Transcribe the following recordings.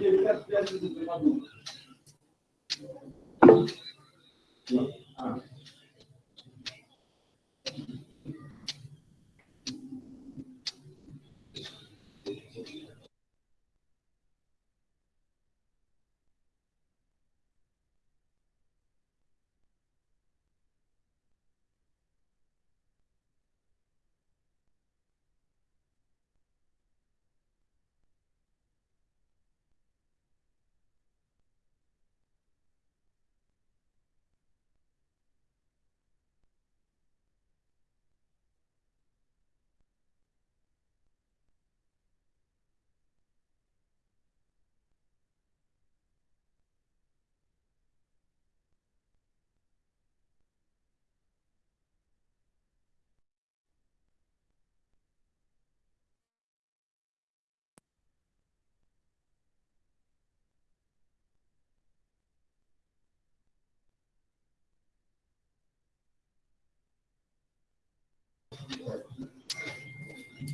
деле вся связь с этой подумать.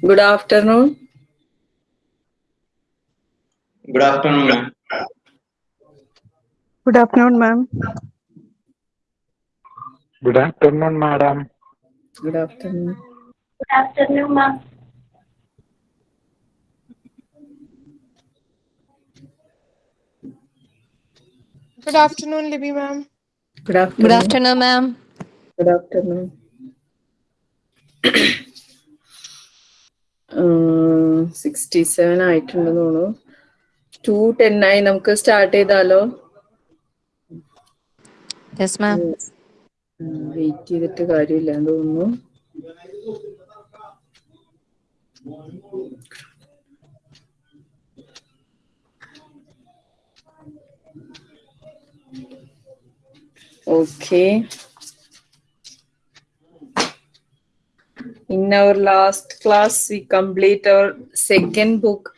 Good afternoon. Good afternoon, ma'am. Good afternoon, ma'am. Good afternoon, madam. Good afternoon. Good afternoon, ma'am. Good afternoon, Libby, ma'am. Good afternoon. Good afternoon, ma'am. Good afternoon. Sixty seven ആയിട്ടുണ്ടെന്ന് തോന്നുന്നു to ten ആയി നമുക്ക് start ചെയ്താലോ. Wait ചെയ്തിട്ട് കാര്യമില്ല എന്ന് തോന്നുന്നു Okay. In our last class, we complete our second book,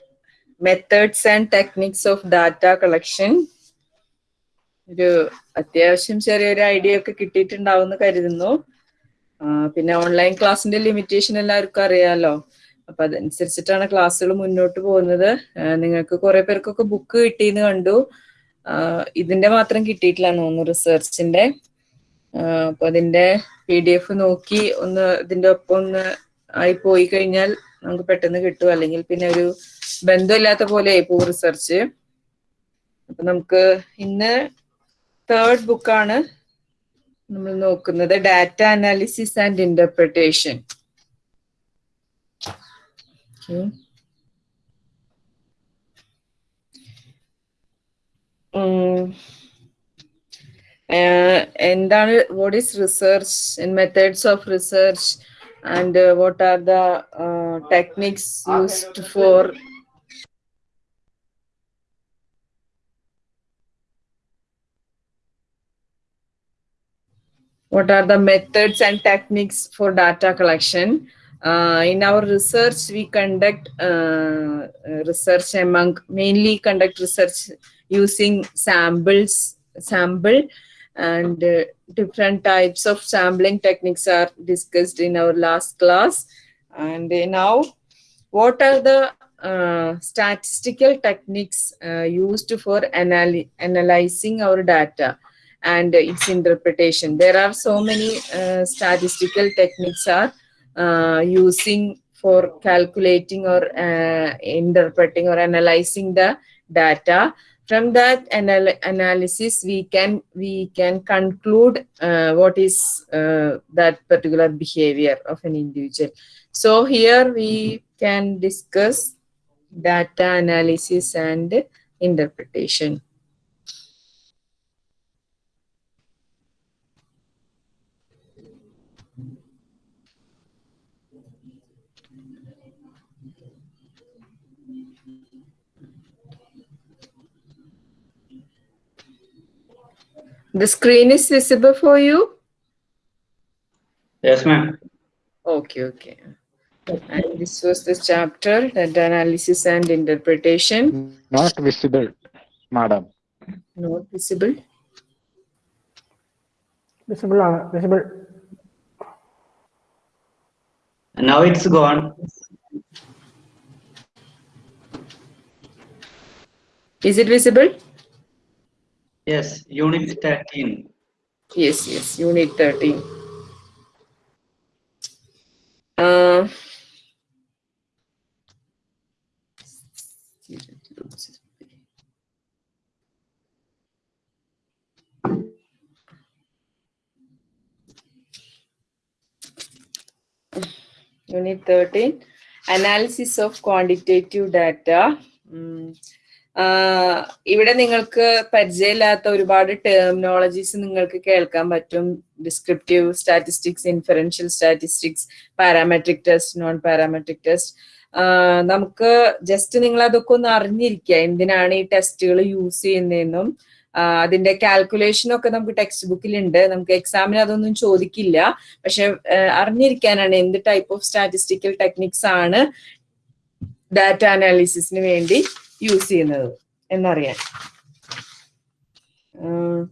Methods and Techniques of Data Collection. ഒരു അത്യാവശ്യം ചെറിയൊരു ഐഡിയ ഒക്കെ കിട്ടിയിട്ടുണ്ടാവും കരുതുന്നു. പിന്നെ ഓൺലൈൻ ക്ലാസ്സിന്റെ ലിമിറ്റേഷൻ എല്ലാവർക്കും അറിയാലോ. അപ്പൊ അതനുസരിച്ചിട്ടാണ് ക്ലാസ്സുകൾ മുന്നോട്ട് പോകുന്നത്. നിങ്ങൾക്ക് കുറെ പേർക്കൊക്കെ ബുക്ക് കിട്ടിയെന്ന് കണ്ടു. ഇതിന്റെ മാത്രം കിട്ടിയിട്ടില്ല തോന്നുന്നു റിസർച്ചിന്റെ അപ്പൊ അതിന്റെ പി ഡി എഫ് നോക്കി ഒന്ന് ഇതിന്റെ ഒപ്പം ഒന്ന് ആയി പോയി കഴിഞ്ഞാൽ നമുക്ക് പെട്ടെന്ന് കിട്ടും. അല്ലെങ്കിൽ പിന്നെ ഒരു ബന്ധമില്ലാത്ത പോലെ ആയി പോകും റിസർച്ച് അപ്പൊ നമുക്ക് ഇന്ന് തേർഡ് ബുക്കാണ് നമ്മൾ നോക്കുന്നത്. ഡാറ്റ അനാലിസിസ് ആൻഡ് ഇന്റർപ്രിട്ടേഷൻ എന്താണ് what is research and methods of research and what are the techniques used for what are the methods and techniques for data collection uh, in our research we conduct uh, uh, research among mainly conduct research using samples sample and uh, different types of sampling techniques are discussed in our last class and uh, now what are the uh, statistical techniques uh, used for analy- analyzing our data and its interpretation. There are so many uh, statistical techniques are uh, using for calculating or interpreting or analyzing the data. From that anal- analysis, we can we can conclude uh, what is uh, that particular behavior of an individual. So here we can discuss data analysis and interpretation. The screen is visible for you? Yes, ma'am. Okay, okay. And this was the chapter, the analysis and interpretation. Not visible, madam. Not visible. Visible, uh, visible. Now it's gone. Is it visible? Yes, unit 13. Yes, yes, unit 13. Uh, Unit 13 Analysis of Quantitative Data. ഉം. ഇവിടെ നിങ്ങൾക്ക് പരിചയമില്ലാത്ത ഒരുപാട് terminologies നിങ്ങൾക്ക് കേൾക്കാൻ പറ്റും. Descriptive statistics inferential statistics parametric test non parametric test നമുക്ക് just നിങ്ങൾ അതൊക്കെ ഒന്ന് അറിഞ്ഞിരിക്കുക. എന്തിനാണ് ഈ ടെസ്റ്റുകൾ യൂസ് ചെയ്യുന്നതെന്നും അതിന്റെ കാൽക്കുലേഷൻ ഒക്കെ നമുക്ക് ടെക്സ്റ്റ് ബുക്കിൽ ഉണ്ട്. നമുക്ക് എക്സാമിന് അതൊന്നും ചോദിക്കില്ല. പക്ഷെ അറിഞ്ഞിരിക്കാനാണ് എന്ത് ടൈപ്പ് ഓഫ് സ്റ്റാറ്റിസ്റ്റിക്കൽ ടെക്നിക്സ് ആണ് ഡാറ്റ അനാലിസിസിന് വേണ്ടി യൂസ് ചെയ്യുന്നത് എന്നറിയാൻ ആഹ്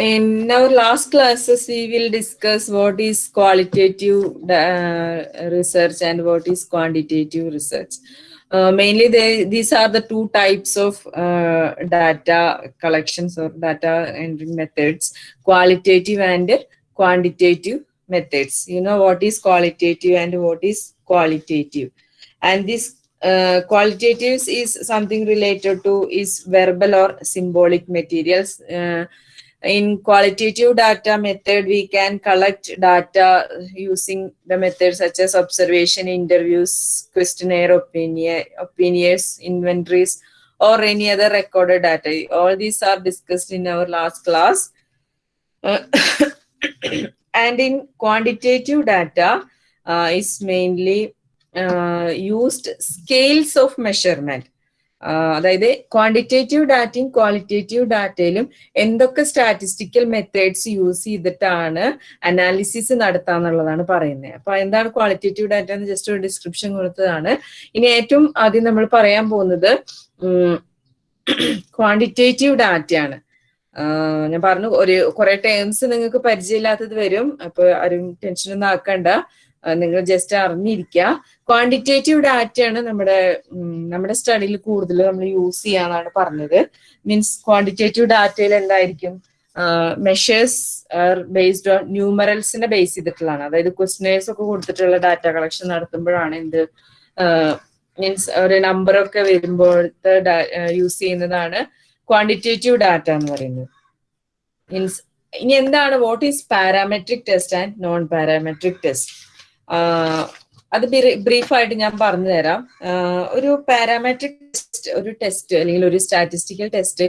In our last classes, we will discuss what is qualitative uh, research and what is quantitative research. Uh, mainly, they, these are the two types of uh, data collections or data entering methods, qualitative and quantitative methods. You know what is qualitative and what is qualitative. And this uh, qualitatives is something related to is verbal or symbolic materials. Uh, in qualitative data method, we can collect data using the methods such as observation, interviews, questionnaire, opinion, opinions, inventories, or any other recorded data. All these are discussed in our last class. Uh, and in quantitative data uh, is mainly uh, scales of measurement അതായത് quantitative ഡാറ്റയും qualitative ഡാറ്റയിലും എന്തൊക്കെ statistical methods use ചെയ്തിട്ടാണ് analysis നടത്താന്നുള്ളതാണ് പറയുന്നത്. അപ്പൊ എന്താണ് qualitative data എന്ന് ജസ്റ്റ് ഒരു ഡിസ്ക്രിപ്ഷൻ കൊടുത്തതാണ്. ഇനി ഏറ്റവും ആദ്യം നമ്മൾ പറയാൻ പോകുന്നത് ക്വാണ്ടിറ്റേറ്റീവ് ഡാറ്റയാണ് ആഹ് ഞാൻ പറഞ്ഞു ഒരു കുറെ ടേംസ് നിങ്ങൾക്ക് പരിചയമില്ലാത്തത് വരും. അപ്പൊ ആരും ടെൻഷൻ ഒന്നും ആക്കണ്ട. നിങ്ങൾ ജസ്റ്റ് അറിഞ്ഞിരിക്കുക. ക്വാണ്ടിറ്റേറ്റീവ് ഡാറ്റയാണ് നമ്മുടെ നമ്മുടെ സ്റ്റഡിയിൽ കൂടുതൽ നമ്മൾ യൂസ് ചെയ്യാന്നാണ് പറഞ്ഞത്. മീൻസ് ക്വാണ്ടിറ്റേറ്റീവ് ഡാറ്റയിൽ എന്തായിരിക്കും? മെഷേഴ്സ് ബേസ്ഡ് ഓൺ ന്യൂമറൽസിനെ ബേസ് ചെയ്തിട്ടുള്ളതാണ്. അതായത് ക്വസ്റ്റനേഴ്സ് ഒക്കെ കൊടുത്തിട്ടുള്ള ഡാറ്റ കളക്ഷൻ നടത്തുമ്പോഴാണ് എന്ത് മീൻസ് ഒരു നമ്പർ ഒക്കെ വരുമ്പോഴത്തെ യൂസ് ചെയ്യുന്നതാണ് ക്വാണ്ടിറ്റേറ്റീവ് ഡാറ്റ എന്ന് പറയുന്നത്. മീൻസ് ഇനി എന്താണ്? What is parametric test and non parametric test അത് ബ്രീഫായിട്ട് ഞാൻ പറഞ്ഞു തരാം. ഒരു പാരാമെട്രിക് ടെസ്റ്റ് ഒരു ടെസ്റ്റ് അല്ലെങ്കിൽ ഒരു സ്റ്റാറ്റിസ്റ്റിക്കൽ ടെസ്റ്റ്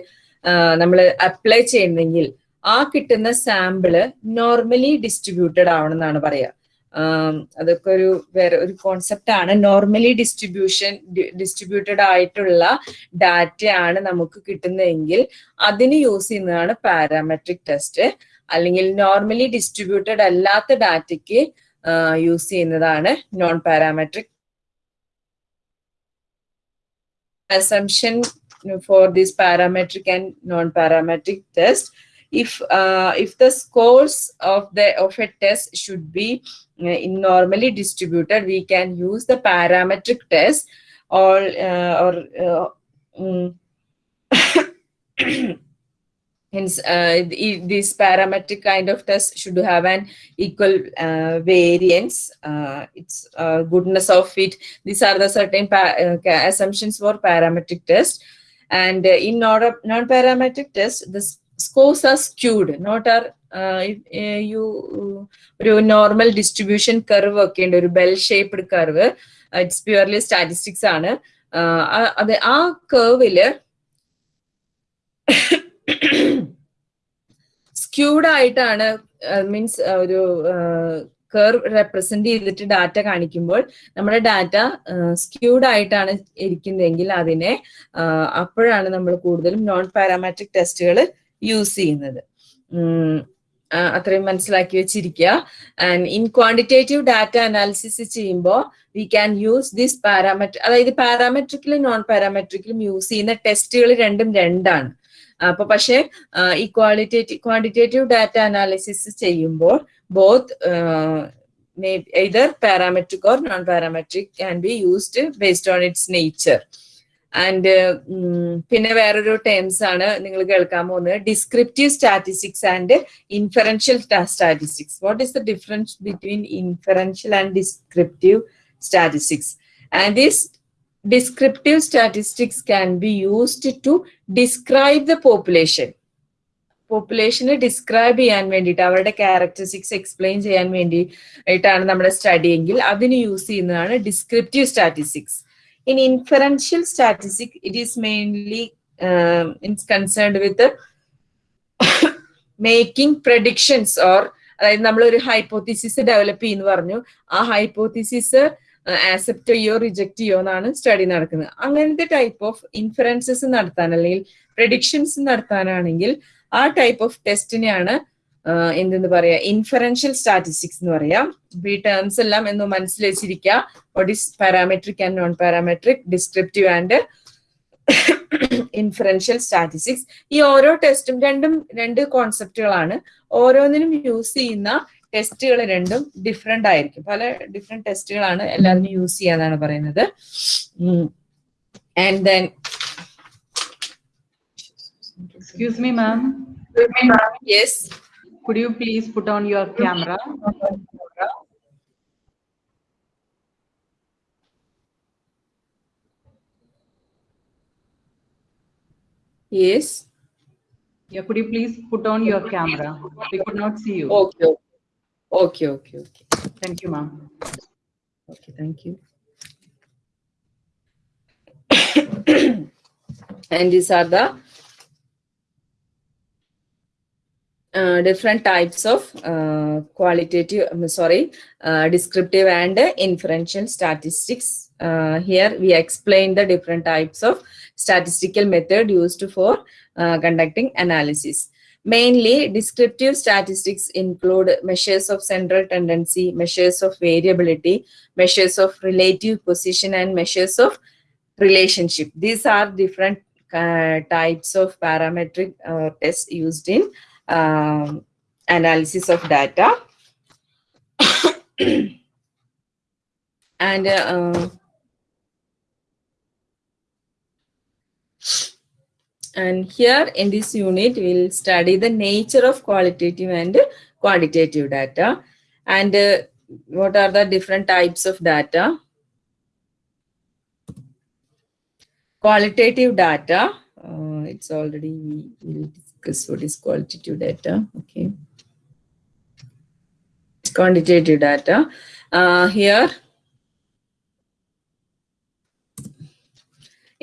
നമ്മൾ അപ്ലൈ ചെയ്യുന്നെങ്കിൽ ആ കിട്ടുന്ന സാമ്പിൾ നോർമലി ഡിസ്ട്രിബ്യൂട്ടഡ് ആവണമെന്നാണ് പറയുക അതൊക്കെ ഒരു വേറെ ഒരു കോൺസെപ്റ്റ് ആണ്. നോർമലി ഡിസ്ട്രിബ്യൂഷൻ ഡിസ്ട്രിബ്യൂട്ടഡ് ആയിട്ടുള്ള ഡാറ്റ ആണ് നമുക്ക് കിട്ടുന്നതെങ്കിൽ അതിന് യൂസ് ചെയ്യുന്നതാണ് പാരാമെട്രിക് ടെസ്റ്റ്. അല്ലെങ്കിൽ നോർമലി ഡിസ്ട്രിബ്യൂട്ടഡ് അല്ലാത്ത ഡാറ്റയ്ക്ക് യൂസ് ചെയ്യുന്നതാണ് non parametric assumption for this parametric and non-parametric test if uh, if the scores of the of a test should be uh, in normally distributed we can use the parametric test or uh, or uh, mm, hence uh, the- this parametric kind of test should have an equal uh, variance uh, its uh, goodness of it these are the certain pa- uh, ca- assumptions for parametric test and uh, in non- non-parametric test the s- scores are skewed not are uh, if, uh, you ഒരു normal distribution curve ഒക്കെ ഉണ്ട് ഒരു bell shaped curve it's purely statistics ആണ് Uh, ആ- അത് ആ കർവില് squid ആയിട്ടാണ് means ഒരു കർവ് റെപ്രസെന്റ് ചെയ്തിട്ട് ഡാറ്റ കാണിക്കുമ്പോൾ നമ്മുടെ ഡാറ്റ സ്ക്യൂഡ് ആയിട്ടാണ് ഇരിക്കുന്നതെങ്കിൽ അതിനെ അപ്പോഴാണ് നമ്മൾ കൂടുതലും നോൺ പാരാമാട്രിക് ടെസ്റ്റുകൾ യൂസ് ചെയ്യുന്നത്. അത്രയും മനസ്സിലാക്കി വെച്ചിരിക്കുക. And in quantitative data analysis ചെയ്യുമ്പോൾ we can use this parametric അതായത് പാരാമെട്രിക്കിലും നോൺ പാരാമെട്രിക്കിലും യൂസ് ചെയ്യുന്ന ടെസ്റ്റുകൾ രണ്ടും രണ്ടാണ്. അപ്പൊ പക്ഷേ ഈ ക്വാളിറ്റേറ്റീവ് ക്വാണ്ടിറ്റേറ്റീവ് ഡാറ്റ അനാലിസിസ് ചെയ്യുമ്പോൾ both either parametric or non-parametric can be used based on its nature. And പിന്നെ വേറൊരു ടേംസ് ആണ് നിങ്ങൾ കേൾക്കാൻ പോകുന്നത്. Descriptive statistics and inferential statistics what is the difference between inferential and descriptive statistics and this descriptive statistics can be used to describe the population. പോപ്പുലേഷനെ describe ചെയ്യാൻ വേണ്ടിയിട്ട് അവരുടെ ക്യാരക്ടറിസ്റ്റിക്സ് എക്സ്പ്ലെയിൻ ചെയ്യാൻ വേണ്ടിയിട്ടാണ് നമ്മുടെ സ്റ്റഡി എങ്കിൽ അതിന് യൂസ് ചെയ്യുന്നതാണ് descriptive statistics in inferential statistic it is mainly it's concerned with making predictions or അതായത് നമ്മൾ ഒരു ഹൈപ്പോത്തിസിസ് ഡെവലപ്പ് ചെയ്യുന്നു പറഞ്ഞു ആ ഹൈപ്പോത്തിസിസ് ആക്സെപ്റ്റ് ചെയ്യോ റിജക്റ്റ് ചെയ്യോ എന്നാണ് സ്റ്റഡി നടക്കുന്നത്. അങ്ങനത്തെ ടൈപ്പ് ഓഫ് ഇൻഫറൻസസ് നടത്താൻ അല്ലെങ്കിൽ പ്രഡിക്ഷൻസ് നടത്താനാണെങ്കിൽ ആ ടൈപ്പ് ഓഫ് ടെസ്റ്റിനെയാണ് എന്തെന്ന് പറയാ ഇൻഫറൻഷ്യൽ സ്റ്റാറ്റിസ്റ്റിക്സ് എന്ന് പറയാം. ബി ടേംസ് എല്ലാം എന്ന് മനസ്സിൽ വെച്ചിരിക്കുക what is parametric and non parametric descriptive and inferential statistics ഈ ഓരോ ടെസ്റ്റും രണ്ടും രണ്ട് കോൺസെപ്റ്റുകളാണ് ഓരോന്നിനും യൂസ് ചെയ്യുന്ന ടെസ്റ്റുകൾ രണ്ടും ഡിഫറെന്റ് ആയിരിക്കും പല ഡിഫറെന്റ് ടെസ്റ്റുകളാണ് എല്ലാത്തിനും യൂസ് ചെയ്യാന്നാണ് പറയുന്നത് and then Excuse me, ma'am. Yes Could you please put on your camera? Yes Yeah, could you please put on your camera? We could not see you. Okay Okay, okay, okay. Thank you, ma'am. Okay, thank you. and these are the uh, different types of uh, qualitative, I'm sorry, uh, descriptive and inferential statistics. Uh, here we explain the different types of statistical method used for uh, conducting analysis. Mainly, descriptive statistics include measures of central tendency, measures of variability, measures of relative position, and measures of relationship. These are different uh, types of parametric uh, tests used in um, analysis of data. and uh, And here in this unit, we'll study the nature of qualitative and quantitative data and uh, what are the different types of data. Qualitative data, uh, it's already, we will discuss what is qualitative data. Okay. Quantitative data. Uh, here,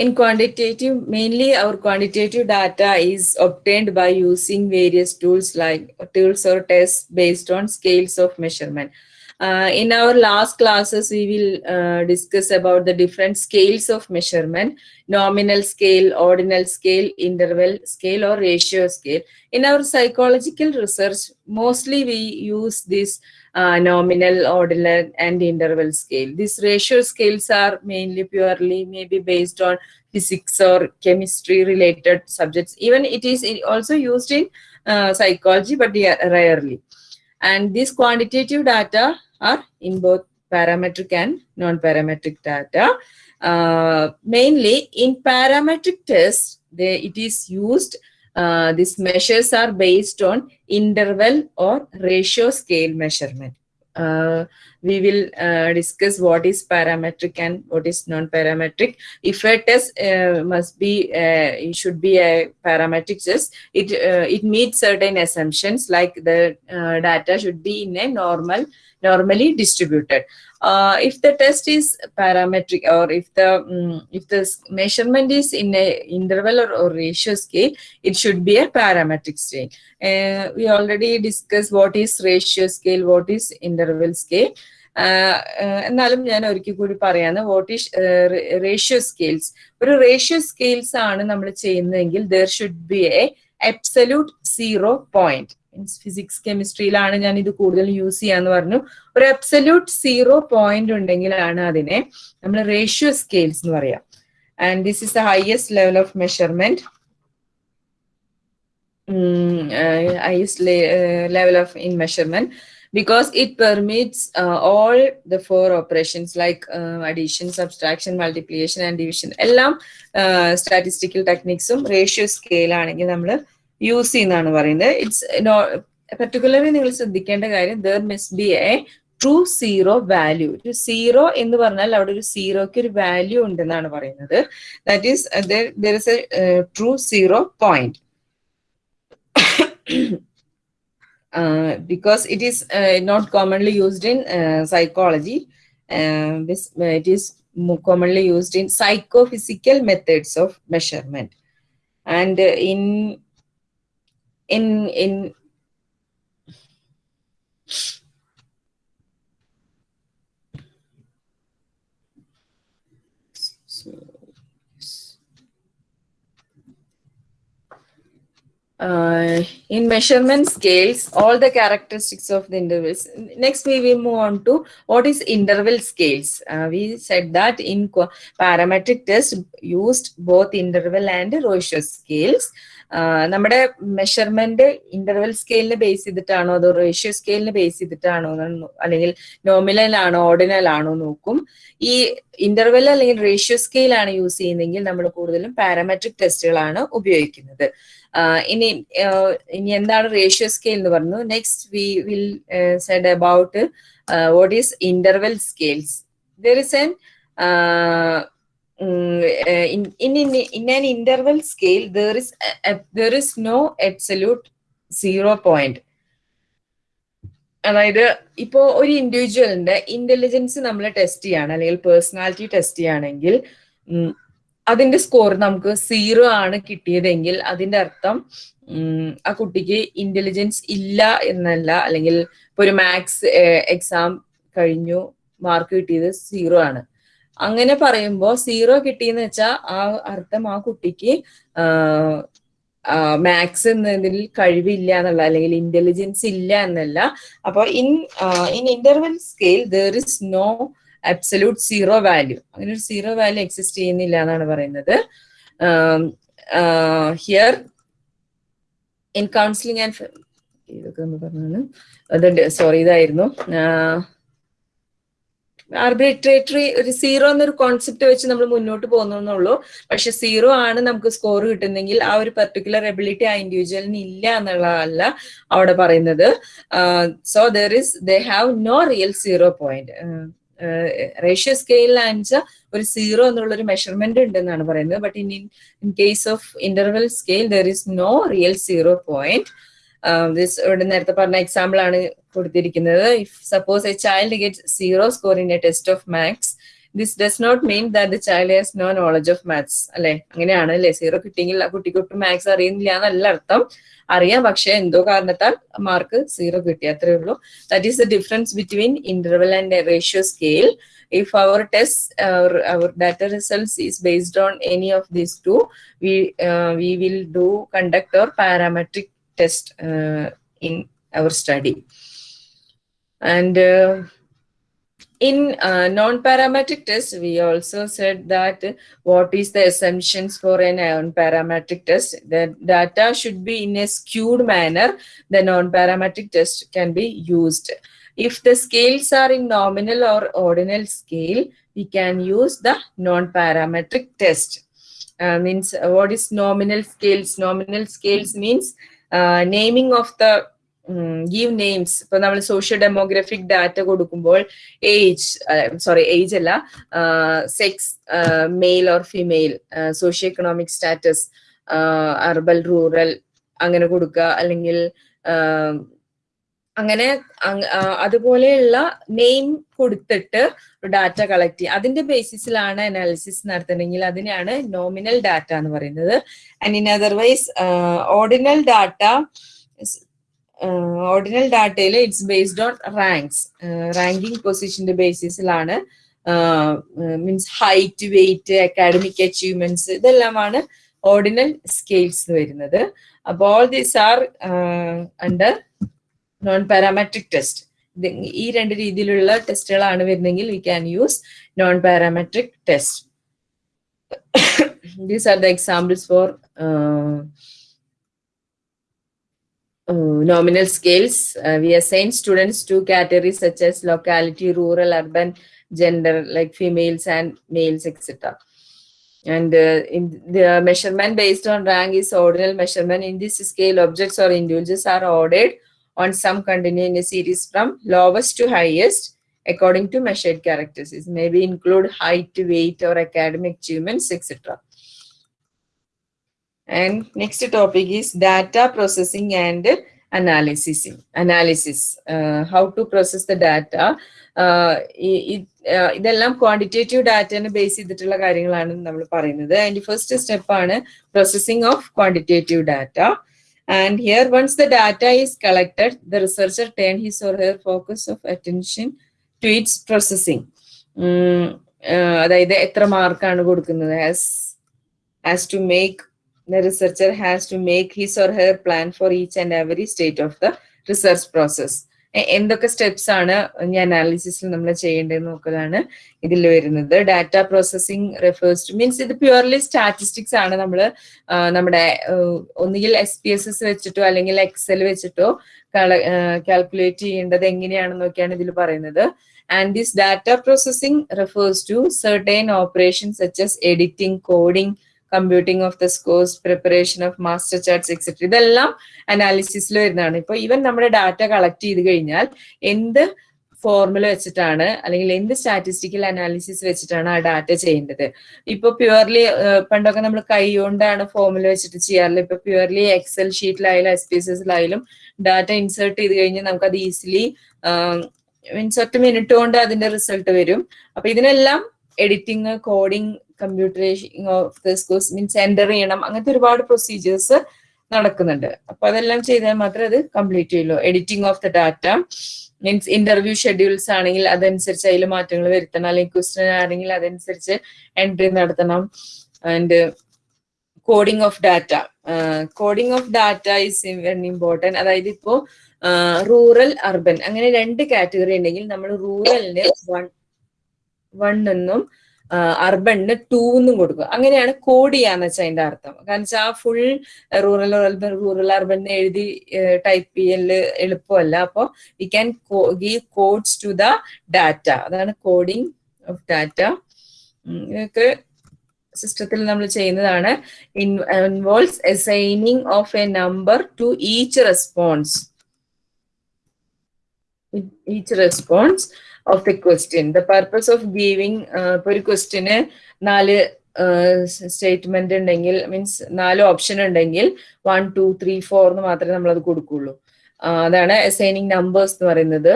In quantitative, mainly our quantitative data is obtained by using various tools like tools or tests based on scales of measurement. Uh, in our last classes, we will uh, discuss about the different scales of measurement, nominal scale, ordinal scale, interval scale or ratio scale. In our psychological research, mostly we use this uh, nominal, ordinal, and interval scale. These ratio scales are mainly purely maybe based on physics or chemistry related subjects. Even it is also used in uh, psychology, but rarely. And these quantitative data are in both parametric and non-parametric data. Uh, mainly in parametric tests, they, it is used uh, these measures are based on interval or ratio scale measurement. Uh, we will uh, discuss what is parametric and what is non-parametric. If a test uh, must be, uh, it should be a parametric test, it, uh, it meets certain assumptions like the data should be in a normal normally distributed. Uh, if the test is parametric or if the um, if the measurement is in a interval or, or ratio scale, it should be a parametric scale. Uh, we already discussed what is ratio scale, what is interval scale. എന്നാലും ഞാൻ ഒരിക്കൽ കൂടി പറയാന്ന് what is ratio scales ഒരു ratio scales ആണ് നമ്മൾ ചെയ്യുന്നതെങ്കിൽ there should be a absolute zero point means physics കെമിസ്ട്രിയിലാണ് ഞാൻ ഇത് കൂടുതൽ യൂസ് ചെയ്യാന്ന് പറഞ്ഞു. ഒരു അബ്സല്യൂട്ട് സീറോ പോയിന്റ് ഉണ്ടെങ്കിലാണ് അതിനെ നമ്മൾ റേഷ്യോ സ്കെയിൽസ് എന്ന് പറയാം. And this is the highest level of measurement highest level of in measurement because it permits uh, all the four operations like uh, addition, subtraction, multiplication and division. എല്ലാം statistical ടെക്നിക്സും ratio സ്കെയിലാണെങ്കിൽ നമ്മൾ use ചെയ്യുന്നതാണ് പറയുന്നത്. It's particularly നിങ്ങൾ ശ്രദ്ധിക്കേണ്ട കാര്യം there must be a true zero value ഒരു സീറോ എന്ന് പറഞ്ഞാൽ അവിടെ ഒരു സീറോയ്ക്ക് ഒരു വാല്യൂ ഉണ്ടെന്നാണ് പറയുന്നത്. That is there is a true zero point because it is not commonly used in psychology it is psychology. Used this psycho it is of and uh, in in in uh, in measurement scales, all the characteristics of the intervals. Next, we will move on to what is interval scales. Uh, we said that in parametric test used both interval and ratio scales. നമ്മുടെ measurement interval സ്കെയിലിന് base ചെയ്തിട്ടാണോ അതോ ratio സ്കെയിലിന് base ചെയ്തിട്ടാണോ അല്ലെങ്കിൽ nominal ആണോ ordinal ആണോ നോക്കും. ഈ interval അല്ലെങ്കിൽ റേഷ്യോ സ്കെയിലാണ് യൂസ് ചെയ്യുന്നതെങ്കിൽ നമ്മൾ കൂടുതലും പാരാമെട്രിക് ടെസ്റ്റുകളാണ് ഉപയോഗിക്കുന്നത്. ഇനി ഇനി എന്താണ് റേഷ്യോ സ്കെയിൽ എന്ന് പറഞ്ഞു. Next we will said about what is interval scales there is an in, in, in, an interval scale there is a, a- there is no absolute zero point. അതായത് ഇപ്പോ ഒരു ഇൻഡിവിജ്വലിന്റെ intelligence നമ്മൾ test ചെയ്യാണ് അല്ലെങ്കിൽ personality test ചെയ്യുകയാണെങ്കിൽ അതിന്റെ score നമുക്ക് zero ആണ് കിട്ടിയതെങ്കിൽ അതിന്റെ അർത്ഥം ആ കുട്ടിക്ക് ഇന്റലിജൻസ് ഇല്ല എന്നല്ല അല്ലെങ്കിൽ ഇപ്പൊ ഒരു മാത്സ് എക്സാം കഴിഞ്ഞു മാർക്ക് കിട്ടിയത് സീറോ ആണ്. അങ്ങനെ പറയുമ്പോൾ സീറോ കിട്ടിയെന്ന് വെച്ചാൽ ആ അർത്ഥം ആ കുട്ടിക്ക് മാത്സ് എന്നതിൽ കഴിവില്ല എന്നുള്ള അല്ലെങ്കിൽ ഇന്റലിജൻസ് ഇല്ല എന്നല്ല. അപ്പോൾ in in interval scale there is no absolute zero value അങ്ങനെ ഒരു സീറോ വാല്യൂ എക്സിസ്റ്റ് ചെയ്യുന്നില്ല എന്നാണ് പറയുന്നത്. ഹിയർ ഇൻ കൗൺസിലിംഗ് ആൻഡ് ഇതൊക്കെ ഒന്ന് പറഞ്ഞാണ്. സോറി ഇതായിരുന്നു. ആർബിട്രേറ്ററി ഒരു സീറോ എന്നൊരു കോൺസെപ്റ്റ് വെച്ച് നമ്മൾ മുന്നോട്ട് പോകുന്നുള്ളൂ. പക്ഷെ സീറോ ആണ് നമുക്ക് സ്കോർ കിട്ടുന്നെങ്കിൽ ആ ഒരു പെർട്ടിക്കുലർ എബിലിറ്റി ആ ഇൻഡിവിജ്വലിന് ഇല്ല എന്നുള്ളതല്ല അവിടെ പറയുന്നത്. So there is they have no real zero point ratio സ്കെയിലാണെന്ന് ഒരു സീറോ എന്നുള്ള ഒരു മെഷർമെന്റ് ഉണ്ടെന്നാണ് പറയുന്നത്. But in in case of interval scale there is no real zero point ഇവിടെ നേരത്തെ പറഞ്ഞ എക്സാമ്പിൾ ആണ് കൊടുത്തിരിക്കുന്നത്. If suppose a child get zero score in a test of maths this does not mean that the child has no knowledge of maths അല്ലെ? അങ്ങനെയാണ് അല്ലെ? Zero കിട്ടിയെങ്കിൽ ആ കുട്ടിക്കൊട്ടും മാത്സ് അറിയുന്നില്ല എന്നല്ല അർത്ഥം. അറിയാം പക്ഷെ എന്തോ കാരണത്താൽ മാർക്ക് സീറോ കിട്ടി. അത്രേ ഉള്ളൂ. That is the difference between interval and ratio scale if our test our, our data any of these two we uh, we will do conduct or parametric test uh, in our study. And uh, in uh, non-parametric test we also said that what is the assumptions for a non-parametric test? The data should be in a skewed manner. The non-parametric test can be used. If the scales are in nominal or ordinal scale we can use the non-parametric test. Uh, means uh, what is nominal scales? Nominal scales means uh, of the give names ഇപ്പൊ നമ്മൾ socio demographic data കൊടുക്കുമ്പോൾ age sorry age അല്ല sex male or female socio economic status urban rural അങ്ങനെ കൊടുക്കുക. അല്ലെങ്കിൽ അങ്ങനെ അതുപോലെയുള്ള name കൊടുത്തിട്ട് ഡാറ്റ കളക്ട് ചെയ്യുക അതിന്റെ ബേസിസിലാണ് അനാലിസിസ് നടത്തണമെങ്കിൽ അതിനെയാണ് നോമിനൽ ഡാറ്റ എന്ന് പറയുന്നത്. And in otherwise ordinal data ordinal ഡാറ്റയിൽ it's based on ranks ranking പൊസിഷന്റെ ബേസിസിലാണ് means height weight academic achievements ഇതെല്ലാമാണ് ഓർഡിനൽ സ്കെയിൽസ് വരുന്നത്. അപ്പോൾ all these are under non parametric test ഈ രണ്ട് രീതിയിലുള്ള ടെസ്റ്റുകളാണ് വരുന്നെങ്കിൽ we can use non parametric test these are the examples for nominal scales. Uh, we assign students to categories such as locality, rural, urban, gender, like females and males, etc. And uh, in the measurement based on rank is ordinal measurement. In this scale, objects or individuals are ordered on some continuous series from lowest to highest according to measured characteristics. Maybe include height, weight, or academic achievements, etc. And next topic is data processing and analysis. Analysis. Uh, how to process the data. Uh, ഈ- ഈ- uh, ഇതെല്ലാം quantitative ഡാറ്റനെ base ചെയ്തിട്ടുള്ള കാര്യങ്ങളാണ് നമ്മൾ പറയുന്നത് അതിന്റെ first step ആണ് processing of quantitative data and here once the data is collected the researcher turn his or her focus of attention to its processing അതായത് എത്ര മാർക്കാണ് കൊടുക്കുന്നത് as as to make the researcher has to make his or her plan for each and every state of the research process. എന്തൊക്കെ steps ആണ് ഈ അനാലിസിസിൽ നമ്മൾ ചെയ്യേണ്ടത് നോക്കലാണ് ഇതിൽ വരുന്നത്. Data processing refers to means ഇത് പ്യുവർലി സ്റ്റാറ്റിസ്റ്റിക്സ് ആണ് നമ്മൾ നമ്മുടെ ഒന്നുകിൽ എസ് പി എസ് എസ് വെച്ചിട്ടോ അല്ലെങ്കിൽ എക്സൽ വെച്ചിട്ടോ കാൽക്കുലേറ്റ് ചെയ്യേണ്ടത് എങ്ങനെയാണെന്നൊക്കെയാണ് ഇതിൽ പറയുന്നത്. And this data processing refers to certain operation such as editing coding computing of the scores preparation of master charts etcetera ഇതെല്ലാം അനാലിസിസിൽ വരുന്നതാണ്. ഇപ്പൊ ഈവൻ നമ്മുടെ ഡാറ്റ കളക്ട് ചെയ്ത് കഴിഞ്ഞാൽ എന്ത് ഫോർമുല വെച്ചിട്ടാണ് അല്ലെങ്കിൽ എന്ത് സ്റ്റാറ്റിസ്റ്റിക്കൽ അനാലിസിസ് വെച്ചിട്ടാണ് ആ ഡാറ്റ ചെയ്യേണ്ടത്? ഇപ്പൊ പ്യുവർലി പണ്ടൊക്കെ നമ്മൾ കൈ കൊണ്ടാണ് ഫോർമുല വെച്ചിട്ട് ചെയ്യാറില്ല ഇപ്പൊ പ്യുവർലി എക്സൽ ഷീറ്റിലായാലും എസ് പി എസ് എസിലായാലും ഡാറ്റ ഇൻസേർട്ട് ചെയ്ത് കഴിഞ്ഞാൽ നമുക്ക് അത് ഈസിലി മീൻസ് ഒറ്റ മിനിറ്റ് കൊണ്ട് അതിന്റെ റിസൾട്ട് വരും. അപ്പൊ ഇതിനെല്ലാം editing coding computation of the schools means enter ചെയ്യണം. അങ്ങനത്തെ ഒരുപാട് പ്രൊസീജിയേഴ്സ് നടക്കുന്നുണ്ട്. അപ്പൊ അതെല്ലാം ചെയ്താൽ മാത്രമേ അത് കംപ്ലീറ്റ് ചെയ്യുള്ളൂ. Editing of the data means interview schedules ആണെങ്കിൽ അതനുസരിച്ച് അതിൽ മാറ്റങ്ങൾ വരുത്തണം. അല്ലെങ്കിൽ ക്വസ്റ്റൻ ആണെങ്കിൽ അതനുസരിച്ച് എൻട്രി നടത്തണം. And coding of data coding of data is very important അതായത് ഇപ്പോ റൂറൽ അർബൻ അങ്ങനെ രണ്ട് കാറ്റഗറി ഉണ്ടെങ്കിൽ നമ്മൾ റൂറലിന് വൺ വൺ എന്നും അർബണിന് ടൂ എന്നും കൊടുക്കുക. അങ്ങനെയാണ് കോഡ് ചെയ്യാന്ന് വെച്ചാൽ അതിന്റെ അർത്ഥം. കാരണം വെച്ചാൽ ആ full rural urban rural urban എഴുതി ടൈപ്പ് ചെയ്യൽ എളുപ്പമല്ല. അപ്പോൾ we can give codes to the data അതാണ് കോഡിങ് ഓഫ് ഡാറ്റ ഇതൊക്കെ സിസ്റ്റത്തിൽ നമ്മൾ ചെയ്യുന്നതാണ്. Involves assigning of a number to each response each response of the question the purpose of giving ഇപ്പൊ ഒരു ക്വസ്റ്റ്യന് നാല് സ്റ്റേറ്റ്മെന്റ് ഉണ്ടെങ്കിൽ മീൻസ് നാല് ഓപ്ഷൻ ഉണ്ടെങ്കിൽ വൺ ടു ത്രീ ഫോർ എന്ന് മാത്രമേ നമ്മൾ അത് കൊടുക്കുള്ളൂ അതാണ് അസൈനിങ് നമ്പേഴ്സ് എന്ന് പറയുന്നത്.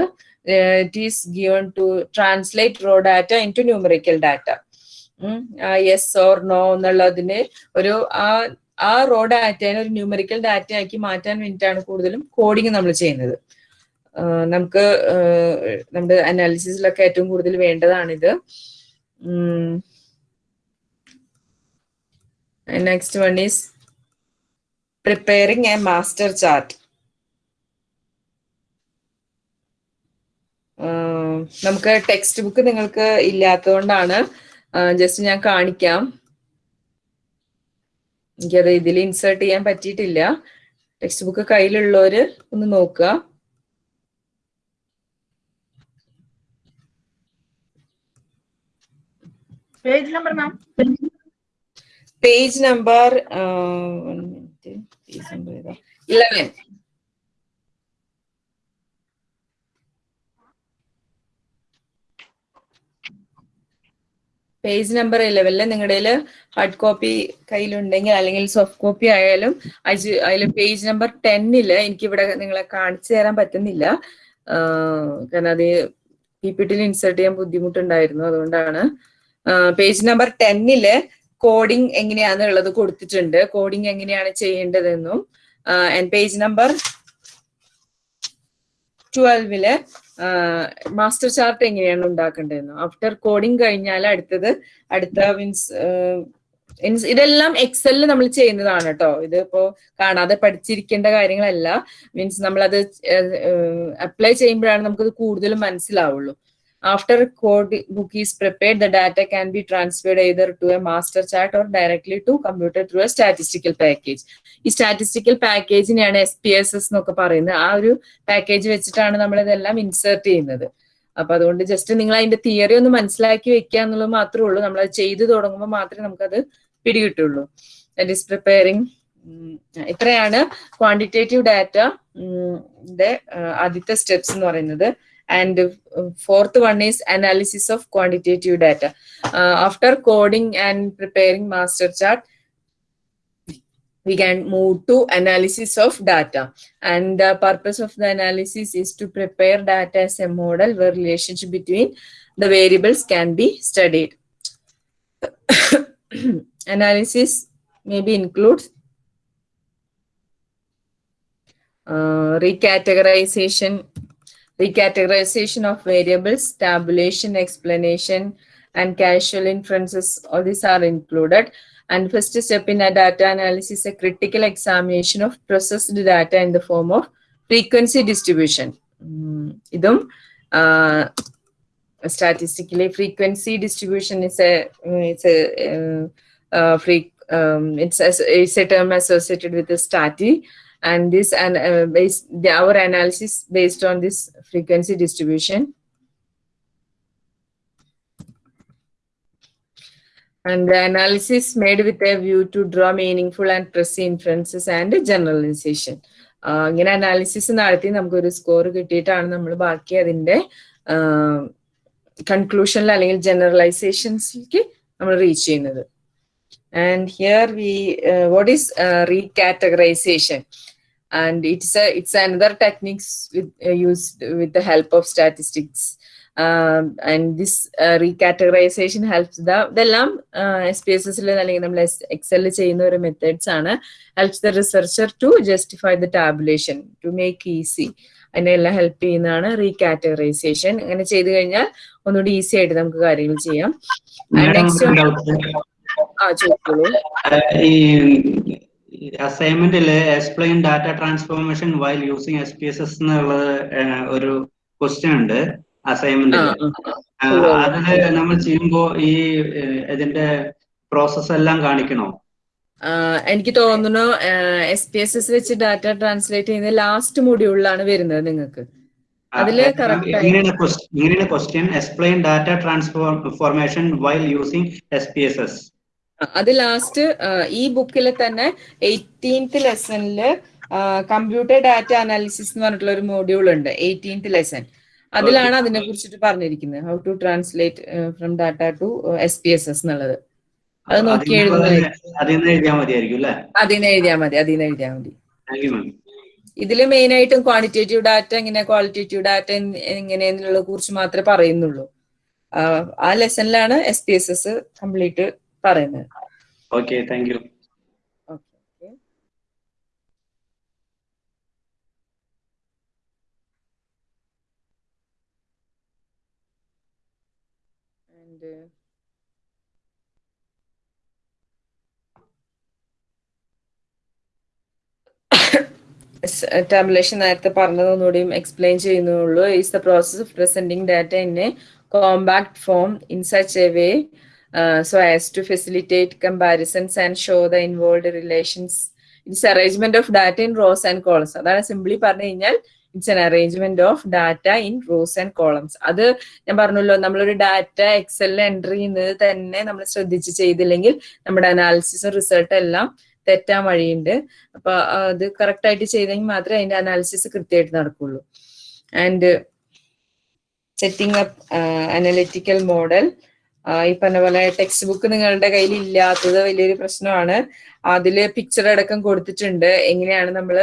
It is given to translate raw data into numerical data yes or no എന്നുള്ളതിന് ഒരു ആ ആ റോ ഡാറ്റേനെ ഒരു ന്യൂമറിക്കൽ ഡാറ്റ ആക്കി മാറ്റാൻ വേണ്ടിയിട്ടാണ് കൂടുതലും കോഡിങ് നമ്മൾ ചെയ്യുന്നത്. നമുക്ക് നമ്മുടെ അനാലിസിസിലൊക്കെ ഏറ്റവും കൂടുതൽ വേണ്ടതാണിത്. Next one is preparing a master chart നമുക്ക് ടെക്സ്റ്റ് ബുക്ക് നിങ്ങൾക്ക് ഇല്ലാത്തതുകൊണ്ടാണ് ജസ്റ്റ് ഞാൻ കാണിക്കാം. എനിക്കത് ഇതിൽ ഇൻസേർട്ട് ചെയ്യാൻ പറ്റിയിട്ടില്ല. ടെക്സ്റ്റ് ബുക്ക് കയ്യിലുള്ളവർ ഒന്ന് നോക്കുക. Page number ma'am? Page number page number eleven. Page number നിങ്ങളുടെ ഹാർഡ് കോപ്പി കയ്യിലുണ്ടെങ്കിൽ അല്ലെങ്കിൽ സോഫ്റ്റ് കോപ്പി ആയാലും അതിൽ പേജ് നമ്പർ ടെന്നിൽ എനിക്ക് ഇവിടെ നിങ്ങളെ കാണിച്ചു തരാൻ പറ്റുന്നില്ല. കാരണം അത് പി പി ടിയിൽ ഇൻസേർട്ട് ചെയ്യാൻ ബുദ്ധിമുട്ടുണ്ടായിരുന്നു. അതുകൊണ്ടാണ് പേജ് നമ്പർ ടെന്നിൽ കോഡിംഗ് എങ്ങനെയാണെന്നുള്ളത് കൊടുത്തിട്ടുണ്ട്. കോഡിംഗ് എങ്ങനെയാണ് ചെയ്യേണ്ടതെന്നും പേജ് നമ്പർ ട്വൽവിൽ മാസ്റ്റർ ചാർട്ട് എങ്ങനെയാണ് ഉണ്ടാക്കേണ്ടതെന്നും. ആഫ്റ്റർ കോഡിംഗ് കഴിഞ്ഞാൽ അടുത്തത് അടുത്ത മീൻസ് ഇതെല്ലാം എക്സലിൽ നമ്മൾ ചെയ്യുന്നതാണ് കേട്ടോ ഇതിപ്പോ കാണാതെ പഠിച്ചിരിക്കേണ്ട കാര്യങ്ങളല്ല. മീൻസ് നമ്മളത് അപ്ലൈ ചെയ്യുമ്പോഴാണ് നമുക്കത് കൂടുതലും മനസ്സിലാവുള്ളൂ. After code book is prepared the data can be transferred either to a master chart or directly to computer through a statistical package ഈ സ്റ്റാറ്റിസ്റ്റിക്കൽ പാക്കേജിനെയാണ് എസ് പി എസ് എസ് എന്നൊക്കെ പറയുന്നത്. ആ ഒരു പാക്കേജ് വെച്ചിട്ടാണ് നമ്മൾ ഇതെല്ലാം ഇൻസേർട്ട് ചെയ്യുന്നത്. അപ്പൊ അതുകൊണ്ട് ജസ്റ്റ് നിങ്ങൾ അതിന്റെ തിയറി ഒന്ന് മനസ്സിലാക്കി വെക്കുക എന്നുള്ളത് മാത്രമേ ഉള്ളൂ. നമ്മൾ അത് ചെയ്തു തുടങ്ങുമ്പോൾ മാത്രമേ നമുക്കത് പിടികിട്ടുള്ളൂ. ദാറ്റ് ഈസ് പ്രിപ്പയറിംഗ് ഇത്രയാണ് ക്വാണ്ടിറ്റേറ്റീവ് ഡാറ്റ ആദ്യത്തെ സ്റ്റെപ്സ് എന്ന് പറയുന്നത്. and uh, fourth one is analysis of quantitative data. Uh, after coding and preparing master chart, we can move to analysis of data. And the purpose of the analysis is to prepare data as a model where relationship between the variables can be studied. analysis maybe includes uh, recategorization recategorization of variables, tabulation, explanation, and casual inferences, all these are included. And first step in a data analysis, a critical examination of processed data in the form of frequency distribution. Mm, idum, uh, statistically, frequency distribution is a, mm, it's a, uh, uh, free, um, it's, a, it's a term associated with the stati. And this and uh, based the, our analysis based on this frequency distribution and the analysis made with a view to draw meaningful and precise inferences and generalization ഇങ്ങനെ analysis നടത്തി നമുക്കൊരു score കിട്ടിയിട്ടാണ് നമ്മൾ ബാക്കി അതിന്റെ കൺക്ലൂഷനിൽ അല്ലെങ്കിൽ ജനറലൈസേഷൻസിലേക്ക് നമ്മൾ reach ചെയ്യുന്നത് and here we what is recategorization and it's a it's another techniques with uh, used with the help of statistics. Um, and this uh, recategorization helps the ഇതെല്ലാം എസ് പി എസ് എസിൽ അല്ലെങ്കിൽ നമ്മൾ എക്സലിൽ ചെയ്യുന്ന ഒരു methods ആണ്. Helps the researcher to justify the tabulation to make easy അതിനെല്ലാം help ചെയ്യുന്നതാണ് റീകാറ്റഗറൈസേഷൻ അങ്ങനെ ചെയ്തു കഴിഞ്ഞാൽ ഒന്നുകൂടി ഈസി ആയിട്ട് നമുക്ക് കാര്യങ്ങൾ ചെയ്യാം. And next one- ആ ചോദിച്ചോളൂ. ഈ അസൈൻമെന്റിൽ explain data transformation while using S P S S എന്നുള്ളത് ഒരു ക്വസ്റ്റ്യൻ ഉണ്ട് അസൈൻമെന്റ്. അതിൽ നമ്മൾ ചെയ്യുമ്പോ ഈ ഇതിന്റെ പ്രോസസ് എല്ലാം കാണിക്കണോ? എനിക്ക് തോന്നുന്നു എസ് പി എസ് എസ് വെച്ച് ഡാറ്റ ട്രാൻസ്ലേറ്റ് ചെയ്യുന്ന ലാസ്റ്റ് മൊഡ്യൂളിലാണ് വരുന്നത് നിങ്ങൾക്ക്. അതിൽ ഇങ്ങനെയാണ് question explain data transformation while using S P S S അത് ലാസ്റ്റ് ഈ ബുക്കിൽ തന്നെ എയ്റ്റീൻത്ത് ലെസണിൽ കമ്പ്യൂട്ടർ ഡാറ്റ അനാലിസിസ് എന്ന് പറഞ്ഞിട്ടുള്ള ഒരു മോഡ്യൂൾ ഉണ്ട് എയ്റ്റീൻത്ത് ലെസൺ അതിലാണ് അതിനെ കുറിച്ചിട്ട് പറഞ്ഞിരിക്കുന്നത് how to translate from data to S P S S എന്നുള്ളത്. അത് നോക്കി എഴുതുന്നത് എഴുതിയാൽ മതി അതിന് എഴുതിയാൽ മതി. ഇതിൽ മെയിൻ ആയിട്ടും ക്വാണ്ടിറ്റേറ്റീവ് ഡാറ്റ എങ്ങനെ ക്വാളിറ്റേറ്റീവ് ഡാറ്റ എങ്ങനെ കുറിച്ച് മാത്രമേ പറയുന്നുള്ളൂ. ആ ലെസണിലാണ് S P S S complete പറയുന്നത്. Okay thank you. And uh, tabulation നേരത്തെ പറഞ്ഞതൊന്നുകൂടിയും എക്സ്പ്ലെയിൻ ചെയ്യുന്നുള്ളൂ. Is the process of presenting data in a compact form in such a way so as to facilitate comparisons and show the involve relations it's arrangement of data in rows and columns അതാണ് simply പറഞ്ഞു കഴിഞ്ഞാൽ it's an arrangement of data in rows and columns അത് ഞാൻ പറഞ്ഞല്ലോ നമ്മളൊരു data എക്സലിൽ enter ചെയ്യുന്നത് തന്നെ നമ്മൾ ശ്രദ്ധിച്ച് ചെയ്തില്ലെങ്കിൽ നമ്മുടെ അനാലിസിസും റിസൾട്ട് എല്ലാം തെറ്റാൻ വഴിയുണ്ട്. അപ്പൊ അത് കറക്റ്റ് ആയിട്ട് ചെയ്തെങ്കിൽ മാത്രമേ അതിന്റെ അനാലിസിസ് കൃത്യമായിട്ട് നടക്കുള്ളൂ. And setting up analytical model ഈ പറഞ്ഞ പോലെ ടെക്സ്റ്റ് ബുക്ക് നിങ്ങളുടെ കയ്യിൽ ഇല്ലാത്തത് വലിയൊരു പ്രശ്നമാണ്. അതിൽ പിക്ചർ അടക്കം കൊടുത്തിട്ടുണ്ട്. എങ്ങനെയാണ് നമ്മൾ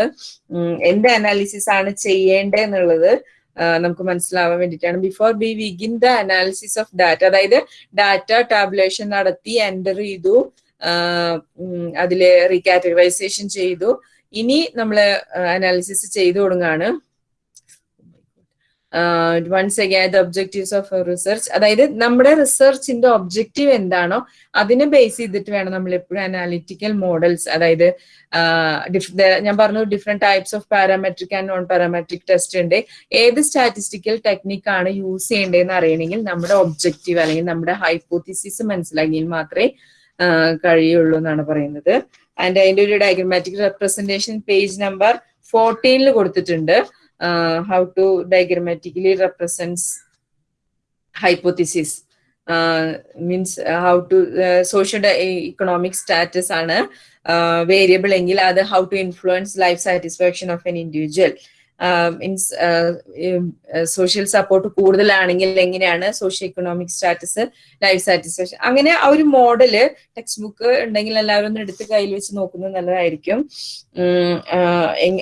എന്ത് അനാലിസിസ് ആണ് ചെയ്യേണ്ടത് എന്നുള്ളത് നമുക്ക് മനസ്സിലാവാൻ വേണ്ടിയിട്ടാണ്. Before B വിഗിൻ the analysis of data അതായത് ഡാറ്റ ടാബുലേഷൻ നടത്തി എന്റർ ചെയ്തു അതിൽ റീകാറ്റഗറൈസേഷൻ ചെയ്തു. ഇനി നമ്മൾ അനാലിസിസ് ചെയ്തു തുടങ്ങാണ് once again the objectives of research അതായത് നമ്മുടെ റിസർച്ചിന്റെ ഒബ്ജക്റ്റീവ് എന്താണോ അതിനെ ബേസ് ചെയ്തിട്ട് വേണം നമ്മൾ എപ്പോഴും അനാലിറ്റിക്കൽ മോഡൽസ് അതായത് ദ- ഞാൻ പറഞ്ഞു different types of parametric and non parametric test ഉണ്ട്. ഏത് സ്റ്റാറ്റിസ്റ്റിക്കൽ ടെക്നിക്കാണ് യൂസ് ചെയ്യേണ്ടതെന്ന് അറിയണമെങ്കിൽ നമ്മുടെ ഒബ്ജക്റ്റീവ് അല്ലെങ്കിൽ നമ്മുടെ ഹൈപ്പോത്തിസിസ് മനസ്സിലാക്കിയാൽ മാത്രമേ ആഹ് കഴിയുള്ളൂ എന്നാണ് പറയുന്നത്. ആൻഡ് അതിന്റെ ഒരു ഡയഗ്രമാറ്റിക് റെപ്രസെന്റേഷൻ പേജ് നമ്പർ ഫോർട്ടീനിൽ കൊടുത്തിട്ടുണ്ട്. How to diagrammatically represents hypothesis means how to social economic status ആണ് വേരിയബിൾ എങ്കിൽ അത് how to influence life satisfaction of an individual means social support കൂടുതലാണെങ്കിൽ എങ്ങനെയാണ് socio economic status life satisfaction അങ്ങനെ ആ ഒരു മോഡൽ ടെക്സ്റ്റ് ബുക്ക് ഉണ്ടെങ്കിൽ എല്ലാവരും ഒന്ന് എടുത്ത് കയ്യിൽ വെച്ച് നോക്കുന്നത് നല്ലതായിരിക്കും.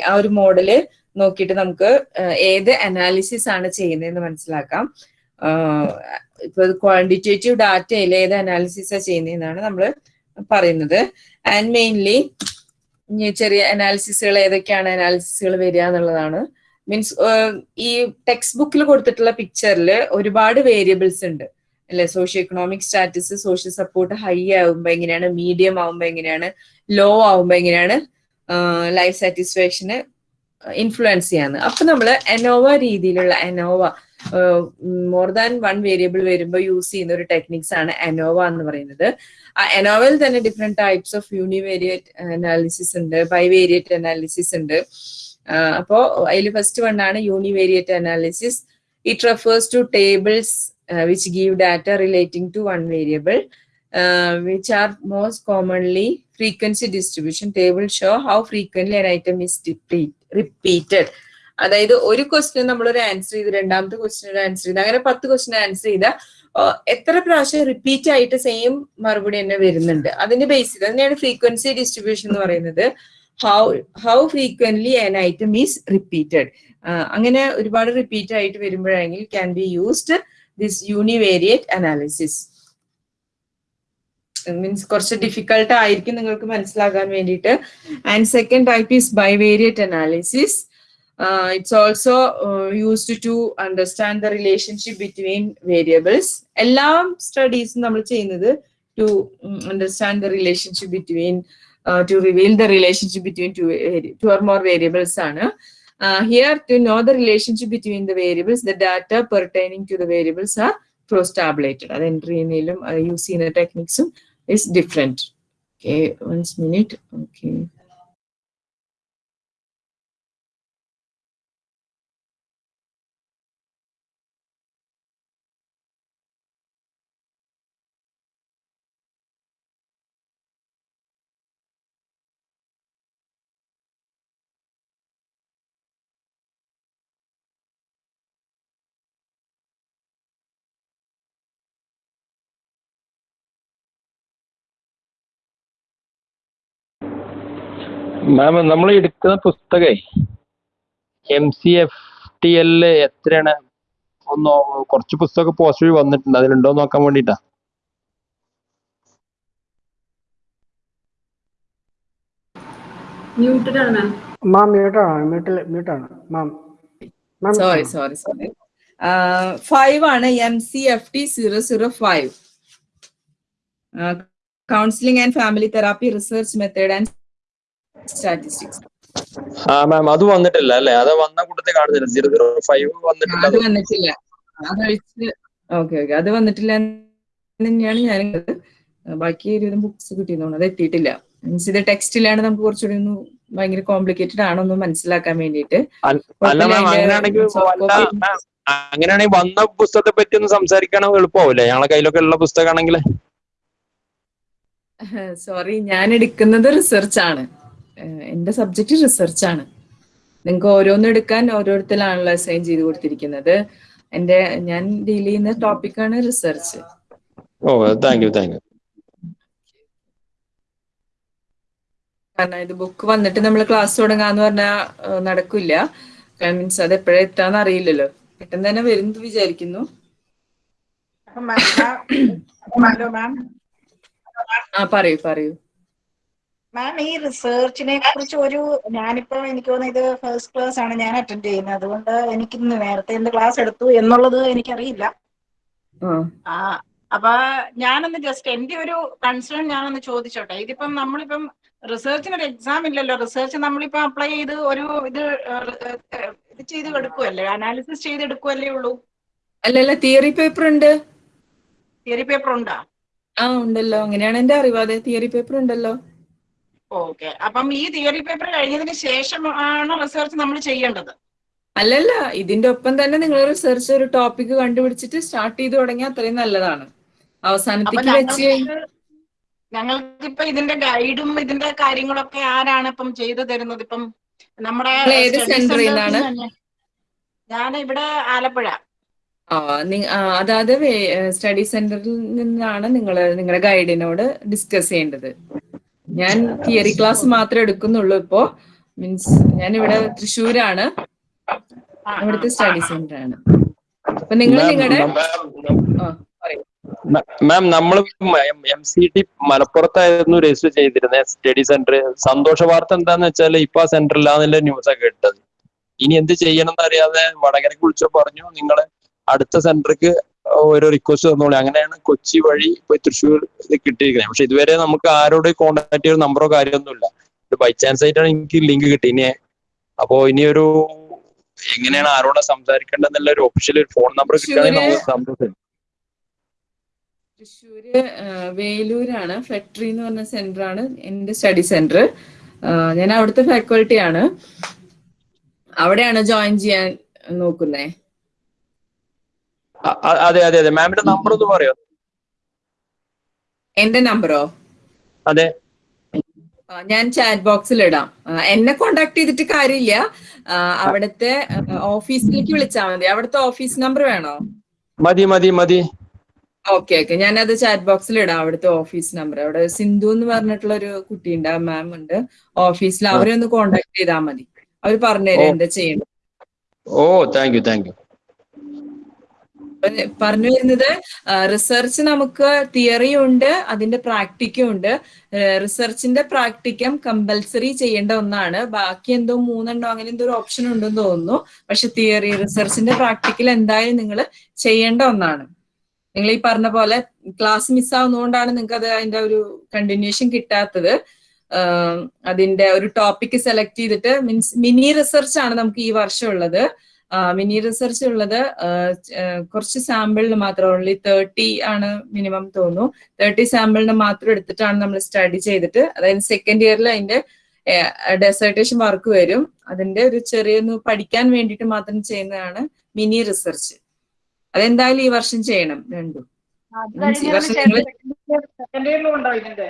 ആ ഒരു മോഡൽ നോക്കിയിട്ട് നമുക്ക് ഏത് അനാലിസിസ് ആണ് ചെയ്യുന്നതെന്ന് മനസ്സിലാക്കാം. ഇപ്പൊ ക്വാണ്ടിറ്റേറ്റീവ് ഡാറ്റയിൽ ഏത് അനാലിസിസ് ചെയ്യുന്നതെന്നാണ് നമ്മൾ പറയുന്നത്. ആൻഡ് മെയിൻലി ചെറിയ അനാലിസിസുകൾ ഏതൊക്കെയാണ് അനാലിസിസുകൾ വരിക എന്നുള്ളതാണ്. മീൻസ് ഈ ടെക്സ്റ്റ് ബുക്കിൽ കൊടുത്തിട്ടുള്ള പിക്ചറിൽ ഒരുപാട് വേരിയബിൾസ് ഉണ്ട്. അല്ലെ? Socio economic status social support high ആവുമ്പോ എങ്ങനെയാണ് മീഡിയം ആവുമ്പോ എങ്ങനെയാണ് ലോ ആവുമ്പോ എങ്ങനെയാണ് ലൈഫ് സാറ്റിസ്ഫാക്ഷന് ഇൻഫ്ലുവൻസ് ചെയ്യാന്ന് അപ്പൊ നമ്മൾ അനോവ രീതിയിലുള്ള ANOVA more than one variable വരുമ്പോൾ യൂസ് ചെയ്യുന്ന ഒരു ടെക്നിക്സ് ആണ് അനോവ എന്ന് പറയുന്നത്. ആ അനോവയിൽ തന്നെ different types of univariate analysis ഉണ്ട് ബൈവേരിയറ്റ് അനാലിസിസ് ഉണ്ട്. അപ്പോൾ അപ്പോ അതിൽ ഫസ്റ്റ് വൺ ആണ് univariate analysis it refers to tables which give data relating to one variable which are most commonly frequency distribution table show how frequently an item is repeated അതായത് ഒരു question നമ്മൾ ഒരു answer ചെയ്ത് രണ്ടാമത്തെ question ഒരു answer ചെയ്ത് അങ്ങനെ പത്ത് ക്വസ്റ്റ്യൻ ആൻസർ ചെയ്ത എത്ര പ്രാവശ്യം റിപ്പീറ്റ് ആയിട്ട് സെയിം മറുപടി തന്നെ വരുന്നുണ്ട്. അതിന്റെ ബേസിൽ തന്നെയാണ് ഫ്രീക്വൻസി ഡിസ്ട്രിബ്യൂഷൻ എന്ന് പറയുന്നത്. How how frequently an item is repeated അങ്ങനെ ഒരുപാട് റിപ്പീറ്റ് ആയിട്ട് വരുമ്പോഴെങ്കിൽ can be used this univariate analysis means കുറച്ച് ഡിഫിക്കൽട്ട് ആയിരിക്കും നിങ്ങൾക്ക് മനസ്സിലാകാൻ വേണ്ടിയിട്ട്. And second type is bivariate analysis it's also used to understand the relationship between variables എല്ലാ സ്റ്റഡീസും നമ്മൾ ചെയ്യുന്നത് to understand the relationship between to reveal the relationship between two two or more variables ആണ്. Here to know the relationship between the variables the data pertaining to the variables are പ്രോസ്റ്റാബിലേറ്റഡ് അത് entry ചെയ്യുന്നതിലും use ചെയ്യുന്ന ടെക്നിക്സും is different. Okay, one minute. Okay. Ma'am നമ്മൾ എടുക്കുന്ന പുസ്തകേ M C F T L എത്രയാണ്? ഒന്ന് കുറച്ച് പുസ്തകം പോസ്റ്റ് വന്നിട്ടുണ്ട്. അതിലുണ്ടോ നോക്കാൻ ma'am sorry sorry sorry. Uh, ആണ് M C F T zero zero five counselling and family therapy research method and statistics ആ മാം അത് വന്നിട്ടില്ല അല്ലേ? അത് വന്ന കൂട്ടത്തിൽ കാണുന്നില്ല സീറോ സീറോ ഫൈവ് വന്നിട്ടില്ല അത് വന്നിട്ടില്ല. അതൊഴിച്ച് ഓക്കെ ഓക്കെ അത് വന്നിട്ടില്ല തന്നെയാണ് ഞാൻ ബാക്കി ഒരുവിധം ബുക്സ് കിട്ടിയെന്ന് അത് എത്തിയിട്ടില്ല. മീൻസ് ഇത് ടെക്സ്റ്റിലാണ് നമുക്ക് കുറച്ചുകൂടി ഒന്ന് ഭയങ്കര കോംപ്ലിക്കേറ്റഡ് ആണോന്ന് മനസ്സിലാക്കാൻ വേണ്ടിയിട്ട്. അങ്ങനെയാണെങ്കിൽ വന്ന പുസ്തകത്തെ പറ്റി ഒന്ന് സംസാരിക്കണം എളുപ്പമാവില്ലേ? ഞങ്ങളെ കയ്യിലൊക്കെ ഉള്ള പുസ്തകമാണെങ്കിൽ. സോറി ഞാൻ എടുക്കുന്നത് റിസർച്ച് ആണ്. സബ്ജക്ട് റിസർച്ച് ആണ്. നിങ്ങൾക്ക് ഓരോന്നും എടുക്കാൻ ഓരോരുത്തരാണല്ലോ അസൈൻ ചെയ്ത് കൊടുത്തിരിക്കുന്നത്. എന്റെ ഞാൻ ഡീൽ ചെയ്യുന്ന ടോപ്പിക്കാണ് research oh thank you thank you കാരണം ഇത് ബുക്ക് വന്നിട്ട് നമ്മൾ ക്ലാസ് തുടങ്ങാന്ന് പറഞ്ഞാൽ നടക്കില്ല. മീൻസ് അത് എപ്പോഴാ എത്താന്ന് അറിയില്ലല്ലോ. പെട്ടെന്ന് തന്നെ വരും വിചാരിക്കുന്നു. ആ പറയൂ പറയൂ. മാം ഈ റിസർച്ചിനെ കുറിച്ച് ഒരു ഞാനിപ്പോ എനിക്ക് തോന്നുന്നത് ഇത് ഫസ്റ്റ് ക്ലാസ് ആണ് ഞാൻ അറ്റൻഡ് ചെയ്യുന്നത്. അതുകൊണ്ട് എനിക്ക് ഇന്ന് നേരത്തെ എന്ത് ക്ലാസ് എടുത്തു എന്നുള്ളത് എനിക്കറിയില്ല. ആ അപ്പൊ ഞാനൊന്ന് ജസ്റ്റ് എന്റെ ഒരു കൺസേൺ ഞാനൊന്ന് ചോദിച്ചോട്ടെ. ഇതിപ്പം നമ്മളിപ്പം റിസർച്ചിന് ഒരു എക്സാം ഇല്ലല്ലോ. റിസർച്ച് നമ്മളിപ്പോ അപ്ലൈ ചെയ്ത് ഒരു ഇത് ഇത് ചെയ്ത് എടുക്കുമല്ലേ അനാലിസിസ് ചെയ്ത് എടുക്കുമല്ലേ ഉള്ളൂ? അല്ലല്ല തിയറി പേപ്പർ ഉണ്ട്. തിയറി പേപ്പർ ഉണ്ടോ? ആ ഉണ്ടല്ലോ. അങ്ങനെയാണ് എന്റെ അറിവ്. അതെ തിയറി പേപ്പർ ഉണ്ടല്ലോ. ഓക്കെ. അപ്പം ഈ തിയറി പേപ്പർ കഴിഞ്ഞതിന് ശേഷം ആണ് റിസർച്ച് നമ്മൾ ചെയ്യേണ്ടത്? അല്ലല്ല ഇതിന്റെ ഒപ്പം തന്നെ നിങ്ങൾ റിസർച്ച് ഒരു ടോപ്പിക് കണ്ടുപിടിച്ചിട്ട് സ്റ്റാർട്ട് ചെയ്ത് തുടങ്ങിയാൽ അത്രയും നല്ലതാണ്. അവസാനത്തേക്ക് വെച്ച് ഞങ്ങൾക്ക് ഇപ്പൊ ഇതിന്റെ ഗൈഡും ഇതിന്റെ കാര്യങ്ങളൊക്കെ ആരാണ് ഇപ്പം ചെയ്തു തരുന്നത്? ഇപ്പം നമ്മുടെ ഏത് സെന്ററിൽ നിന്നാണ്? ഞാൻ ഇവിടെ ആലപ്പുഴ. അതായത് സ്റ്റഡി സെന്ററിൽ നിന്നാണ് നിങ്ങൾ നിങ്ങളുടെ ഗൈഡിനോട് ഡിസ്കസ് ചെയ്യേണ്ടത്. ഞാൻ തിയറി ക്ലാസ് മാത്രമേ എടുക്കുന്നുള്ളൂ ഇപ്പോ. മീൻസ് ഞാൻ ഇവിടെ തൃശ്ശൂരാണ്. ഇവിടുത്തെ സ്റ്റഡി സെന്റർ ആണ്. അപ്പൊ നിങ്ങൾ നിങ്ങളുടെ മാം നമ്മൾ എം സി ടി മലപ്പുറത്തായിരുന്നു രജിസ്റ്റർ ചെയ്തിരുന്നത് സ്റ്റഡി സെന്റർ സന്തോഷ വാർത്ത എന്താന്ന് വെച്ചാൽ ഇപ്പൊ ആ സെന്റർ ഇല്ലാന്നുള്ള ന്യൂസ് ഒക്കെ കേട്ടത് ഇനി എന്ത് ചെയ്യണം എന്നറിയാതെ വടകരക്ക് വിളിച്ചോ പറഞ്ഞു നിങ്ങൾ അടുത്ത സെന്റർക്ക് ഒരു റിക്വസ്റ്റ് തന്നോളി അങ്ങനെയാണ് കൊച്ചി വഴി ഇപ്പൊ തൃശ്ശൂർ ഇത് കിട്ടിയിരിക്കുന്നത്. പക്ഷെ ഇതുവരെ നമുക്ക് ആരോട് കോണ്ടാക്ട് ചെയ്ത നമ്പറോ കാര്യമൊന്നുമില്ല ബൈ ചാൻസ് ആയിട്ടാണ് എനിക്ക് ലിങ്ക് കിട്ടി ഇനി അപ്പോ ഇനി ഒരു എങ്ങനെയാണ് ആരോടെ സംസാരിക്കേണ്ടതെന്നുള്ള ഒരു ഒഫീഷ്യൽ ഒരു ഫോൺ നമ്പർ കിട്ടുകയാണെങ്കിൽ നമുക്ക് സന്തോഷം തൃശ്ശൂര് വേലൂരാണ്. ഫെക്ടറി എന്ന് പറഞ്ഞ സെന്റർ ആണ് എന്റെ സ്റ്റഡി സെന്റർ ഞാൻ അവിടുത്തെ ഫാക്കൾട്ടി ആണ്. അവിടെയാണ് ജോയിൻ ചെയ്യാൻ നോക്കുന്നേ? അതെ അതെ അതെ. മാമിന്റെ നമ്പർ ഒന്ന് പറയോ? എന്റെ നമ്പറോ അതെ. ഞാൻ ചാറ്റ് ബോക്സിൽ ഇടാം. എന്നെ കോണ്ടാക്ട് ചെയ്തിട്ട് കാര്യമില്ല. അവിടുത്തെ ഓഫീസിലേക്ക് വിളിച്ചാൽ മതി. അവിടുത്തെ ഓഫീസ് നമ്പർ വേണോ? മതി മതി മതി. ഓക്കെ ഓക്കെ അത് ചാറ്റ് ബോക്സിൽ ഇടാം അവിടുത്തെ ഓഫീസ് നമ്പർ അവിടെ സിന്ധു എന്ന് പറഞ്ഞിട്ടുള്ള ഒരു കുട്ടി ഉണ്ട്. മാം ഉണ്ട് ഓഫീസിൽ അവരെ ഒന്ന് കോണ്ടാക്ട് ചെയ്താൽ മതി. അവർ പറഞ്ഞുതരും. എന്താ ചെയ്യണം ഓ താങ്ക് യു താങ്ക് യു പറഞ്ഞു വരുന്നത്. റിസർച്ച് നമുക്ക് തിയറി ഉണ്ട് അതിന്റെ പ്രാക്ടിക്കും ഉണ്ട്. റിസർച്ചിന്റെ പ്രാക്ടിക്കം കമ്പൽസറി ചെയ്യേണ്ട ഒന്നാണ്. ബാക്കി എന്തോ മൂന്നെണ്ണോ അങ്ങനെ എന്തോ ഒരു ഓപ്ഷൻ ഉണ്ടെന്ന് തോന്നുന്നു. പക്ഷെ തിയറി റിസർച്ചിന്റെ പ്രാക്ടിക്കൽ എന്തായാലും നിങ്ങൾ ചെയ്യേണ്ട ഒന്നാണ്. നിങ്ങൾ ഈ പറഞ്ഞ പോലെ ക്ലാസ് മിസ്സാവുന്നതുകൊണ്ടാണ് നിങ്ങൾക്ക് അത് അതിന്റെ ഒരു കണ്ടിന്യൂഷൻ കിട്ടാത്തത്. അതിന്റെ ഒരു ടോപ്പിക് സെലക്ട് ചെയ്തിട്ട് മീൻസ് മിനി റിസർച്ച് ആണ് നമുക്ക് ഈ വർഷം ഉള്ളത്. മിനി റിസർച്ച് ഉള്ളത് കുറച്ച് സാമ്പിളിന് മാത്രം ഓൺലി തേർട്ടി ആണ് മിനിമം തോന്നുന്നു. തേർട്ടി സാമ്പിളിന് മാത്രം എടുത്തിട്ടാണ് നമ്മൾ സ്റ്റഡി ചെയ്തിട്ട്. അതായത് സെക്കൻഡ് ഇയറിൽ അതിന്റെ ഡെസേർട്ടേഷൻ വർക്ക് വരും. അതിന്റെ ഒരു ചെറിയൊന്ന് പഠിക്കാൻ വേണ്ടിയിട്ട് മാത്രം ചെയ്യുന്നതാണ് മിനി റിസർച്ച് അതെന്തായാലും ഈ വർഷം ചെയ്യണം രണ്ടും. സെക്കൻഡ് ഇയറിലും ഉണ്ടോ ഇതിന്റെ.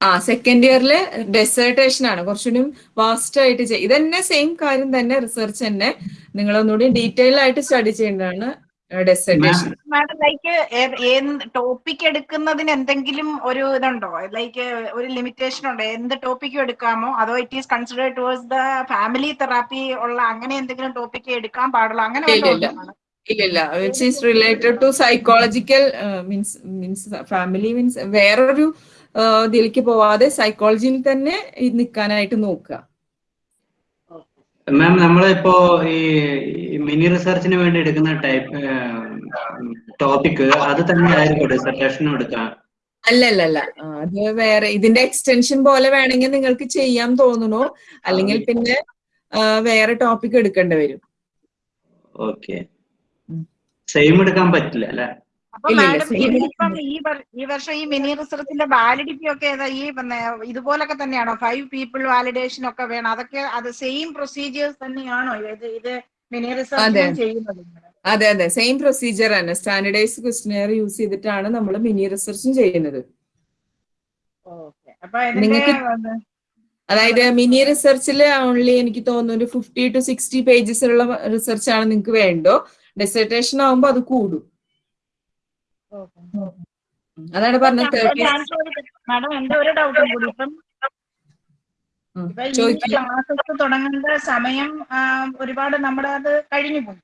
ആ സെക്കൻഡ് ഇയറിലെ ഡെസേർട്ടേഷൻ ആണ്. കുറച്ചുകൂടി വാസ്റ്റ് ആയിട്ട് ചെയ്യും ഇതന്നെ സെയിം കാര്യം തന്നെ റിസർച്ച് തന്നെ. നിങ്ങൾ ഒന്നുകൂടി ഡീറ്റെയിൽ ആയിട്ട് സ്റ്റഡി ചെയ്യേണ്ടതാണ് ഡെസേർട്ടേഷൻ മാഡം ലൈക്ക് ടോപ്പിക് എടുക്കുന്നതിന് എന്തെങ്കിലും ഒരു ഇതുണ്ടോ? ലൈക്ക് ഒരു ലിമിറ്റേഷൻ ഉണ്ടോ? എന്ത് ടോപ്പിക്കും എടുക്കാമോ? അതോ it is consider towards the family therapy ഉള്ള അങ്ങനെ എന്തെങ്കിലും ടോപ്പിക് എടുക്കാൻ പാടുള്ളൂ? അങ്ങനെ ഇല്ല, ഇല്ല. ഉണ്ടോ? ഇല്ലില്ല which is related to psychological means means family means വേറൊരു ഇതിലേക്ക് പോവാതെ സൈക്കോളജിയിൽ തന്നെ നിൽക്കാനായിട്ട് നോക്കുക മാം നമ്മളിപ്പോ ഈ മിനി റിസർച്ചിന് വേണ്ടി എടുക്കുന്ന ടൈപ്പ് ടോപ്പിക് അത് തന്നെ ആയിരിക്കും ഡിസർട്ടേഷനും എടുക്കാം. അല്ല അല്ല അല്ല അത് വേറെ. ഇതിന്റെ എക്സ്റ്റൻഷൻ പോലെ വേണമെങ്കിൽ നിങ്ങൾക്ക് ചെയ്യാൻ തോന്നുന്നു. അല്ലെങ്കിൽ പിന്നെ വേറെ ടോപ്പിക് എടുക്കേണ്ടി വരും. ഓക്കെ സെയിം എടുക്കാൻ പറ്റില്ല അല്ലെ? അപ്പൊ മാഡം ഇപ്പം ഈ ഈ വർഷം ഈ മിനി റിസർച്ചിന്റെ വാലിഡിറ്റി ഒക്കെ ഈ ഇതുപോലൊക്കെ തന്നെയാണോ? ഫൈവ് പീപ്പിൾ വാലിഡേഷൻ ഒക്കെ വേണം. അതൊക്കെ അത് സെയിം പ്രൊസീജിയേഴ്സ് തന്നെയാണോ? ഇത് ഇത് മിനി റിസർച്ച് അതെ. ചെയ്യുന്നത്? അതെ അതെ. സെയിം പ്രൊസീജിയർ തന്നെ. സ്റ്റാൻഡേർഡൈസ്ഡ് ക്വസ്റ്റിനെയർ യൂസ് ചെയ്തിട്ടാണ് നമ്മൾ മിനി റിസർച്ചും ചെയ്യുന്നത്. നിങ്ങൾക്ക് അതായത് മിനി റിസർച്ചിൽ ഓൺലി എനിക്ക് തോന്നുന്നു ഒരു ഫിഫ്റ്റി ടു സിക്സ്റ്റി പേജസ് ഉള്ള റിസർച്ച് ആണ് നിങ്ങൾക്ക് വേണ്ടോ ഡെസർട്ടേഷൻ ആകുമ്പോൾ അത് കൂടും. അതാണ് പറഞ്ഞത് മാഡം എന്റെ ഒരു ഡൗട്ടും കൂടി ഇപ്പം? ഇപ്പൊ ഈ ക്ലാസ്സസ് തുടങ്ങേണ്ട സമയം ഒരുപാട് നമ്മുടെ അത് കഴിഞ്ഞു പോയി.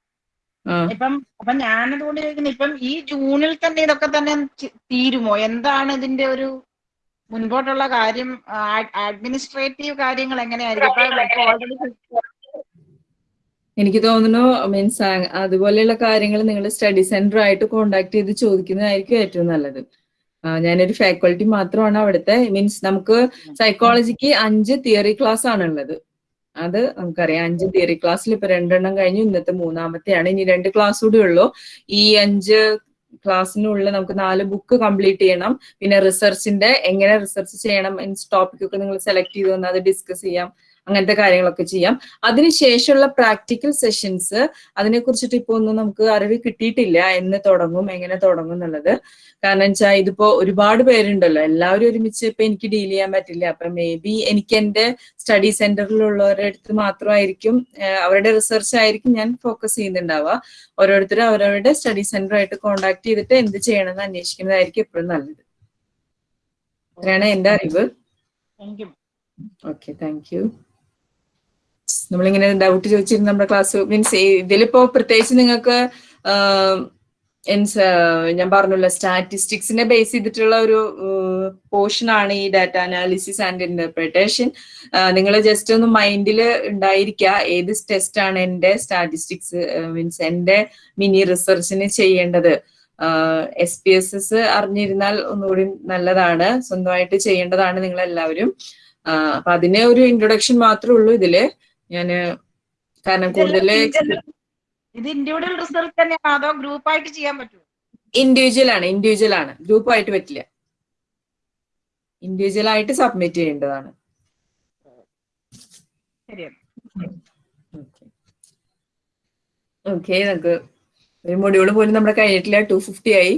ഇപ്പം അപ്പൊ ഞാനതുകൊണ്ട് ചോദിക്കുന്നത് ഇപ്പം ഈ ജൂണിൽ തന്നെ ഇതൊക്കെ തന്നെ തീരുമോ? എന്താണ് ഇതിന്റെ ഒരു മുൻപോട്ടുള്ള കാര്യം? അഡ്മിനിസ്ട്രേറ്റീവ് കാര്യങ്ങൾ എങ്ങനെയായിരിക്കും? ഓൾറെഡി എനിക്ക് തോന്നുന്നു മീൻസ് അതുപോലെയുള്ള കാര്യങ്ങൾ നിങ്ങൾ സ്റ്റഡി സെന്റർ ആയിട്ട് കോണ്ടാക്ട് ചെയ്ത് ചോദിക്കുന്നതായിരിക്കും ഏറ്റവും നല്ലത്. ഞാനൊരു ഫാക്കൾട്ടി മാത്രമാണ് അവിടുത്തെ. മീൻസ് നമുക്ക് സൈക്കോളജിക്ക് അഞ്ച് തിയറി ക്ലാസ് ആണ് ഉള്ളത് അത് നമുക്കറിയാം. അഞ്ച് തിയറി ക്ലാസ്സിൽ ഇപ്പൊ രണ്ടെണ്ണം കഴിഞ്ഞു ഇന്നത്തെ മൂന്നാമത്തെയാണ്. ഇനി രണ്ട് ക്ലാസ് കൂടി ഉള്ളൂ. ഈ അഞ്ച് ക്ലാസ്സിനുള്ളിൽ നമുക്ക് നാല് ബുക്ക് കംപ്ലീറ്റ് ചെയ്യണം. പിന്നെ റിസർച്ചിന്റെ എങ്ങനെ റിസർച്ച് ചെയ്യണം മീൻസ് ടോപ്പിക്കൊക്കെ നിങ്ങൾ സെലക്ട് ചെയ്ത് അത് ഡിസ്കസ് ചെയ്യാം. അങ്ങനത്തെ കാര്യങ്ങളൊക്കെ ചെയ്യാം. അതിനുശേഷമുള്ള പ്രാക്ടിക്കൽ സെഷൻസ് അതിനെ കുറിച്ചിട്ട് ഇപ്പൊ ഒന്നും നമുക്ക് അറിവ് കിട്ടിയിട്ടില്ല. എന്ന് തുടങ്ങും എങ്ങനെ തുടങ്ങും എന്നുള്ളത്. കാരണം വെച്ചാൽ ഇതിപ്പോ ഒരുപാട് പേരുണ്ടല്ലോ. എല്ലാവരും ഒരുമിച്ച് ഇപ്പൊ എനിക്ക് ഡീൽ ചെയ്യാൻ പറ്റില്ല. അപ്പൊ മേ ബി എനിക്ക് എന്റെ സ്റ്റഡി സെന്ററിലുള്ളവരുടെ അടുത്ത് മാത്രമായിരിക്കും അവരുടെ റിസർച്ച് ആയിരിക്കും ഞാൻ ഫോക്കസ് ചെയ്യുന്നുണ്ടാവുക. ഓരോരുത്തരും അവരവരുടെ സ്റ്റഡി സെന്ററുമായിട്ട് കോണ്ടാക്ട് ചെയ്തിട്ട് എന്ത് ചെയ്യണമെന്ന് അന്വേഷിക്കുന്നതായിരിക്കും എപ്പോഴും നല്ലത്. അത്രയാണ് എന്റെ അറിവ്. ഓക്കെ താങ്ക് യു നമ്മളിങ്ങനെ ഡൗട്ട് ചോദിച്ചിരുന്നു നമ്മുടെ ക്ലാസ് മീൻസ് ഇതിലിപ്പോ പ്രത്യേകിച്ച് നിങ്ങൾക്ക് ഞാൻ പറഞ്ഞല്ലോ സ്റ്റാറ്റിസ്റ്റിക്സിനെ ബേസ് ചെയ്തിട്ടുള്ള ഒരു പോർഷൻ ആണ് ഈ ഡാറ്റ അനാലിസിസ് ആൻഡ് ഇന്റർപ്രിട്ടേഷൻ നിങ്ങൾ ജസ്റ്റ് ഒന്ന് മൈൻഡിൽ ഉണ്ടായിരിക്കുക ഏത് ടെസ്റ്റ് ആണ് എന്റെ സ്റ്റാറ്റിസ്റ്റിക്സ് മീൻസ് എന്റെ മിനി റിസർച്ചിന് ചെയ്യേണ്ടത്. എസ് പി എസ് എസ് അറിഞ്ഞിരുന്നാൽ ഒന്നുകൂടി നല്ലതാണ്. സ്വന്തമായിട്ട് ചെയ്യേണ്ടതാണ് നിങ്ങൾ എല്ലാവരും അപ്പൊ അതിനെ ഒരു ഇൻട്രൊഡക്ഷൻ മാത്രമേ ഉള്ളൂ ഇതിൽ. ഞാൻ കാരണം കൂടുതൽ ഇത് ഇൻഡിവിജ്വൽ റിസർച്ച് തന്നെയാണോ അതോ ഗ്രൂപ്പ് ആയിട്ട് ചെയ്യാൻ പറ്റുമോ ഇൻഡിവിജ്വൽ ആണ് ഇൻഡിവിജ്വൽ ആണ്. ഗ്രൂപ്പ് ആയിട്ട് പറ്റില്ല. ഇൻഡിവിജ്വൽ ആയിട്ട് സബ്മിറ്റ് ചെയ്യേണ്ടതാണ്. ഓക്കെ നമുക്ക് ഒരു മൊഡ്യൂൾ പോലും നമ്മുടെ കഴിഞ്ഞിട്ടില്ല ടു ഫിഫ്റ്റി ആയി.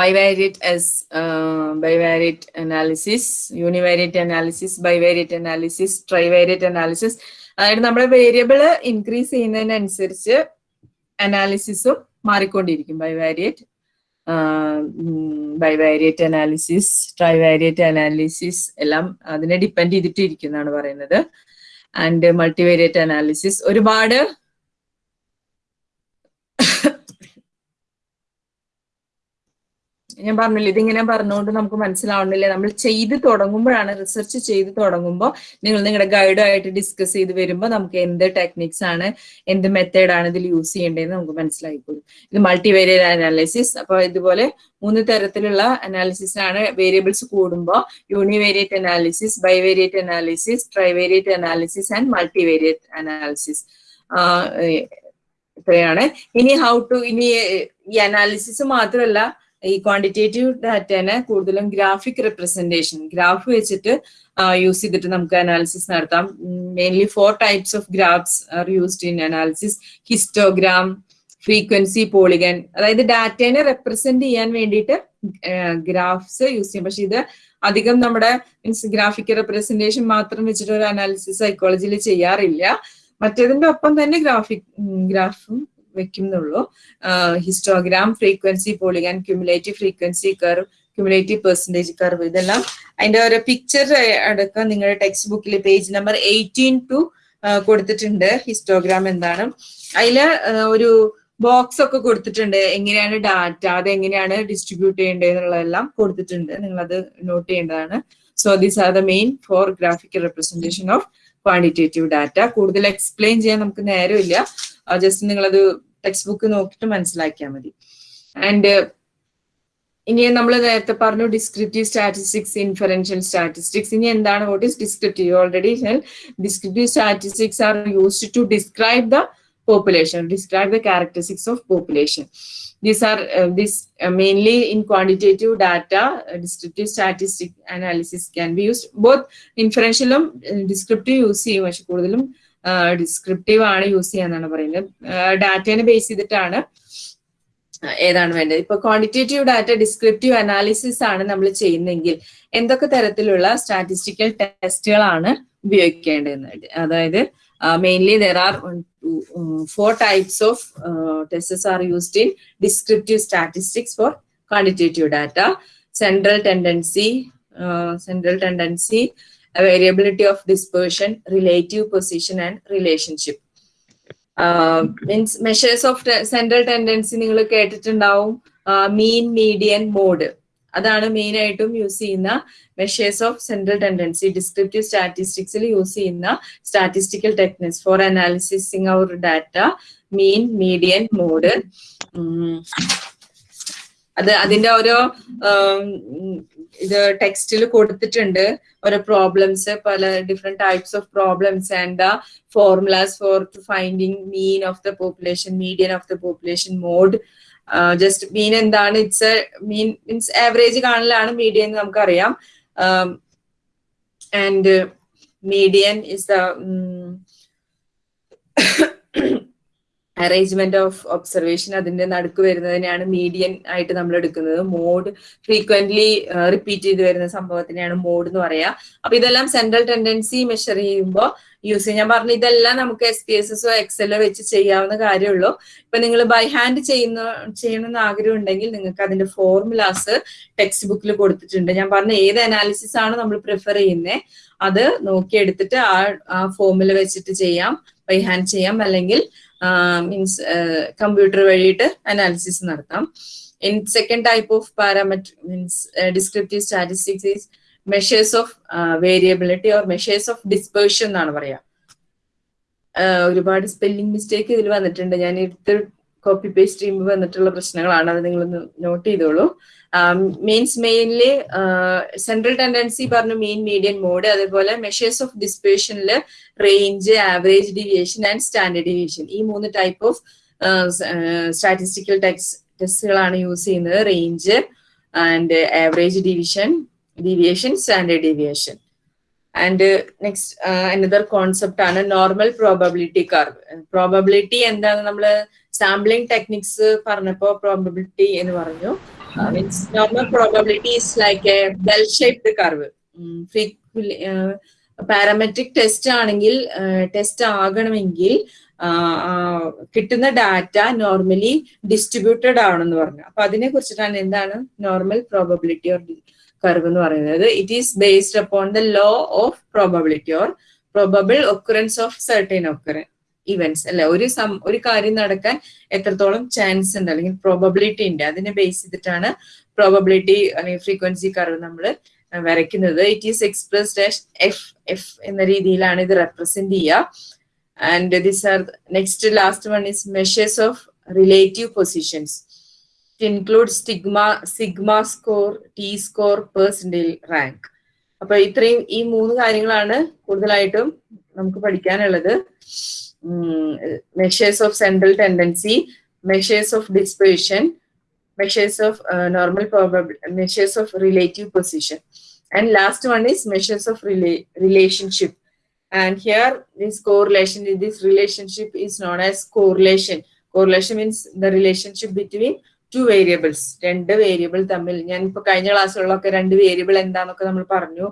Bivariate as uh, bivariate analysis, univariate analysis, bivariate analysis, trivariate analysis. അതായത് നമ്മുടെ വേരിയബിൾ ഇൻക്രീസ് ചെയ്യുന്നതിനനുസരിച്ച് അനാലിസിസും മാറിക്കൊണ്ടിരിക്കും ബൈവാരിയേറ്റ് ബൈവാരിയേറ്റ് അനാലിസിസ് ട്രൈവാരിയേറ്റ് അനാലിസിസ് എല്ലാം അതിനെ ഡിപ്പെൻഡ് ചെയ്തിട്ടിരിക്കുന്നതാണ് പറയുന്നത് ആൻഡ് മൾട്ടിവേരിയേറ്റ് അനാലിസിസ് ഒരുപാട് ഞാൻ പറഞ്ഞില്ല ഇതിങ്ങനെ പറഞ്ഞുകൊണ്ട് നമുക്ക് മനസ്സിലാവണില്ല നമ്മൾ ചെയ്ത് തുടങ്ങുമ്പോഴാണ് റിസർച്ച് ചെയ്ത് തുടങ്ങുമ്പോൾ നിങ്ങൾ നിങ്ങളുടെ ഗൈഡുമായിട്ട് ഡിസ്കസ് ചെയ്ത് വരുമ്പോൾ നമുക്ക് എന്ത് ടെക്നിക്സ് ആണ് എന്ത് മെത്തേഡാണ് ഇതിൽ യൂസ് ചെയ്യേണ്ടതെന്ന് നമുക്ക് മനസ്സിലായിക്കോളും. ഇത് മൾട്ടിവേരിയൽ അനാലിസിസ് അപ്പോൾ ഇതുപോലെ മൂന്ന് തരത്തിലുള്ള അനാലിസിസ് ആണ് വേരിയബിൾസ് കൂടുമ്പോൾ univariate analysis bivariate analysis trivariate analysis and multivariate analysis ഇത്രയാണ്. ഇനി ഹൗ ടു ഇനി ഈ അനാലിസിസ് മാത്രമല്ല ഈ ക്വാണ്ടിറ്റേറ്റീവ് ഡാറ്റേനെ കൂടുതലും ഗ്രാഫിക് റെപ്രസെന്റേഷൻ ഗ്രാഫ് വെച്ചിട്ട് യൂസ് ചെയ്തിട്ട് നമുക്ക് അനാലിസിസ് നടത്താം. Mainly four types of graphs are used in analysis histogram frequency polygon അതായത് ഡാറ്റേനെ റെപ്രസെന്റ് ചെയ്യാൻ വേണ്ടിയിട്ട് ഗ്രാഫ്സ് യൂസ് ചെയ്യും. പക്ഷെ ഇത് അധികം നമ്മുടെ മീൻസ് ഗ്രാഫിക് റെപ്രസെന്റേഷൻ മാത്രം വെച്ചിട്ട് ഒരു അനാലിസിസ് സൈക്കോളജിയിൽ ചെയ്യാറില്ല. മറ്റേതിന്റെ ഒപ്പം തന്നെ ഗ്രാഫിക് ഗ്രാഫും വെക്കുന്നുള്ളൂ. Histogram frequency polygon cumulative frequency curve cumulative percentage curve ഇതെല്ലാം അതിന്റെ ഒരു പിക്ചർ അടക്കം നിങ്ങളുടെ ടെക്സ്റ്റ് ബുക്കിൽ പേജ് നമ്പർ എയ്റ്റീൻ ടു കൊടുത്തിട്ടുണ്ട്. ഹിസ്റ്റോഗ്രാം എന്താണ്? അതിൽ ഒരു ബോക്സ് ഒക്കെ കൊടുത്തിട്ടുണ്ട്. എങ്ങനെയാണ് ഡാറ്റ അത് എങ്ങനെയാണ് ഡിസ്ട്രിബ്യൂട്ട് ചെയ്യേണ്ടത് എന്നുള്ളതെല്ലാം കൊടുത്തിട്ടുണ്ട്. നിങ്ങളത് നോട്ട് ചെയ്യേണ്ടതാണ്. So these are the main four graphical representation of quantitative data കൂടുതൽ എക്സ്പ്ലെയിൻ ചെയ്യാൻ നമുക്ക് നേരമില്ല. ജസ്റ്റ് നിങ്ങളത് ടെക്സ്റ്റ് ബുക്ക് നോക്കിയിട്ട് മനസ്സിലാക്കിയാൽ മതി. ആൻഡ് ഇനി നമ്മൾ നേരത്തെ പറഞ്ഞു ഡിസ്ക്രിപ്റ്റീവ് സ്റ്റാറ്റിസ്റ്റിക്സ് ഇൻഫറൻഷ്യൽ സ്റ്റാറ്റിസ്റ്റിക്സ് ഇനി എന്താണ് what is descriptive already descriptive statistics are used to describe the population describe the characteristics of population. These are uh, this uh, mainly in quantitative data uh, descriptive statistic analysis can be used. Both ഇൻഫറൻഷ്യലും descriptive use ചെയ്യും. പക്ഷെ കൂടുതലും descriptive ആണ് use ചെയ്യാന്നാണ് പറയുന്നത്. ഡാറ്റേനെ base ചെയ്തിട്ടാണ് ഏതാണ് വേണ്ടത്. ഇപ്പൊ ക്വാണ്ടിറ്റേറ്റീവ് ഡാറ്റ ഡിസ്ക്രിപ്റ്റീവ് അനാലിസിസ് ആണ് നമ്മൾ ചെയ്യുന്നെങ്കിൽ എന്തൊക്കെ തരത്തിലുള്ള സ്റ്റാറ്റിസ്റ്റിക്കൽ ടെസ്റ്റുകളാണ് ഉപയോഗിക്കേണ്ടതെന്ന്. അതായത് Uh, mainly, there um, four types of uh, tests are used in descriptive statistics for quantitative data. Central tendency, uh, central tendency, variability of dispersion, relative position, and relationship. Means measures of central tendency നിങ്ങൾ കേട്ടിട്ടുണ്ടാവും mean median mode അതാണ് main ആയിട്ടും use ചെയ്യുന്ന measures of central tendency descriptive സ്റ്റാറ്റിസ്റ്റിക്സിൽ use ചെയ്യുന്ന statistical techniques for analysing our data mean median mode അത് അതിന്റെ ഓരോ ഇത് ടെക്സ്റ്റിൽ കൊടുത്തിട്ടുണ്ട്. ഓരോ പ്രോബ്ലംസ് പല different types of problems and the formulas for finding mean of the population median of the population mode just mean എന്താണ്? ഇറ്റ്സ് മീൻ മീൻസ് ആവറേജ് കാണലാണ് മീഡിയൻ എന്ന് നമുക്കറിയാം. And median is arrangement of observation അതിന്റെ നടുക്ക് വരുന്നതിനെയാണ് median ആയിട്ട് നമ്മൾ എടുക്കുന്നത്. Mode frequently repeat ചെയ്ത് വരുന്ന സംഭവത്തിനെയാണ് മോഡ് എന്ന് പറയാ. അപ്പൊ ഇതെല്ലാം സെൻട്രൽ ടെൻഡൻസി മെഷർ ചെയ്യുമ്പോൾ യൂസ് ചെയ്യും. ഞാൻ പറഞ്ഞു ഇതെല്ലാം നമുക്ക് എസ് പി എസ് എസോ എക്സലോ വെച്ച് ചെയ്യാവുന്ന കാര്യമുള്ളൂ. ഇപ്പൊ നിങ്ങൾ ബൈ ഹാൻഡ് ചെയ്യുന്ന ചെയ്യണമെന്ന് ആഗ്രഹം ഉണ്ടെങ്കിൽ നിങ്ങൾക്ക് അതിന്റെ ഫോർമുലാസ് ടെക്സ്റ്റ് ബുക്കിൽ കൊടുത്തിട്ടുണ്ട്. ഞാൻ പറഞ്ഞ ഏത് അനാലിസിസ് ആണ് നമ്മൾ പ്രിഫർ ചെയ്യുന്നത് അത് നോക്കിയെടുത്തിട്ട് ആ ആ ഫോർമുല വെച്ചിട്ട് ചെയ്യാം. ബൈ ഹാൻഡ് ചെയ്യാം. അല്ലെങ്കിൽ മീൻസ് കമ്പ്യൂട്ടർ വഴിയിട്ട് അനാലിസിസ് നടത്താം. In second type of parametric means descriptive statistics is measures of variability or measures of dispersion എന്നാണ് പറയാ. ഒരുപാട് സ്പെല്ലിംഗ് മിസ്റ്റേക്ക് ഇതിൽ വന്നിട്ടുണ്ട്. ഞാൻ എടുത്ത് കോപ്പി പേസ്റ്റ് ചെയ്യുമ്പോൾ വന്നിട്ടുള്ള പ്രശ്നങ്ങളാണ്. അത് നിങ്ങളൊന്ന് നോട്ട് ചെയ്തോളൂ. മെയിൻസ് മെയിൻലി സെൻട്രൽ ടെൻഡൻസി പറഞ്ഞു മെയിൻ മീഡിയൻ മോഡ് അതേപോലെ measures of ഡിസ്പേഷനിൽ range average deviation and standard deviation ഈ മൂന്ന് ടൈപ്പ് ഓഫ് സ്റ്റാറ്റിസ്റ്റിക്കൽ ടെസ്റ്റുകളാണ് യൂസ് ചെയ്യുന്നത്. Range and average division deviation standard deviation and next another concept ആണ് normal probability curve probability എന്താണ് നമ്മൾ sampling techniques പറഞ്ഞപ്പോ probability എന്ന് പറഞ്ഞു. Means normal probability is like a bell shaped curve parametric test ആണെങ്കിൽ test ആകണമെങ്കിൽ കിട്ടുന്ന ഡാറ്റ നോർമലി ഡിസ്ട്രിബ്യൂട്ടഡ് ആണെന്ന് പറഞ്ഞു. അപ്പൊ അതിനെ കുറിച്ചിട്ടാണ് എന്താണ് നോർമൽ പ്രോബബിലിറ്റി ഓർ കർവ് എന്ന് പറയുന്നത്. It is based upon the law of probability or probable occurrence of certain occurrence events അല്ലെ ഒരു സം ഒരു കാര്യം നടക്കാൻ എത്രത്തോളം ചാൻസ് ഉണ്ട്? അല്ലെങ്കിൽ പ്രോബബിലിറ്റി ഉണ്ട്. അതിനെ ബേസ് ചെയ്തിട്ടാണ് പ്രോബബിലിറ്റി അല്ലെങ്കിൽ ഫ്രീക്വൻസി കർവ് നമ്മൾ വരയ്ക്കുന്നത്. It is express dash F F എന്ന രീതിയിലാണ് ഇത് റെപ്രസെന്റ് ചെയ്യുക. And this are next last one is measures of relative positions include stigma, sigma score T score percentile rank അപ്പൊ ഇത്രയും ഈ മൂന്ന് കാര്യങ്ങളാണ് കൂടുതലായിട്ടും നമുക്ക് പഠിക്കാനുള്ളത് measures of central tendency measures of dispersion measures of uh, normal measures of relative position. And last one is measures of rela relationship. And here this correlation, this relationship is known as correlation. Correlation means the relationship between two variables രണ്ട് variable തമ്മിൽ. ഞാൻ ഇപ്പൊ കഴിഞ്ഞ ക്ലാസ്സുകളിലൊക്കെ രണ്ട് variable എന്താന്നൊക്കെ നമ്മൾ പറഞ്ഞു.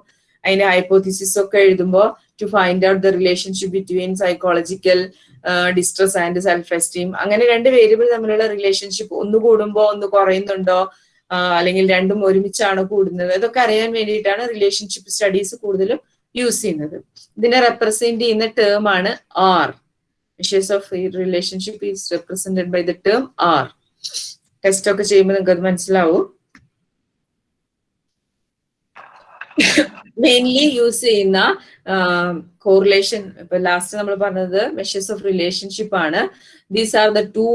അതിന്റെ hypothesis ഒക്കെ എഴുതുമ്പോൾ to find out the relationship between psychological distress and self esteem അങ്ങനെ രണ്ട് വേരിയബിൾ തമ്മിലുള്ള റിലേഷൻഷിപ്പ് ഒന്ന് കൂടുമ്പോൾ ഒന്ന് കുറയുന്നുണ്ടോ? അല്ലെങ്കിൽ രണ്ടും ഒരുമിച്ചാണോ കൂടുന്നത്? ഇതൊക്കെ അറിയാൻ വേണ്ടിയിട്ടാണ് റിലേഷൻഷിപ്പ് സ്റ്റഡീസ് കൂടുതലും യൂസ് ചെയ്യുന്നത്. ഇതിനെ റെപ്രസെന്റ് ചെയ്യുന്ന ടേം ആണ് R measures of relationship is represented by the term R test ഒക്കെ ചെയ്യുമ്പോൾ നിങ്ങൾക്ക് അത് മനസ്സിലാവും. മെയിൻലി യൂസ് ചെയ്യുന്ന കോറിലേഷൻ ഇപ്പൊ ലാസ്റ്റ് നമ്മൾ പറഞ്ഞത് മെഷേഴ്സ് ഓഫ് റിലേഷൻഷിപ്പ് ആണ്. These are the two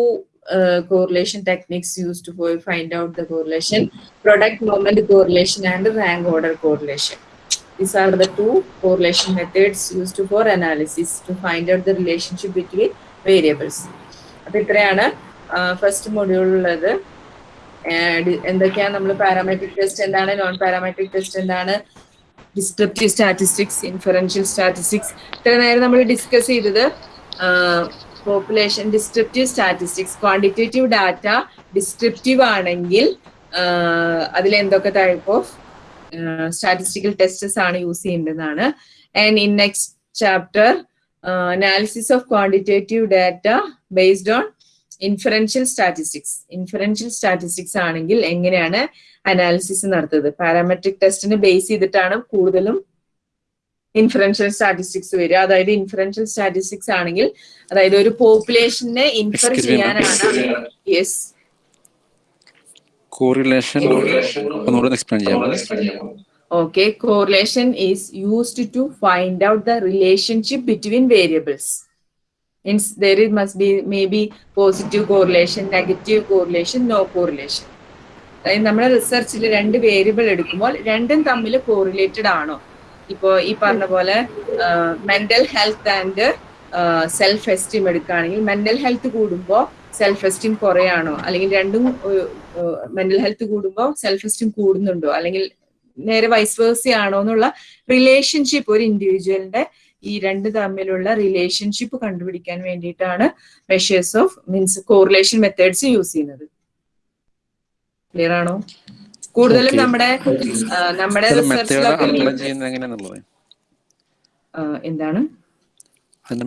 correlation techniques use to find out the correlation product moment correlation and rank order correlation these are the two correlation methods methods to for analysis to find out the relationship between variables അപ്പൊ ഇത്രയാണ്. First മൊഡ്യൂളിലുള്ളത് എന്തൊക്കെയാണ് നമ്മൾ parametric test എന്താണ് non parametric test എന്താണ് descriptive statistics inferential statistics ഇത്ര നേരം നമ്മൾ ഡിസ്കസ് ചെയ്തത് population descriptive statistics quantitative data descriptive ആണെങ്കിൽ അതിൽ എന്തൊക്കെ ടൈപ്പ് ഓഫ് സ്റ്റാറ്റിസ്റ്റിക്കൽ ടെസ്റ്റസ് ആണ് യൂസ് ചെയ്യേണ്ടതാണ് and in next chapter analysis of quantitative data based on inferential statistics inferential statistics ആണെങ്കിൽ എങ്ങനെയാണ് അനാലിസിസ് നടത്തുന്നത്? പാരാമെട്രിക് ടെസ്റ്റിന് ബേസ് ചെയ്തിട്ടാണ് കൂടുതലും ഇൻഫറൻഷ്യൽ സ്റ്റാറ്റിസ്റ്റിക്സ് വരിക. അതായത് ഇൻഫറൻഷ്യൽ സ്റ്റാറ്റിസ്റ്റിക്സ് ആണെങ്കിൽ അതായത് ഒരു പോപ്പുലേഷനെ ഇൻഫർ. ചെയ്യാനാണ് yes correlation explain Okay, correlation is used to find out the relationship between variables. Means there is must be maybe positive correlation, negative correlation, no correlation. നമ്മുടെ റിസർച്ചിൽ രണ്ട് variable എടുക്കുമ്പോൾ രണ്ടും തമ്മിൽ കോറിലേറ്റഡ് ആണോ? ഇപ്പോ ഈ പറഞ്ഞ പോലെ mental health and self esteem എടുക്കുകയാണെങ്കിൽ മെന്റൽ ഹെൽത്ത് കൂടുമ്പോൾ സെൽഫ് എസ്റ്റീം കുറയാണോ? അല്ലെങ്കിൽ രണ്ടും മെന്റൽ ഹെൽത്ത് കൂടുമ്പോൾ സെൽഫ് എസ്റ്റീം കൂടുന്നുണ്ടോ? അല്ലെങ്കിൽ നേരെ വൈസ് വേഴ്സി ആണോ എന്നുള്ള റിലേഷൻഷിപ്പ് ഒരു ഇൻഡിവിജ്വലിന്റെ ഈ രണ്ട് തമ്മിലുള്ള റിലേഷൻഷിപ്പ് കണ്ടുപിടിക്കാൻ വേണ്ടിയിട്ടാണ് measures of means correlation methods use ചെയ്യുന്നത്. ക്ലിയർ ആണോ? കൂടുതലും നമ്മുടെ നമ്മുടെ എന്താണ്?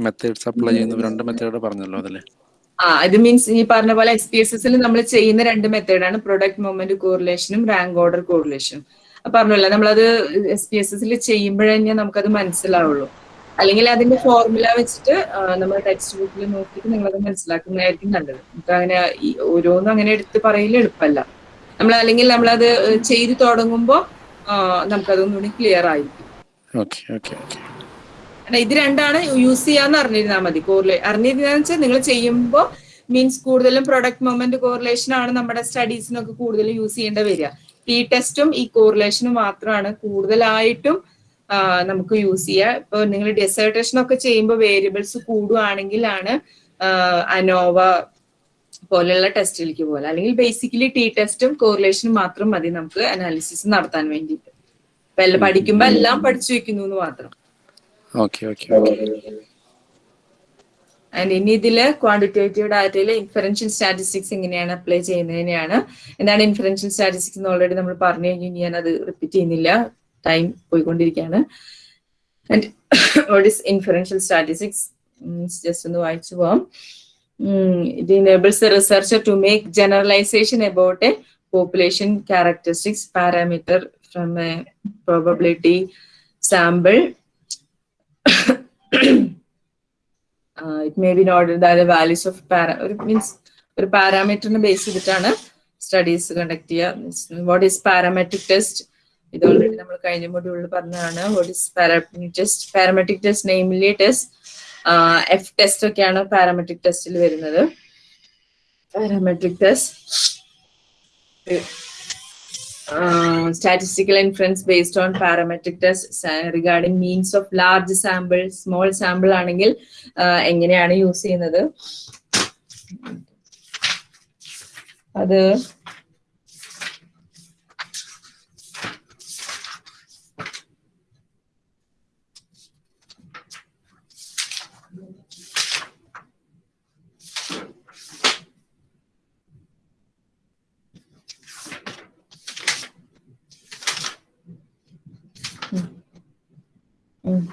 മെത്തേഡ്സ് അപ്ലൈ ചെയ്യുന്ന രണ്ട് മെത്തേഡ് പറഞ്ഞല്ലോ അതിൽ. ആ ഇത് മീൻസ് ഈ പറഞ്ഞ പോലെ പി എസ് എസിൽ നമ്മൾ ചെയ്യുന്ന രണ്ട് മെത്തേഡാണ് പ്രൊഡക്റ്റ് മൂവ്മെന്റ് കോറിലേഷനും റാങ്ക് ഓർഡർ കോറിലേഷനും പറഞ്ഞല്ലോ നമ്മളത് എസ് പി എസ് എസിൽ ചെയ്യുമ്പോഴേ നമുക്കത് മനസ്സിലാവുള്ളൂ. അല്ലെങ്കിൽ അതിന്റെ ഫോർമുല വെച്ചിട്ട് നമ്മൾ ടെക്സ്റ്റ് ബുക്കിൽ നോക്കിയിട്ട് നിങ്ങളത് മനസ്സിലാക്കുന്നതായിരിക്കും നല്ലത്. നമുക്ക് അങ്ങനെ ഈ ഓരോന്നും അങ്ങനെ എടുത്ത് പറയൽ എളുപ്പമല്ല. നമ്മൾ അല്ലെങ്കിൽ നമ്മളത് ചെയ്തു തുടങ്ങുമ്പോൾ നമുക്കതൊന്നുകൂടി ക്ലിയർ ആയിരിക്കും. Okay okay okay. കാരണം ഇത് രണ്ടാണ് യൂസ് ചെയ്യാന്ന് അറിഞ്ഞിരുന്നാൽ മതി. കോറിലേ അറിഞ്ഞിരുന്ന വെച്ചാൽ നിങ്ങൾ ചെയ്യുമ്പോൾ മീൻസ് കൂടുതലും പ്രൊഡക്റ്റ് മൊമെന്റ് കോറിലേഷൻ ആണ് നമ്മുടെ സ്റ്റഡീസിനൊക്കെ കൂടുതൽ യൂസ് ചെയ്യേണ്ട വരിക. ടി ടെസ്റ്റും ഈ കോറിലേഷനും മാത്രമാണ് കൂടുതലായിട്ടും നമുക്ക് യൂസ് ചെയ്യുക ഇപ്പൊ നിങ്ങൾ ഡെസേർട്ടേഷൻ ഒക്കെ ചെയ്യുമ്പോൾ വേരിയബിൾസ് കൂടുകയാണെങ്കിലാണ് അനോവ പോലെയുള്ള ടെസ്റ്റിലേക്ക് പോലെ അല്ലെങ്കിൽ ബേസിക്കലി ടി ടെസ്റ്റും കോറിലേഷനും മാത്രം മതി നമുക്ക് അനാലിസിസ് നടത്താൻ വേണ്ടിയിട്ട്. അപ്പൊ എല്ലാം പഠിക്കുമ്പോൾ എല്ലാം പഠിച്ചു വെക്കുന്നു എന്ന് മാത്രം. ആൻഡ് ഇനി ഇതിൽ ക്വാണ്ടിറ്റേറ്റീവ് ഡാറ്റയിൽ ഇൻഫറൻഷ്യൽ സ്റ്റാറ്റിസ്റ്റിക്സ് എങ്ങനെയാണ് അപ്ലൈ ചെയ്യുന്നതിനെയാണ്. എന്താണ് ഇൻഫറൻഷ്യൽ സ്റ്റാറ്റിസ്റ്റിക്സ് എന്ന് ഓൾറെഡി നമ്മൾ പറഞ്ഞു കഴിഞ്ഞു. ഞാൻ അത് റിപ്പീറ്റ് ചെയ്യുന്നില്ല. ടൈം പോയിക്കൊണ്ടിരിക്കുകയാണ് and what is inferential statistics means just ഒന്ന് വായിച്ചു പോവാം. It enables researcher to make generalization about a population characteristics parameter from a probability sample it may be not അതായത് വാല്യൂസ് ഓഫ് പാരാ ഒരു മീൻസ് ഒരു പാരാമീറ്ററിനെ ബേസ് ചെയ്തിട്ടാണ് സ്റ്റഡീസ് കണ്ടക്ട് ചെയ്യുക. വാട്ട് ഈസ് പാരാമെട്രിക് ടെസ്റ്റ് ഇത് ഓൾറെഡി നമ്മൾ കഴിഞ്ഞ മൊഡ്യൂളിൽ പറഞ്ഞതാണ്. What is parametric test parametric test namely test F test ഒക്കെയാണ് പാരാമെട്രിക് ടെസ്റ്റിൽ വരുന്നത്. Parametric test statistical influence based on parametric test regarding means of large sample small sample ആണെങ്കിൽ എങ്ങനെയാണ് യൂസ് ചെയ്യുന്നത്? അത്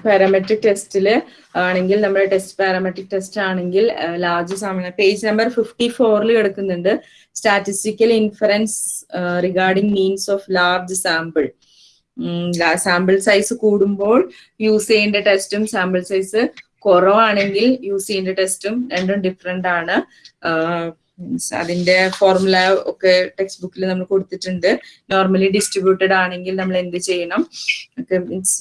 പാരാമെട്രിക് ടെസ്റ്റിൽ ആണെങ്കിൽ നമ്മുടെ ടെസ്റ്റ് പാരാമെട്രിക് ടെസ്റ്റ് ആണെങ്കിൽ large sample page number fifty ഫോറിൽ കിടക്കുന്നുണ്ട് statistical inference regarding means of large sample sample size കൂടുമ്പോൾ യൂസ് ചെയ്യേണ്ട ടെസ്റ്റും സാമ്പിൾ സൈസ് കുറവാണെങ്കിൽ യൂസ് ചെയ്യേണ്ട ടെസ്റ്റും രണ്ടും ഡിഫറെന്റ് ആണ്. അതിന്റെ ഫോർമുല ഒക്കെ ടെക്സ്റ്റ് ബുക്കിൽ നമ്മൾ കൊടുത്തിട്ടുണ്ട്. നോർമലി ഡിസ്ട്രിബ്യൂട്ടഡ് ആണെങ്കിൽ നമ്മൾ എന്ത് ചെയ്യണം? ഒക്കെ means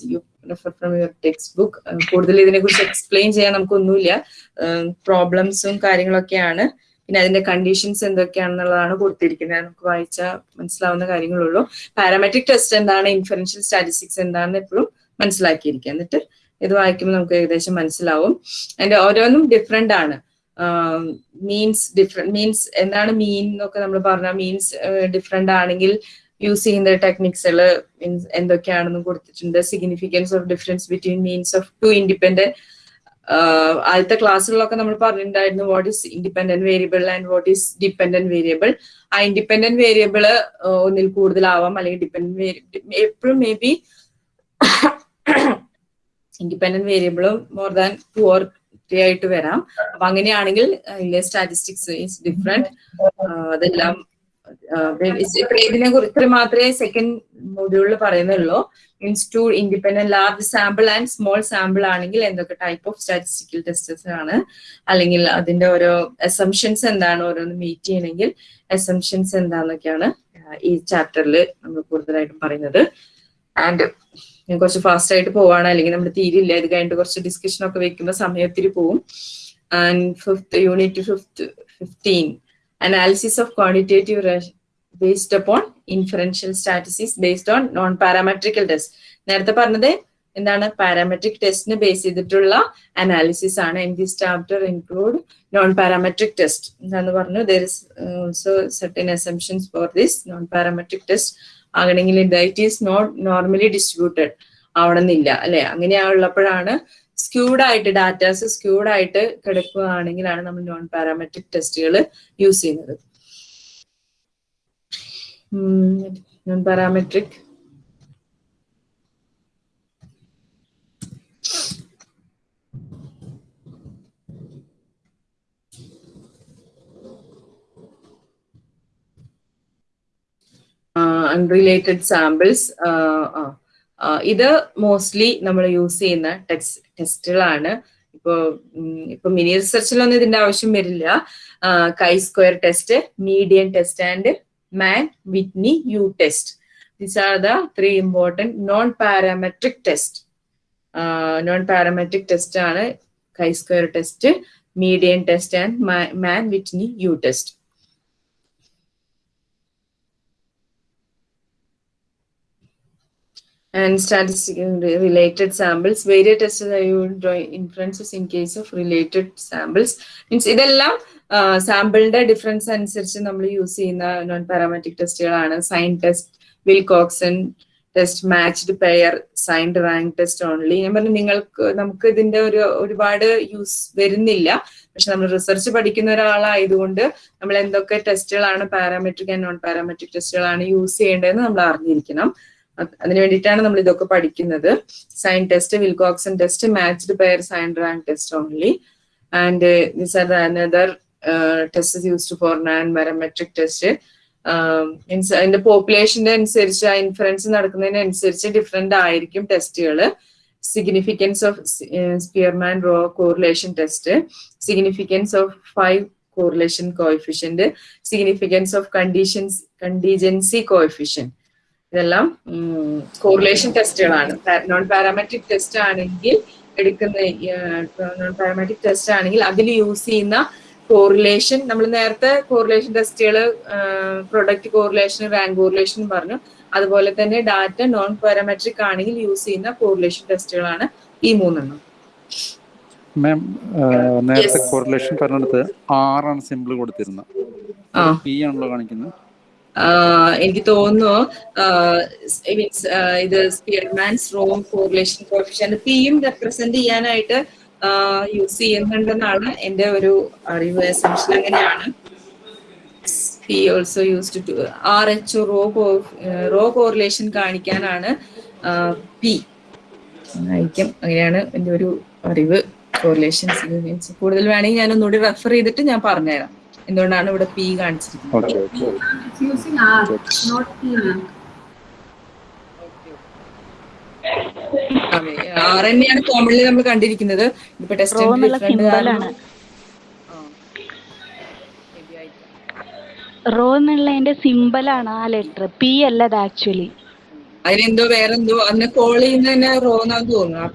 refer from your text book കൂടുതൽ ഇതിനെ കുറിച്ച് എക്സ്പ്ലെയിൻ ചെയ്യാൻ നമുക്കൊന്നുമില്ല. പ്രോബ്ലംസും കാര്യങ്ങളൊക്കെയാണ്. പിന്നെ അതിന്റെ കണ്ടീഷൻസ് എന്തൊക്കെയാണെന്നുള്ളതാണ് കൊടുത്തിരിക്കുന്നത്. നമുക്ക് വായിച്ചാൽ മനസ്സിലാവുന്ന കാര്യങ്ങളുള്ളൂ. പാരാമെട്രിക് ടെസ്റ്റ് എന്താണ്? ഇൻഫറൻഷ്യൽ സ്റ്റാറ്റിസ്റ്റിക്സ് എന്താണെന്ന് എപ്പോഴും മനസ്സിലാക്കിയിരിക്കുക. എന്നിട്ട് ഇത് വായിക്കുമ്പോൾ നമുക്ക് ഏകദേശം മനസ്സിലാവും. അതിന്റെ ഓരോന്നും ഡിഫറെന്റ് ആണ്. മീൻസ് ഡിഫറെന്റ് മീൻസ് എന്താണ് മീൻ എന്നൊക്കെ നമ്മൾ പറഞ്ഞ മീൻസ് ഡിഫറെന്റ് ആണെങ്കിൽ യൂസ് ചെയ്യുന്ന ടെക്നിക്സുകൾ മീൻസ് എന്തൊക്കെയാണെന്നും കൊടുത്തിട്ടുണ്ട്. Significance of difference between means of two independent ആദ്യത്തെ ക്ലാസ്സുകളിലൊക്കെ നമ്മൾ പറഞ്ഞിട്ടുണ്ടായിരുന്നു what is independent variable and what is dependent variable ആ ഇൻഡിപെൻഡന്റ് വേരിയബിൾ ഒന്നിൽ കൂടുതലാവാം അല്ലെങ്കിൽ ഡിപെൻഡന്റ് എപ്പോഴും മേ ബി ഇൻഡിപെൻഡന്റ് വേരിയബിളും more than two or three ആയിട്ട് വരാം. അപ്പൊ അങ്ങനെയാണെങ്കിൽ സ്റ്റാറ്റിസ്റ്റിക്സ് ഈസ് ഡിഫറെന്റ് അതെല്ലാം ഇതിനെ കുറിച്ച് മാത്രമേ സെക്കൻഡ് മൊഡ്യൂളിൽ പറയുന്നുള്ളൂ. Means two independent large sample and small sample ആണെങ്കിൽ എന്തൊക്കെ ടൈപ്പ് ഓഫ് സ്റ്റാറ്റിസ്റ്റിക്കൽ ടെസ്റ്റസ് ആണ്. അല്ലെങ്കിൽ അതിന്റെ ഓരോ അസംഷൻസ് എന്താണ് ഓരോന്ന് മീറ്റ് ചെയ്യണമെങ്കിൽ അസംഷൻസ് എന്താന്നൊക്കെയാണ് ഈ ചാപ്റ്ററിൽ നമ്മൾ കൂടുതലായിട്ടും പറയുന്നത്. ആൻഡ് ഞാൻ കുറച്ച് ഫാസ്റ്റ് ആയിട്ട് പോവാണ്. അല്ലെങ്കിൽ നമ്മൾ തീരില്ല. ഇത് കഴിഞ്ഞിട്ട് കുറച്ച് ഡിസ്കഷൻ ഒക്കെ വെക്കുമ്പോൾ സമയത്തിരി പോവും. And fifth unit fifth fifteen analysis quantitative rush based upon inferential statistics based on non-parametrical test നേരത്തെ പറഞ്ഞത് എന്താണ്? പാരാമെട്രിക് ടെസ്റ്റിന് ബേസ് ചെയ്തിട്ടുള്ള അനാലിസിസ് ആണ്. In this chapter include non parametric test എന്താന്ന് പറഞ്ഞു? There is also certain assumptions for this non parametric test ആകണമെങ്കിൽ data is not normally distributed ആവണമെന്നില്ല അല്ലെ? അങ്ങനെയുള്ളപ്പോഴാണ് സ്ക്യൂഡ് ആയിട്ട് ഡാറ്റാസ് സ്ക്യൂഡ് ആയിട്ട് കിടക്കുകയാണെങ്കിലാണ് നമ്മൾ നോൺ പാരാമെട്രിക് ടെസ്റ്റുകൾ യൂസ് ചെയ്യുന്നത്. നോൺ പാരാമെട്രിക് അൺറിലേറ്റഡ് സാമ്പിൾസ് ഇത് മോസ്റ്റ്ലി നമ്മൾ യൂസ് ചെയ്യുന്ന ടെക്സ് ടെസ്റ്റുകളാണ്. ഇപ്പോ ഇപ്പൊ മിനി റിസർച്ചിലൊന്നും ഇതിന്റെ ആവശ്യം വരില്ല. Chi square test median test and Mann Whitney U test. These are the three important non parametric test non parametric test ആണ് chi square test median test and Mann Whitney U test. And statistical related samples. Various tests are used draw inferences in case of related samples. Means ഇതെല്ലാം സാമ്പിളിന്റെ difference അനുസരിച്ച് നമ്മൾ use ചെയ്യുന്ന non parametric ടെസ്റ്റുകളാണ് sign test Wilcoxon test matched pair signed rank test only ഞാൻ പറഞ്ഞു നിങ്ങൾക്ക് നമുക്ക് ഇതിന്റെ ഒരു ഒരുപാട് യൂസ് വരുന്നില്ല പക്ഷെ നമ്മൾ റിസർച്ച് പഠിക്കുന്ന ഒരാളായതുകൊണ്ട് നമ്മൾ എന്തൊക്കെ ടെസ്റ്റുകളാണ് പാരാമെട്രിക് ആൻഡ് നോൺ പാരാമെട്രിക് ടെസ്റ്റുകളാണ് യൂസ് ചെയ്യേണ്ടതെന്ന് നമ്മൾ അറിഞ്ഞിരിക്കണം അതിന് വേണ്ടിയിട്ടാണ് നമ്മൾ ഇതൊക്കെ പഠിക്കുന്നത്. Sign test Wilcoxon test matched pair sign rank test only and this are another test used for non parametric test അതിന്റെ പോപ്പുലേഷന്റെ അനുസരിച്ച് ആ ഇൻഫറൻസ് നടക്കുന്നതിനനുസരിച്ച് ഡിഫറെന്റ് ആയിരിക്കും ടെസ്റ്റുകൾ significance of Spearman rho correlation test significance of five correlation coefficient significance of conditions contingency coefficient ഇതെല്ലാം correlation ടെസ്റ്റുകളാണ് non parametric test ആണെങ്കിൽ എടുക്കുന്ന നോൺ പാരാമെട്രിക് ടെസ്റ്റ് ആണെങ്കിൽ അതിൽ യൂസ് ചെയ്യുന്ന കോറിലേഷൻ നമ്മൾ നേരത്തെ കോറിലേഷൻ ടെസ്റ്റുകൾ പ്രൊഡക്റ്റ് കോറിലേഷൻ റാങ്ക് കോറിലേഷൻ പറഞ്ഞു. അതുപോലെ തന്നെ ഡാറ്റ നോൺ പാരാമെട്രിക് ആണെങ്കിൽ യൂസ് ചെയ്യുന്ന കോറിലേഷൻ ടെസ്റ്റുകളാണ് ഈ മൂന്നെണ്ണം. മാം നേരത്തെ കോറിലേഷൻ പറഞ്ഞെടുത്ത് ആറാണ് സിമ്പിൾ കൊടുത്തിരുന്നത്. പി ആണല്ലോ കാണിക്കുന്നത്. എനിക്ക് തോന്നുന്നു മീൻസ് ഇത് സ്പിയർമാൻസ് റോം കോറിലേഷൻ കോഫിഷ്യന്റ് പിയും റെപ്രസെന്റ് ചെയ്യാനായിട്ട് യൂസ് ചെയ്യുന്നുണ്ടെന്നാണ് എന്റെ ഒരു അറിവ്. എസംഷൻ അങ്ങനെയാണ്. Also used to rho correlation കാണിക്കാനാണ് പി ആയിരിക്കും. അങ്ങനെയാണ് എന്റെ ഒരു അറിവ്. കോറിലേഷൻസ് മീൻസ് കൂടുതൽ വേണമെങ്കിൽ ഞാൻ ഒന്നുകൂടി റെഫർ ചെയ്തിട്ട് ഞാൻ പറഞ്ഞുതരാം. എന്തുകൊണ്ടാണ് ഇവിടെ പി കാണിച്ചിരിക്കുന്നത്? അതെ ആർ തന്നെയാണ് കോമൺലി നമ്മൾ കണ്ടിരിക്കുന്നത്. ഇപ്പൊ ടെസ്റ്റ് റോ എന്നുള്ളതിന്റെ സിമ്പലാണ് ആ ലെറ്റർ പി അല്ല അത് ആക്ച്വലി അതിനെന്തോ വേറെന്തോ അതിനെ കോൾ ചെയ്യുന്ന റോ എന്നാന്ന് തോന്നുന്നു.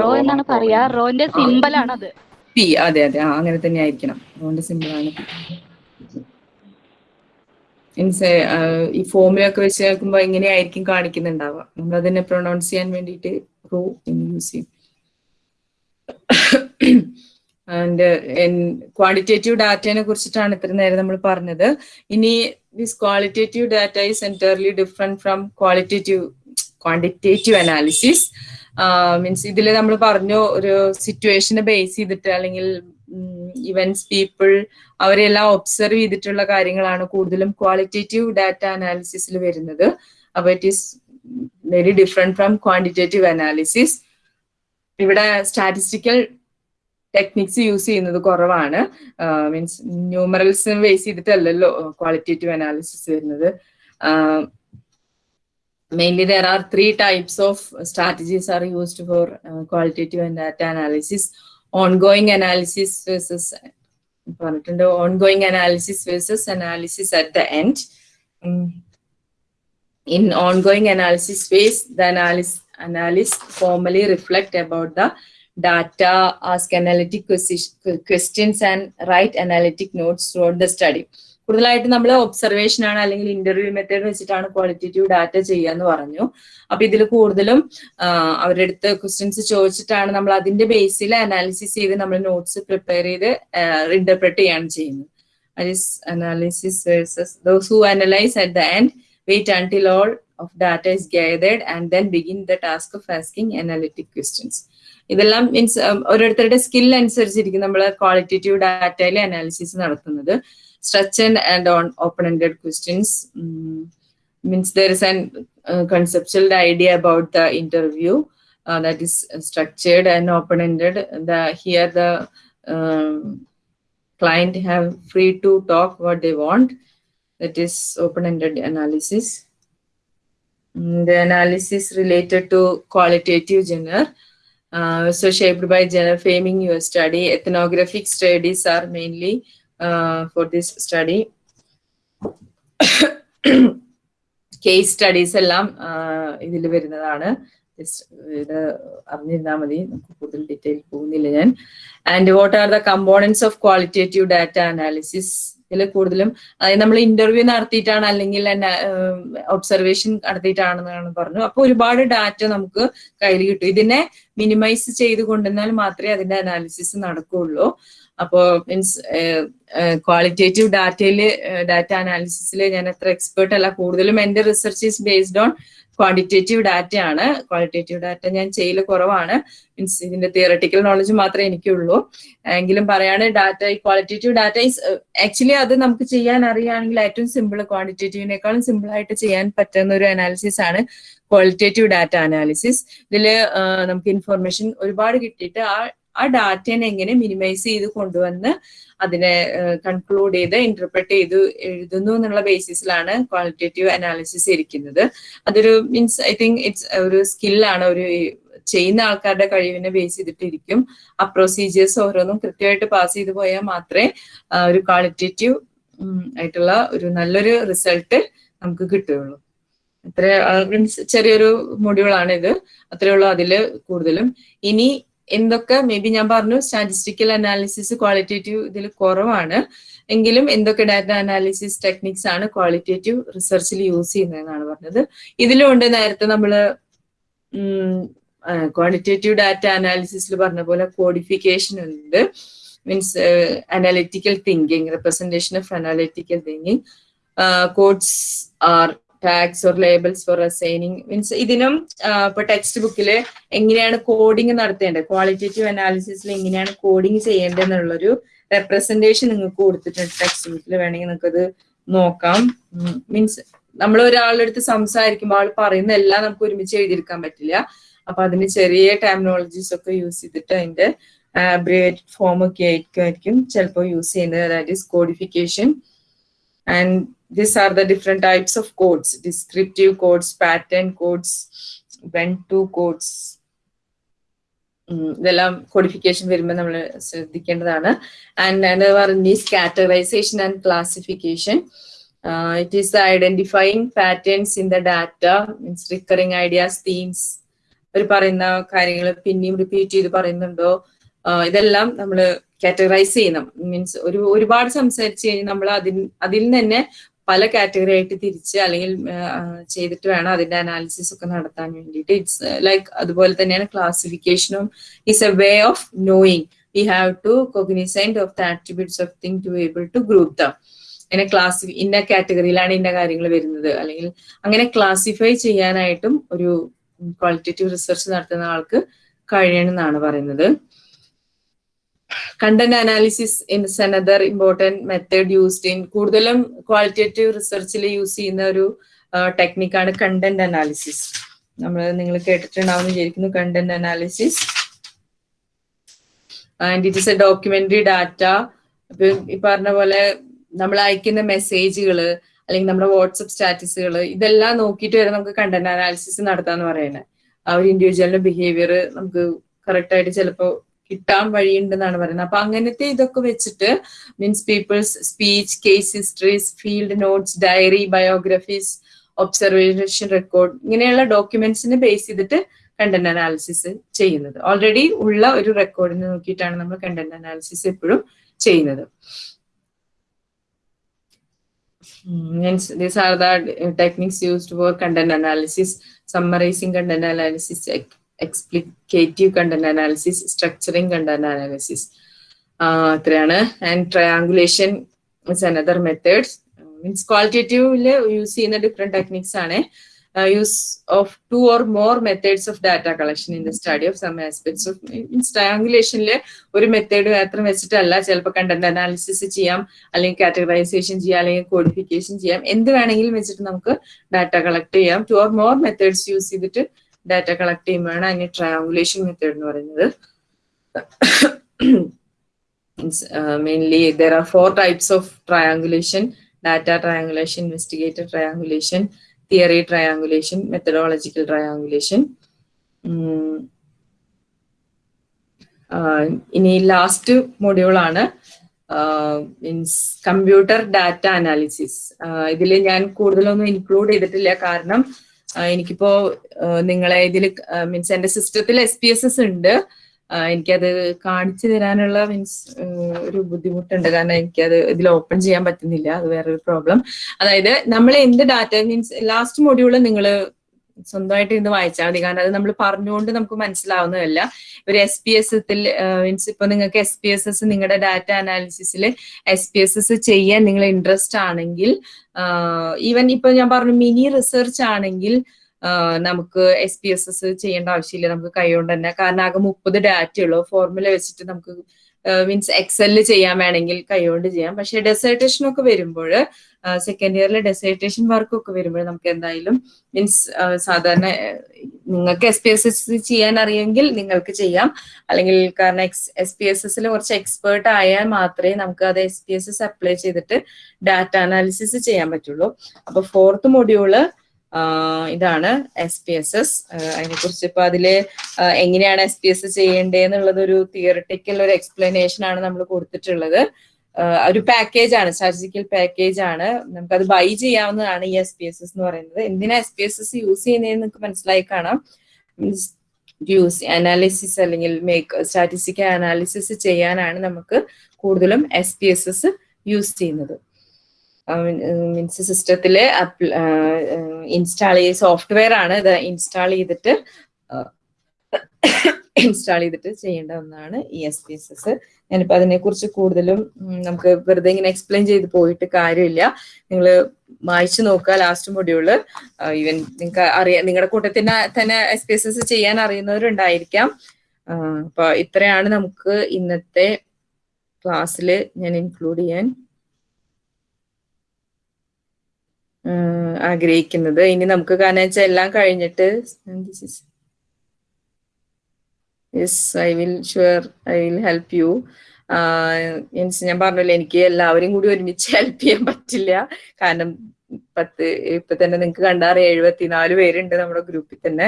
റോ എന്നാണ് പറയാ. റോന്റെ സിമ്പലാണ് അത് പി അതെ അതെ. അങ്ങനെ തന്നെ ആയിരിക്കണം. റോന്റെ സിമ്പിൾ ആണ് മീൻസ് ഈ ഫോമിലൊക്കെ വെച്ച് കേൾക്കുമ്പോൾ എങ്ങനെയായിരിക്കും കാണിക്കുന്നുണ്ടാവുക. നമ്മൾ അതിനെ പ്രൊണൗൺസ് ചെയ്യാൻ വേണ്ടിട്ട് റോ എന്ന് യൂസ് ചെയ്യും. ആൻഡ് ക്വാണ്ടിറ്റേറ്റീവ് ഡാറ്റയെ കുറിച്ചിട്ടാണ് ഇത്ര നേരം നമ്മൾ പറഞ്ഞത്. ഇനി this qualitative data is entirely different from qualitative quantitative analysis means ഇതിൽ നമ്മൾ പറഞ്ഞു ഒരു സിറ്റുവേഷനെ ബേസ് ചെയ്തിട്ട് അല്ലെങ്കിൽ ഇവന്റ്സ് പീപ്പിൾ അവരെല്ലാം ഒബ്സർവ് ചെയ്തിട്ടുള്ള കാര്യങ്ങളാണ് കൂടുതലും ക്വാളിറ്റേറ്റീവ് ഡാറ്റ അനാലിസിസിൽ വരുന്നത്. അപ്പൊ it is very different from quantitative analysis ഇവിടെ സ്റ്റാറ്റിസ്റ്റിക്കൽ ടെക്നിക്സ് യൂസ് ചെയ്യുന്നത് കുറവാണ്. മീൻസ് ന്യൂമറൽസ് ബേസ് ചെയ്തിട്ടല്ലല്ലോ ക്വാളിറ്റേറ്റീവ് അനാലിസിസ് വരുന്നത്. are three types of strategies are used for uh, qualitative and data analysis. ongoing analysis versus important ongoing analysis versus analysis at the end. Mm. In ongoing analysis phase, the analyst, analyst formally reflect about the data, ask analytic questions and write analytic notes throughout the study. കൂടുതലായിട്ട് നമ്മൾ observation ആണ് അല്ലെങ്കിൽ interview method വെച്ചിട്ടാണ് qualitative data ചെയ്യുക ചെയ്യാന്ന് പറഞ്ഞു. അപ്പൊ ഇതിൽ കൂടുതലും അവരുടെ അടുത്ത് ക്വസ്റ്റ്യൻസ് ചോദിച്ചിട്ടാണ് നമ്മൾ അതിന്റെ ബേസിൽ അനാലിസിസ് ചെയ്ത് നമ്മൾ നോട്ട്സ് പ്രിപ്പയർ ചെയ്ത് ഇന്റർപ്രറ്റ് ചെയ്യാണ് ചെയ്യുന്നത്. Analysis versus those who analyse at the end wait until all of data is guided and then begin the task of asking analytic questions ഇതെല്ലാം മീൻസ് ഓരോരുത്തരുടെ സ്കിൽ അനുസരിച്ചിരിക്കും നമ്മൾ ക്വാളിറ്റേറ്റീവ് ഡാറ്റയിലെ അനാലിസിസ് നടത്തുന്നത്. Structured and on open-ended questions mm, means there is an uh, conceptual idea about the interview uh, that is structured and open-ended. The here the um, client have free to talk what they want. That is open-ended analysis. Mm, the analysis related to qualitative genre. Uh, so shaped by genre framing your study. Ethnographic studies are mainly uh, for this study. Case studies എല്ലാം ഇതിൽ വരുന്നതാണ്. ഇത് അറിഞ്ഞിരുന്നാൽ മതി. നമുക്ക് കൂടുതൽ detail പോകുന്നില്ല ഞാൻ. And what are the components of qualitative data analysis ഇതിൽ കൂടുതലും അതായത് നമ്മൾ ഇന്റർവ്യൂ നടത്തിയിട്ടാണ് അല്ലെങ്കിൽ ഒബ്സർവേഷൻ നടത്തിയിട്ടാണെന്നാണ് പറഞ്ഞു. അപ്പൊ ഒരുപാട് ഡാറ്റ നമുക്ക് കയ്യിൽ കിട്ടും. ഇതിനെ മിനിമൈസ് ചെയ്ത് കൊണ്ടുവന്നാൽ മാത്രമേ അതിന്റെ അനാലിസിസ് നടക്കുകയുള്ളൂ. അപ്പോ മീൻസ് ക്വാളിറ്റേറ്റീവ് ഡാറ്റയിൽ ഡാറ്റ അനാലിസിസിൽ ഞാൻ അത്ര എക്സ്പേർട്ട് അല്ല. കൂടുതലും എന്റെ research is based on quantitative ഡാറ്റയാണ് ക്വാളിറ്റേറ്റീവ് ഡാറ്റ ഞാൻ ചെയ്യൽ കുറവാണ്. മീൻസ് ഇതിന്റെ തിയറട്ടിക്കൽ നോളജ് മാത്രമേ എനിക്കുള്ളൂ. എങ്കിലും പറയാണ് ഡാറ്റ ഈ ക്വാളിറ്റേറ്റീവ് ഡാറ്റ ഈസ് ആക്ച്വലി അത് നമുക്ക് ചെയ്യാൻ അറിയുകയാണെങ്കിൽ ഏറ്റവും സിമ്പിൾ ക്വാണ്ടിറ്റേറ്റീവിനേക്കാളും സിമ്പിൾ ആയിട്ട് ചെയ്യാൻ പറ്റുന്ന ഒരു അനാലിസിസ് ആണ് ക്വാളിറ്റേറ്റീവ് ഡാറ്റ അനാലിസിസ് ഇതിൽ നമുക്ക് ഇൻഫർമേഷൻ ഒരുപാട് കിട്ടിയിട്ട് ആ ആ ഡാറ്റനെ എങ്ങനെ മിനിമൈസ് ചെയ്ത് കൊണ്ടുവന്ന് അതിനെ കൺക്ലൂഡ് ചെയ്ത് ഇന്റർപ്രറ്റ് ചെയ്ത് എഴുതുന്നു എന്നുള്ള ബേസിസിലാണ് ക്വാളിറ്റേറ്റീവ് അനാലിസിസ് ഇരിക്കുന്നത്. അതൊരു മീൻസ് ഐ തിങ്ക് ഇറ്റ്സ് ഒരു സ്കില്ലാണ് ഒരു ചെയ്യുന്ന ആൾക്കാരുടെ കഴിവിനെ ബേസ് ചെയ്തിട്ടിരിക്കും. ആ പ്രൊസീജിയേഴ്സ് ഓരോന്നും കൃത്യമായിട്ട് പാസ് ചെയ്തു പോയാൽ മാത്രമേ ഒരു ക്വാളിറ്റേറ്റീവ് ആയിട്ടുള്ള ഒരു നല്ലൊരു റിസൾട്ട് നമുക്ക് കിട്ടുകയുള്ളൂ. അത്ര മീൻസ് ചെറിയൊരു മൊഡ്യൂളാണ് ഇത് അത്രയുള്ളൂ അതിൽ കൂടുതലും. ഇനി എന്തൊക്കെ മേ ബി ഞാൻ പറഞ്ഞു സ്റ്റാറ്റിസ്റ്റിക്കൽ അനാലിസിസ് ക്വാളിറ്റേറ്റീവ് ഇതിൽ കുറവാണ്. എങ്കിലും എന്തൊക്കെ ഡാറ്റ അനാലിസിസ് ടെക്നിക്സ് ആണ് ക്വാളിറ്റേറ്റീവ് റിസർച്ചിൽ യൂസ് ചെയ്യുന്നതെന്നാണ് പറഞ്ഞത്. ഇതിലുണ്ട് നേരത്തെ നമ്മൾ ക്വാളിറ്റേറ്റീവ് ഡാറ്റ അനാലിസിസിൽ പറഞ്ഞ പോലെ കോഡിഫിക്കേഷൻ ഉണ്ട്. Means analytical thinking representation of analytical thinking codes are tags or labels for assigning means ഇതിനും ഇപ്പൊ ടെക്സ്റ്റ് ബുക്കിൽ എങ്ങനെയാണ് കോഡിങ് നടത്തേണ്ടത്? ക്വാളിറ്റേറ്റീവ് അനാലിസിസിൽ എങ്ങനെയാണ് കോഡിങ് ചെയ്യേണ്ടത് എന്നുള്ളൊരു റെപ്രസെന്റേഷൻ നിങ്ങൾക്ക് കൊടുത്തിട്ടുണ്ട് ടെക്സ്റ്റ് ബുക്കിൽ വേണമെങ്കിൽ നിങ്ങൾക്ക് അത് നോക്കാം. മീൻസ് നമ്മൾ ഒരാളുടെ അടുത്ത് സംസാരിക്കുമ്പോൾ ആൾ പറയുന്ന എല്ലാം നമുക്ക് ഒരുമിച്ച് എഴുതിയെടുക്കാൻ പറ്റില്ല. അപ്പൊ അതിന് ചെറിയ ടെക്നോളജീസ് ഒക്കെ യൂസ് ചെയ്തിട്ട് അതിന്റെ അബ്രിവേറ്റഡ് ഫോം ഒക്കെ ആയിരിക്കും ചിലപ്പോൾ യൂസ് ചെയ്യുന്നത്. അതായത് codification and these are the different types of codes. Descriptive codes pattern codes to codes. ഇതെല്ലാം കോഡിഫിക്കേഷൻ വരുമ്പോൾ നമ്മൾ ശ്രദ്ധിക്കേണ്ടതാണ്. ആൻഡ് പറഞ്ഞ categorisation and classification it is identifying patterns in the data means recurring ideas themes അവർ പറയുന്ന കാര്യങ്ങൾ പിന്നെയും repeat ചെയ്ത് പറയുന്നുണ്ടോ? ഇതെല്ലാം നമ്മൾ കാറ്റഗറൈസ് ചെയ്യണം മീൻസ് ഒരു ഒരുപാട് സംസാരിച്ച് കഴിഞ്ഞാൽ നമ്മൾ അതിൽ അതിൽ തന്നെ പല കാറ്റഗറി ആയിട്ട് തിരിച്ച് അല്ലെങ്കിൽ ചെയ്തിട്ട് വേണം അതിന്റെ അനാലിസിസ് ഒക്കെ നടത്താൻ വേണ്ടിയിട്ട്. ഇറ്റ്സ് ലൈക്ക് അതുപോലെ തന്നെയാണ് ക്ലാസിഫിക്കേഷനും is a way of knowing we have to cognisant of the attributes of thing to able to group the അങ്ങനെ ക്ലാസി ഇന്ന കാറ്റഗറിയിലാണ് ഇന്ന കാര്യങ്ങൾ വരുന്നത്. അല്ലെങ്കിൽ അങ്ങനെ ക്ലാസിഫൈ ചെയ്യാനായിട്ടും ഒരു ക്വാളിറ്റേറ്റീവ് റിസർച്ച് നടത്തുന്ന ആൾക്ക് കഴിയണമെന്നാണ് പറയുന്നത്. Content analysis is another important method used in കൂടുതലും ക്വാളിറ്റേറ്റീവ് റിസർച്ചിൽ യൂസ് ചെയ്യുന്ന ഒരു ടെക്നിക്കാണ് കണ്ടന്റ് അനാലിസിസ് നമ്മൾ നിങ്ങൾ കേട്ടിട്ടുണ്ടാവുന്ന വിചാരിക്കുന്നു content analysis and it is a documentary data ഈ പറഞ്ഞ പോലെ നമ്മൾ അയക്കുന്ന മെസ്സേജുകൾ അല്ലെങ്കിൽ നമ്മുടെ വാട്സപ്പ് സ്റ്റാറ്റസുകൾ ഇതെല്ലാം നോക്കിയിട്ട് വരെ നമുക്ക് കണ്ടന്റ് അനാലിസിസ് നടത്താന്ന് പറയുന്നത് ആ ഒരു ഇൻഡിവിജ്വലിന്റെ ബിഹേവിയർ നമുക്ക് കറക്റ്റ് ആയിട്ട് ചിലപ്പോൾ കിട്ടാൻ വഴിയുണ്ടെന്നാണ് പറയുന്നത്. അപ്പൊ അങ്ങനത്തെ ഇതൊക്കെ വെച്ചിട്ട് means people's speech case histories field notes diary biographies observation record ഇങ്ങനെയുള്ള ഡോക്യുമെന്റ്സിനെ ബേസ് ചെയ്തിട്ട് കണ്ടന്റ് അനാലിസിസ് ചെയ്യുന്നത്. ഓൾറെഡി ഉള്ള ഒരു റെക്കോർഡിനെ നോക്കിയിട്ടാണ് നമ്മൾ കണ്ടന്റ് അനാലിസിസ് എപ്പോഴും ചെയ്യുന്നത്. Hence, these are the techniques used for content analysis, summarizing content analysis, ex- content analysis structuring content analysis അത്രയാണ്. And triangulation is another methods means ക്വാളിറ്റേറ്റീവിൽ use ചെയ്യുന്ന ഡിഫറെന്റ് ടെക്നിക്സ് ആണ്. Use of two or more methods of data collection in the study of some aspects of means ട്രയാങ്കുലേഷനിൽ ഒരു method മാത്രം വെച്ചിട്ടല്ല. ചിലപ്പോൾ content analysis ചെയ്യാം അല്ലെങ്കിൽ categorisation ചെയ്യാം അല്ലെങ്കിൽ കോഡിഫിക്കേഷൻ ചെയ്യാം. എന്ത് വേണമെങ്കിലും വെച്ചിട്ട് നമുക്ക് ഡാറ്റ കളക്ട് ചെയ്യാം. Two or more methods use ചെയ്തിട്ട് ഡാറ്റ കളക്ട് ചെയ്യുമ്പോഴാണ് അതിന് ട്രയാങ്കുലേഷൻ മെത്തേഡ് എന്ന് പറയുന്നത്. Mainly there are four types of triangulation data triangulation investigator triangulation theory triangulation methodological triangulation ഇനി ലാസ്റ്റ് മൊഡ്യൂളാണ് മീൻസ് കമ്പ്യൂട്ടർ ഡാറ്റ അനാലിസിസ് ഇതിൽ ഞാൻ കൂടുതലൊന്നും ഇൻക്ലൂഡ് ചെയ്തിട്ടില്ല. കാരണം എനിക്കിപ്പോ നിങ്ങളെ ഇതിൽ മീൻസ് എന്റെ സിസ്റ്റത്തിൽ എസ് പി എസ് എസ് ഉണ്ട്. എനിക്കത് കാണിച്ചു തരാനുള്ള മീൻസ് ഒരു ബുദ്ധിമുട്ടുണ്ട്. കാരണം എനിക്കത് ഇതിൽ ഓപ്പൺ ചെയ്യാൻ പറ്റുന്നില്ല. അത് വേറൊരു പ്രോബ്ലം. അതായത് നമ്മൾ എന്ത് ഡാറ്റ മീൻസ് ലാസ്റ്റ് മൊഡ്യൂൾ നിങ്ങൾ സ്വന്തമായിട്ട് ഇന്ന് വായിച്ചാൽ മതി. കാരണം അത് നമ്മൾ പറഞ്ഞുകൊണ്ട് നമുക്ക് മനസ്സിലാവുന്നതല്ല. ഒരു എസ് പി എസ് എത്തിൽ മീൻസ് ഇപ്പൊ നിങ്ങൾക്ക് എസ് പി എസ് എസ് നിങ്ങളുടെ ഡാറ്റ അനാലിസിസിൽ എസ് പി എസ് എസ് ചെയ്യാൻ നിങ്ങൾ ഇൻട്രസ്റ്റ് ആണെങ്കിൽ ഈവൻ ഇപ്പൊ ഞാൻ പറഞ്ഞു മിനി റിസർച്ച് ആണെങ്കിൽ നമുക്ക് എസ് പി എസ് എസ് ചെയ്യേണ്ട ആവശ്യമില്ല. നമുക്ക് കൈകൊണ്ട് തന്നെ. കാരണം ആകെ മുപ്പത് ഡാറ്റ ഉള്ളു. ഫോർമുല വെച്ചിട്ട് നമുക്ക് മീൻസ് എക്സലിൽ ചെയ്യാൻ വേണമെങ്കിൽ കൈകൊണ്ട് ചെയ്യാം. പക്ഷെ ഡെസേർട്ടേഷൻ ഒക്കെ വരുമ്പോൾ സെക്കൻഡ് ഇയറിലെ ഡെസേർട്ടേഷൻ വർക്ക് ഒക്കെ വരുമ്പോൾ നമുക്ക് എന്തായാലും മീൻസ് സാധാരണ നിങ്ങൾക്ക് എസ് പി എസ് എസ് ചെയ്യാൻ അറിയെങ്കിൽ നിങ്ങൾക്ക് ചെയ്യാം. അല്ലെങ്കിൽ കാരണം എക്സ് എസ് പി എസ് എസിൽ കുറച്ച് എക്സ്പേർട്ട് ആയാൽ മാത്രമേ നമുക്ക് അത് S P S S apply ചെയ്തിട്ട് ഡാറ്റ അനാലിസിസ് ചെയ്യാൻ പറ്റുള്ളൂ. അപ്പൊ ഫോർത്ത് മൊഡ്യൂൾ ഇതാണ് എസ് പി എസ് എസ് അതിനെ കുറിച്ച് ഇപ്പൊ അതിൽ എങ്ങനെയാണ് എസ് പി എസ് ചെയ്യേണ്ടത് എന്നുള്ളത് ഒരു തിയറിറ്റിക്കൽ ഒരു എക്സ്പ്ലനേഷൻ ആണ് നമ്മൾ കൊടുത്തിട്ടുള്ളത്. ഒരു പാക്കേജ് ആണ്. സ്റ്റാറ്റിസ്റ്റിക്കൽ പാക്കേജ് ആണ്. നമുക്കത് ബൈ ചെയ്യാവുന്നതാണ് ഈ എസ് പി എസ് എസ് എന്ന് പറയുന്നത്. എന്തിനാ S P S S use ചെയ്യുന്നതെന്ന് നിങ്ങൾക്ക് മനസ്സിലായി കാണാം. മീൻസ് യൂസ് അനാലിസിസ് അല്ലെങ്കിൽ മേക്ക് സ്റ്റാറ്റിസ്റ്റിക്കൽ അനാലിസിസ് ചെയ്യാനാണ് നമുക്ക് കൂടുതലും S P S S use ചെയ്യുന്നത്. മീൻസ് സിസ്റ്റത്തിൽ ഇൻസ്റ്റാൾ ചെയ്ത സോഫ്റ്റ്വെയർ ആണ് ഇത് ഇൻസ്റ്റാൾ ചെയ്തിട്ട് ഇൻസ്റ്റാൾ ചെയ്തിട്ട് ചെയ്യേണ്ട ഒന്നാണ് ഈ എസ് പി എസ് എസ് ഞാനിപ്പോ അതിനെ കുറിച്ച് കൂടുതലും നമുക്ക് വെറുതെ ഇങ്ങനെ എക്സ്പ്ലെയിൻ ചെയ്ത് പോയിട്ട് കാര്യമില്ല. നിങ്ങൾ വായിച്ചു നോക്കുക ലാസ്റ്റ് മൊഡ്യൂൾ ഈവൻ നിങ്ങൾക്ക് അറിയാം നിങ്ങളുടെ കൂട്ടത്തിന് തന്നെ എസ് പി എസ് എസ് ചെയ്യാൻ അറിയുന്നവരുണ്ടായിരിക്കാം. അപ്പൊ ഇത്രയാണ് നമുക്ക് ഇന്നത്തെ ക്ലാസ്സിൽ ഞാൻ ഇൻക്ലൂഡ് ചെയ്യാൻ ആഗ്രഹിക്കുന്നത്. ഇനി നമുക്ക് കാരണം വെച്ചാൽ എല്ലാം കഴിഞ്ഞിട്ട് yes I will sure I will help you means ഞാൻ പറഞ്ഞല്ലോ എനിക്ക് എല്ലാവരും കൂടി ഒരുമിച്ച് ഹെൽപ്പ് ചെയ്യാൻ പറ്റില്ല. കാരണം പത്ത് ഇപ്പൊ തന്നെ നിങ്ങൾക്ക് കണ്ടറിയാം എഴുപത്തിനാല് പേരുണ്ട് നമ്മുടെ ഗ്രൂപ്പിൽ തന്നെ.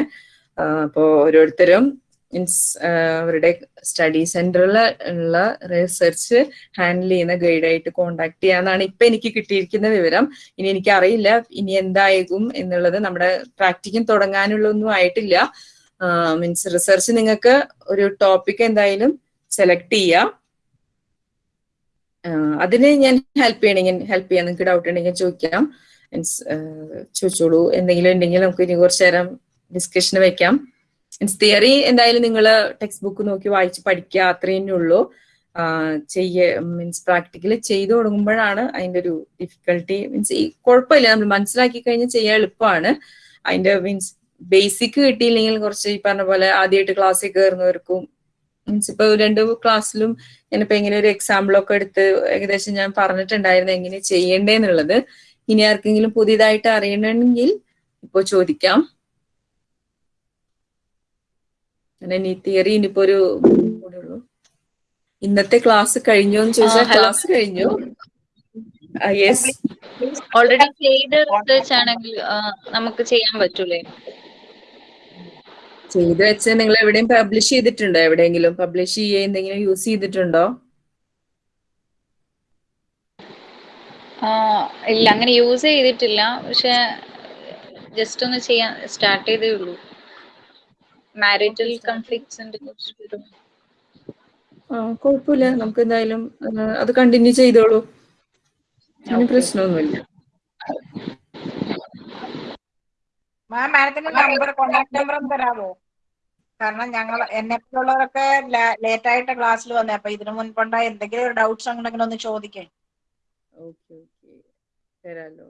അപ്പോ ഓരോരുത്തരും മീൻസ് അവരുടെ സ്റ്റഡി സെന്ററിൽ ഉള്ള റിസർച്ച് ഹാൻഡിൽ ചെയ്യുന്ന ഗൈഡായിട്ട് കോണ്ടാക്ട് ചെയ്യാന്നാണ് ഇപ്പൊ എനിക്ക് കിട്ടിയിരിക്കുന്ന വിവരം. ഇനി എനിക്ക് അറിയില്ല ഇനി എന്തായിരിക്കും എന്നുള്ളത് നമ്മുടെ പ്രാക്ടിക്കും തുടങ്ങാനുള്ളൊന്നും ആയിട്ടില്ല. മീൻസ് റിസർച്ച് നിങ്ങൾക്ക് ഒരു ടോപ്പിക് എന്തായാലും സെലക്ട് ചെയ്യാം. അതിന് ഞാൻ ഹെൽപ്പ് ചെയ്യണമെങ്കിൽ ഹെൽപ്പ് ചെയ്യാം. നിങ്ങൾക്ക് ഡൗട്ട് ഉണ്ടെങ്കിൽ ചോദിക്കാം. മീൻസ് ചോദിച്ചോളൂ. എന്തെങ്കിലും ഉണ്ടെങ്കിൽ നമുക്ക് ഇനി കുറച്ചു നേരം ഡിസ്കഷന് വെക്കാം. മീൻസ് തിയറി എന്തായാലും നിങ്ങൾ ടെക്സ്റ്റ് ബുക്ക് നോക്കി വായിച്ച് പഠിക്കുക അത്രയേ ഉള്ളൂ. ചെയ്യ മീൻസ് പ്രാക്ടിക്കലി ചെയ്തു തുടങ്ങുമ്പോഴാണ് അതിന്റെ ഒരു ഡിഫിക്കൽട്ടി മീൻസ് ഈ കുഴപ്പമില്ല. നമ്മൾ മനസ്സിലാക്കി കഴിഞ്ഞാൽ ചെയ്യാൻ എളുപ്പമാണ്. അതിന്റെ മീൻസ് ബേസിക് കിട്ടിയില്ലെങ്കിൽ കുറച്ച് ഈ പറഞ്ഞ പോലെ ആദ്യമായിട്ട് ക്ലാസ്സിൽ കയറുന്നവർക്കും മീൻസ് ഇപ്പൊ രണ്ട് ക്ലാസ്സിലും ഞാനിപ്പോ എങ്ങനെ ഒരു എക്സാമ്പിൾ ഒക്കെ എടുത്ത് ഏകദേശം ഞാൻ പറഞ്ഞിട്ടുണ്ടായിരുന്നു എങ്ങനെ ചെയ്യണ്ടേന്നുള്ളത്. ഇനി ആർക്കെങ്കിലും പുതിയതായിട്ട് അറിയണമെങ്കിൽ ഇപ്പൊ ചോദിക്കാം. ഇനി നീ തിയറി ഇനിയിപ്പോ ഒരു കൂടെ ഉള്ളൂ. ഇന്നത്തെ ക്ലാസ് കഴിഞ്ഞോ എന്ന് ചോദിച്ചാൽ ക്ലാസ് കഴിഞ്ഞു. യെസ് ഓൾറെഡി ചെയ്ത റിസർച്ച് ആണെങ്കിൽ നമുക്ക് ചെയ്യാൻ പറ്റൂലേ? ചെയ്ത് വെച്ച് നിങ്ങൾ എവിടെയും പബ്ലിഷ് ചെയ്തിട്ടുണ്ടോ? എവിടെയെങ്കിലും പബ്ലിഷ് ചെയ്യുക എന്തെങ്കിലും യൂസ് ചെയ്തിട്ടുണ്ടോ? ഇല്ല അങ്ങനെ യൂസ് ചെയ്തിട്ടില്ല. പക്ഷെ ജസ്റ്റ് ഒന്ന് ചെയ്യാൻ സ്റ്റാർട്ട് ചെയ്തേ ഉള്ളൂ. മാരിറ്റൽ കൺഫ്ലിക്ട്സിന്റെ കുഴപ്പമില്ല. നമുക്ക് എന്തായാലും അത് കണ്ടിന്യൂ ചെയ്തോളൂ. പ്രശ്നമൊന്നുമില്ല. മാം മാഡത്തിന്റെ നമ്പർ കോണ്ടാക്ട് നമ്പർ ഒന്ന് തരാമോ കാരണം ഞങ്ങൾ എന്നെ പോലുള്ളവരൊക്കെ ലേറ്റ് ആയിട്ട് ക്ലാസ്സിൽ വന്നേ. അപ്പൊ ഇതിനു മുൻപുണ്ടായ എന്തെങ്കിലും ഡൗട്ട്സ് ഉണ്ടെങ്കിൽ ഒന്ന് ചോദിക്കേ. ഓക്കെ ഓക്കെ തരാലോ.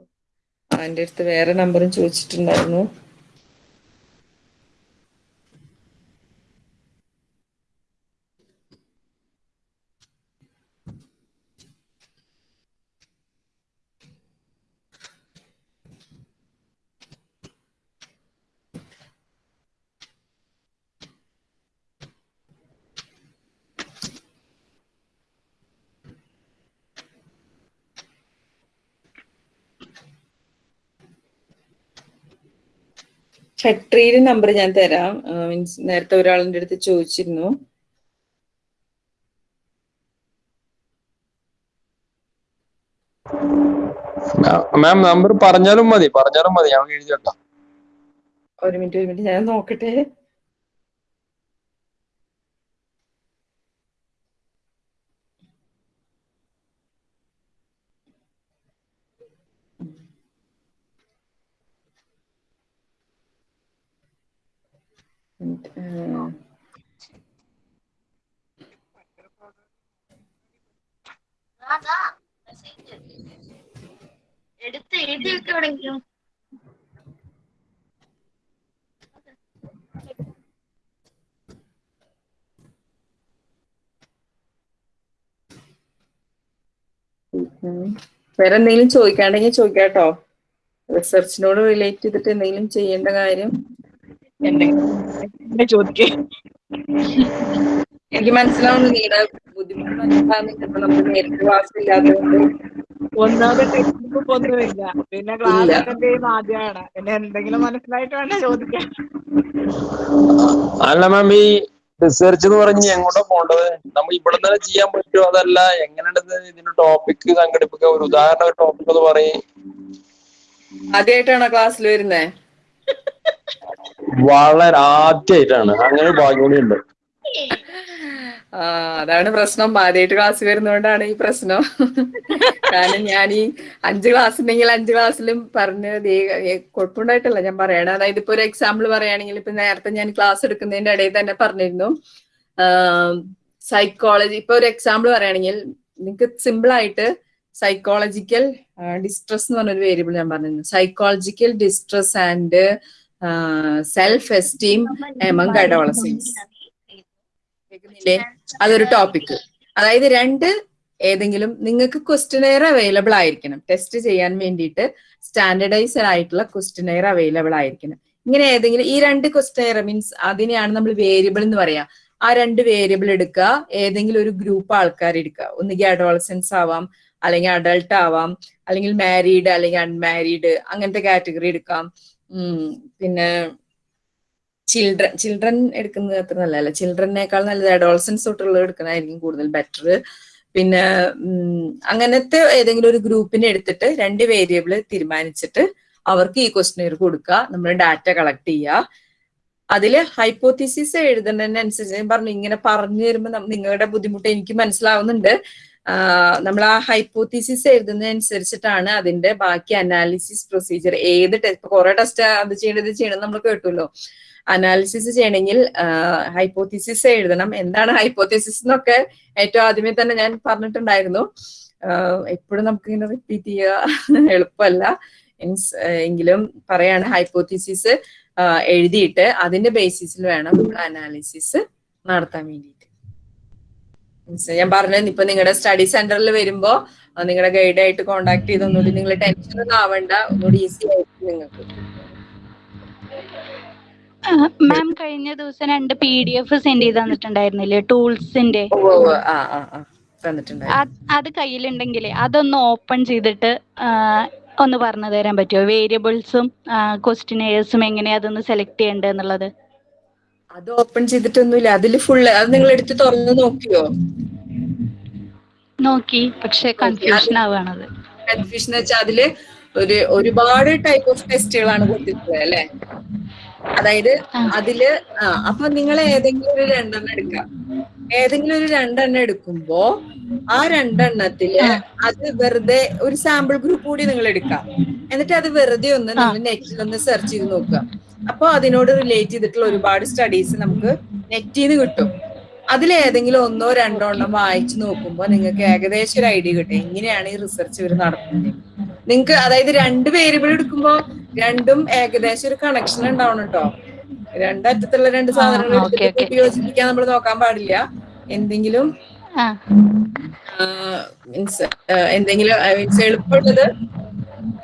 എന്റെ അടുത്ത് വേറെ നമ്പറും ചോദിച്ചിട്ടുണ്ടായിരുന്നു. ഛട്രിയുടെ നമ്പർ ഞാൻ തരാം. മീൻസ് നേരത്തെ ഒരാളിന്റെ അടുത്ത് ചോദിച്ചിരുന്നു. മാം നമ്പർ പറഞ്ഞാലും മതി പറഞ്ഞാലും മതി. ഞാൻ എഴുതി ഒരു മിനിറ്റ് ഒരു മിനിറ്റ് ഞാൻ നോക്കട്ടെ. എവിടെങ്കിലും വേറെ എന്തെങ്കിലും ചോദിക്കാണ്ടെങ്കിൽ ചോദിക്കാട്ടോ. റിസർച്ചിനോട് റിലേറ്റ് ചെയ്തിട്ട് എന്തെങ്കിലും ചെയ്യേണ്ട കാര്യം എന്തെങ്കിലും ചോദിക്കേ. എനിക്ക് മനസ്സിലാവുന്നു നിങ്ങളുടെ ബുദ്ധിമുട്ട് മനസ്സിലാവുന്നു ചിലപ്പോ നമുക്ക് നേരിട്ട് ക്ലാസ് ഇല്ലാത്തതുകൊണ്ട്. ഒന്നാമത് ടെക്സ്റ്റ് ഒന്നുമില്ല. പിന്നെ ക്ലാസ് അറ്റൻഡ് ചെയ്യുന്ന ആദ്യമാണ്. പിന്നെ എന്തെങ്കിലും മനസ്സിലായിട്ട് വേണ്ട ചോദിക്കാൻ അല്ല മാം ഈ റിസർച്ച് എന്ന് പറഞ്ഞ് എങ്ങോട്ടാ പോണ്ടത്? നമ്മൾ ഇവിടെ തന്നെ ചെയ്യാൻ പറ്റുമോ അതല്ല എങ്ങനെയുണ്ട് ഇതിന്റെ ടോപ്പിക് സംഘടിപ്പിക്കുക ഒരു ഉദാഹരണ ഒരു ടോപ്പിക് എന്ന് പറയും. ആദ്യമായിട്ടാണോ ക്ലാസ്സിൽ വരുന്നേ? വളരെ ആദ്യമായിട്ടാണ് അങ്ങനെ ഒരു ഭാഗ്യം ഉണ്ട്. ആ അതാണ് പ്രശ്നം. ആദ്യമായിട്ട് ക്ലാസ് വരുന്നതുകൊണ്ടാണ് ഈ പ്രശ്നം. കാരണം ഞാൻ ഈ അഞ്ച് ക്ലാസ് ഉണ്ടെങ്കിൽ അഞ്ച് ക്ലാസ്സിലും പറഞ്ഞ് കുഴപ്പമുണ്ടായിട്ടല്ല ഞാൻ പറയണത് അതായത് ഇപ്പൊ ഒരു എക്സാമ്പിൾ പറയുകയാണെങ്കിൽ ഇപ്പൊ നേരത്തെ ഞാൻ ക്ലാസ് എടുക്കുന്നതിന്റെ ഇടയിൽ തന്നെ പറഞ്ഞിരുന്നു. സൈക്കോളജി ഇപ്പൊ ഒരു എക്സാമ്പിൾ പറയുകയാണെങ്കിൽ നിങ്ങൾക്ക് സിമ്പിൾ ആയിട്ട് സൈക്കോളജിക്കൽ ഡിസ്ട്രസ് എന്ന് പറഞ്ഞൊരു വേരിയബിൾ ഞാൻ പറഞ്ഞിരുന്നു. Psychological distress and self esteem among adolescence കേൾക്കുന്നില്ലേ? അതൊരു ടോപ്പിക് അതായത് രണ്ട് ഏതെങ്കിലും നിങ്ങൾക്ക് ക്വസ്റ്റനെയർ അവൈലബിൾ ആയിരിക്കണം. ടെസ്റ്റ് ചെയ്യാൻ വേണ്ടിയിട്ട് സ്റ്റാൻഡർഡൈസ്ഡ് ആയിട്ടുള്ള ക്വസ്റ്റനെയർ അവൈലബിൾ ആയിരിക്കണം. ഇങ്ങനെ ഏതെങ്കിലും ഈ രണ്ട് ക്വസ്റ്റനെയർ മീൻസ് അതിനെയാണ് നമ്മൾ വേരിയബിൾ എന്ന് പറയാ. ആ രണ്ട് വേരിയബിൾ എടുക്കുക. ഏതെങ്കിലും ഒരു ഗ്രൂപ്പ് ആൾക്കാർ എടുക്കുക. ഒന്നുകിൽ അഡോളസൻസ് ആവാം അല്ലെങ്കിൽ അഡൾട്ട് ആവാം അല്ലെങ്കിൽ മാരീഡ് അല്ലെങ്കിൽ അൺമാരീഡ് അങ്ങനത്തെ കാറ്റഗറി എടുക്കാം. പിന്നെ ചിൽഡ്രൻ ചിൽഡ്രൻ എടുക്കുന്നത് അത്ര നല്ലതല്ല. ചിൽഡ്രനേക്കാൾ നല്ലത് അഡോൾസൻസ് തൊട്ടുള്ളത് എടുക്കുന്നതായിരിക്കും കൂടുതൽ ബെറ്റർ പിന്നെ അങ്ങനത്തെ ഏതെങ്കിലും ഒരു ഗ്രൂപ്പിനെ എടുത്തിട്ട് രണ്ട് വേരിയബിൾ തീരുമാനിച്ചിട്ട് അവർക്ക് ഈ ക്വസ്റ്റിനെയർ കൊടുക്കുക. നമ്മൾ ഡാറ്റ കളക്ട് ചെയ്യുക. അതിൽ ഹൈപ്പോത്തിസിസ് എഴുതുന്നതിനനുസരിച്ച് ഞാൻ പറഞ്ഞു ഇങ്ങനെ പറഞ്ഞു തരുമ്പോൾ നിങ്ങളുടെ ബുദ്ധിമുട്ട് എനിക്ക് മനസ്സിലാവുന്നുണ്ട്. നമ്മൾ ആ ഹൈപ്പോത്തിസിസ് എഴുതുന്നതനുസരിച്ചിട്ടാണ് അതിന്റെ ബാക്കി അനാലിസിസ് പ്രൊസീജിയർ ഏത് ടെസ്റ്റ് കുറെ ടെസ്റ്റ് അത് ചെയ്യണത് ചെയ്യണം നമ്മൾ കേട്ടുമല്ലോ അനാലിസിസ് ചെയ്യണമെങ്കിൽ ഹൈപ്പോത്തിസിസ് എഴുതണം. എന്താണ് ഹൈപ്പോത്തിസിസ് എന്നൊക്കെ ഏറ്റവും ആദ്യമേ തന്നെ ഞാൻ പറഞ്ഞിട്ടുണ്ടായിരുന്നു. എപ്പോഴും നമുക്ക് ഇങ്ങനെ റിപ്പീറ്റ് ചെയ്യുക എളുപ്പമല്ല മീൻസ് എങ്കിലും പറയാണ് ഹൈപ്പോത്തിസിസ് എഴുതിയിട്ട് അതിന്റെ ബേസിസിൽ വേണം നമ്മൾ അനാലിസിസ് നടത്താൻ Means ഞാൻ പറഞ്ഞത് ഇപ്പൊ നിങ്ങളുടെ സ്റ്റഡി സെന്ററിൽ വരുമ്പോ നിങ്ങളുടെ ഗൈഡ് ആയിട്ട് കോണ്ടാക്ട് ചെയ്ത് ഒന്നുകൂടി നിങ്ങൾ ടെൻഷൻ ഒന്നും ആവണ്ട. ഒന്നുകൂടി ഈസി ആയിട്ട് നിങ്ങൾക്ക്. മാം കഴിഞ്ഞ ദിവസം രണ്ട് പി ഡി എഫ് സെൻഡ് ചെയ്ത് തന്നിട്ടുണ്ടായിരുന്നില്ലേ ടൂൾസിന്റെ അത് കയ്യിലുണ്ടെങ്കിൽ കയ്യിലുണ്ടെങ്കിലേ അതൊന്ന് ഓപ്പൺ ചെയ്തിട്ട് ഒന്ന് പറഞ്ഞു തരാൻ പറ്റുമോ വേരിയബിൾസും ക്വസ്റ്റിനേഴ്സും എങ്ങനെയാ അതൊന്ന് സെലക്ട് ചെയ്യേണ്ടത് എന്നുള്ളത്? അത് ഓപ്പൺ ചെയ്തിട്ടൊന്നുമില്ല. അതിൽ ഫുള്ള് അത് നിങ്ങൾ എടുത്ത് തുറന്ന് നോക്കിയോ? നോക്കി. പക്ഷെ കൺഫ്യൂഷൻ ആവുകയാണത് കൺഫ്യൂഷൻ വെച്ചാൽ അതിൽ ഒരു ഒരുപാട് ടൈപ്പ് ഓഫ് ടെസ്റ്റുകളാണ് കൊടുത്തിട്ടുള്ളത് അല്ലെ? അതായത് അതിൽ ആ അപ്പൊ നിങ്ങൾ ഏതെങ്കിലും ഒരു രണ്ടെണ്ണം എടുക്കാം. ഏതെങ്കിലും ഒരു രണ്ടെണ്ണം എടുക്കുമ്പോ ആ രണ്ടെണ്ണത്തിൽ അത് വെറുതെ ഒരു സാമ്പിൾ ഗ്രൂപ്പ് കൂടി നിങ്ങൾ എടുക്കാം. എന്നിട്ട് അത് വെറുതെ ഒന്ന് നിങ്ങൾ നെറ്റിൽ ഒന്ന് സെർച്ച് ചെയ്ത് നോക്കുക അപ്പൊ അതിനോട് റിലേറ്റ് ചെയ്തിട്ടുള്ള ഒരുപാട് സ്റ്റഡീസ് നമുക്ക് നെറ്റിൽ നിന്ന് കിട്ടും. അതിലേതെങ്കിലും ഒന്നോ രണ്ടോ എണ്ണം വായിച്ചു നോക്കുമ്പോൾ നിങ്ങൾക്ക് ഏകദേശം ഒരു ഐഡിയ കിട്ടും. എങ്ങനെയാണ് ഈ റിസർച്ച് ഇവർ നടത്തുന്നത്? നിങ്ങൾക്ക് അതായത് രണ്ട് വേരിയബിൾ എടുക്കുമ്പോൾ രണ്ടും ഏകദേശം ഒരു കണക്ഷൻ ഉണ്ടാവണം കേട്ടോ രണ്ടറ്റത്തുള്ള രണ്ട് സാധനങ്ങൾ യോജിപ്പിക്കാൻ നമ്മൾ നോക്കാൻ പാടില്ല. എന്തെങ്കിലും മീൻസ് എന്തെങ്കിലും മീൻസ് എളുപ്പമുള്ളത്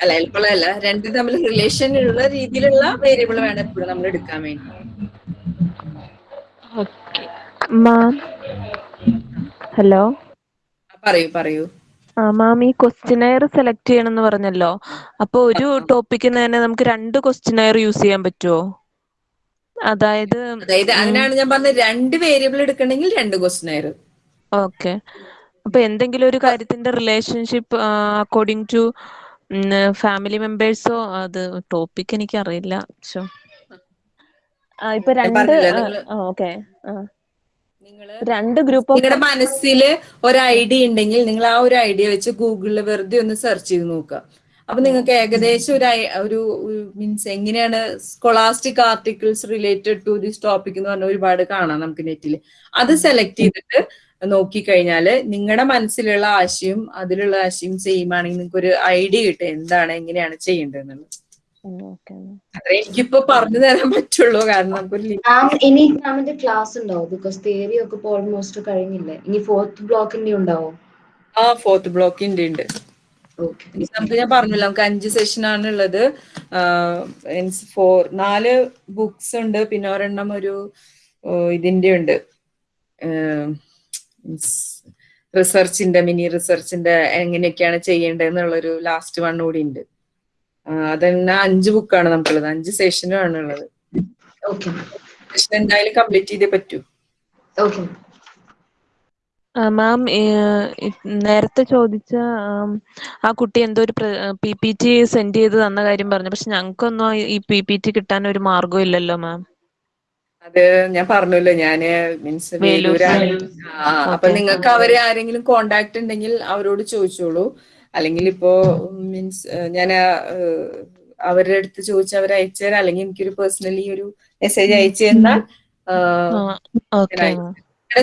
അല്ല എളുപ്പമുള്ളതല്ല രണ്ട് തമ്മിൽ റിലേഷൻ ഉള്ള രീതിയിലുള്ള വേരിയബിൾ വേണം എപ്പോഴും നമ്മൾ എടുക്കാൻ വേണ്ടി. Ma'am hello? പറയൂ പറയൂ. ആ മാം ഈ ക്വസ്റ്റിനെയർ സെലക്ട് ചെയ്യണമെന്ന് പറഞ്ഞല്ലോ. അപ്പൊ ഒരു ടോപ്പിക്കിന് തന്നെ നമുക്ക് രണ്ട് ക്വസ്റ്റിനെയർ യൂസ് ചെയ്യാൻ പറ്റുമോ അതായത് അതായത് അതിനാണ് ഞാൻ പറഞ്ഞത് രണ്ട് വേരിയബിൾ എടുക്കണമെങ്കിൽ രണ്ട് ക്വസ്റ്റിനെയർ ഓക്കെ. അപ്പൊ എന്തെങ്കിലും ഒരു കാര്യത്തിന്റെ റിലേഷൻഷിപ്പ് അക്കോർഡിംഗ് ടു ഫാമിലി മെമ്പേഴ്സോ അത് ടോപ്പിക് എനിക്ക് അറിയില്ല. ഇപ്പൊ രണ്ട് ഓക്കെ രണ്ട് ഗ്രൂപ്പ് നിങ്ങളുടെ മനസ്സിൽ ഒരു ഐഡിയ ഉണ്ടെങ്കിൽ നിങ്ങൾ ആ ഒരു ഐഡിയ വെച്ച് ഗൂഗിളിൽ വെറുതെ ഒന്ന് സെർച്ച് ചെയ്ത് നോക്കുക അപ്പൊ നിങ്ങൾക്ക് ഏകദേശം ഒരു ഒരു മീൻസ് എങ്ങനെയാണ് scholastic articles related to this topic എന്ന് പറഞ്ഞ ഒരുപാട് കാണാം നമുക്ക് നെറ്റിൽ അത് സെലക്ട് ചെയ്തിട്ട് നോക്കിക്കഴിഞ്ഞാൽ നിങ്ങളുടെ മനസ്സിലുള്ള ആശയം അതിലുള്ള ആശയം സെയിം ആണെങ്കിൽ നിങ്ങൾക്ക് ഒരു ഐഡിയ കിട്ടും. എന്താണ് എങ്ങനെയാണ് ചെയ്യേണ്ടതെന്നുള്ളത്. എനിക്കിപ്പോ പറഞ്ഞു തരാൻ പറ്റുള്ളൂ കാരണം ഇനി മാമിന്റെ ക്ലാസ് ഉണ്ടാവും ബിക്കോസ് തിയറി ഒക്കെ ഇപ്പൊ ഓൾമോസ്റ്റ് കഴിഞ്ഞില്ലേ. ഇനി ഫോർത്ത് ബ്ലോക്കിന്റെ ഉണ്ടാവോ. ആ ഫോർത്ത് ബ്ലോക്കിന്റെ ഉണ്ട്. നമുക്ക് ഞാൻ പറഞ്ഞില്ല നമുക്ക് അഞ്ച് സെഷൻ ആണ് ഉള്ളത്. ഫോർ നാല് ബുക്സ് ഉണ്ട് പിന്നെ ഒരെണ്ണം ഒരു ഇതിന്റെ ഉണ്ട്. റിസർച്ചിന്റെ മിനി റിസർച്ചിന്റെ എങ്ങനെയൊക്കെയാണ് ചെയ്യേണ്ടതെന്നുള്ളൊരു ലാസ്റ്റ് വൺ കൂടി ഉണ്ട്. അതന്നെ അഞ്ച് ബുക്കാണ് നമുക്കുള്ളത്. അഞ്ച് സെഷനും ആണ് ഉള്ളത്. സെഷൻ എന്തായാലും കംപ്ലീറ്റ് ചെയ്തേ പറ്റൂ. ഓക്കെ മാം നേരത്തെ ചോദിച്ച ആ കുട്ടി എന്തോ ഒരു പി പി ടി സെൻഡ് ചെയ്ത് തന്ന കാര്യം പറഞ്ഞു. പക്ഷെ ഞങ്ങൾക്കൊന്നും ഈ പി പി ടി കിട്ടാൻ ഒരു മാർഗം ഇല്ലല്ലോ മാം അത് ഞാൻ പറഞ്ഞല്ലോ. ഞാൻ മീൻസ് വേലൂരാണ്. അപ്പൊ നിങ്ങൾക്ക് അവരെ ആരെങ്കിലും കോണ്ടാക്ട് ഉണ്ടെങ്കിൽ അവരോട് ചോദിച്ചോളൂ. അല്ലെങ്കിൽ ഇപ്പോ മീൻസ് ഞാൻ അവരുടെ അടുത്ത് ചോദിച്ച അവർ അയച്ചു തരാം. അല്ലെങ്കിൽ എനിക്കൊരു പേഴ്സണലി ഒരു മെസ്സേജ് അയച്ചു തന്നാൽ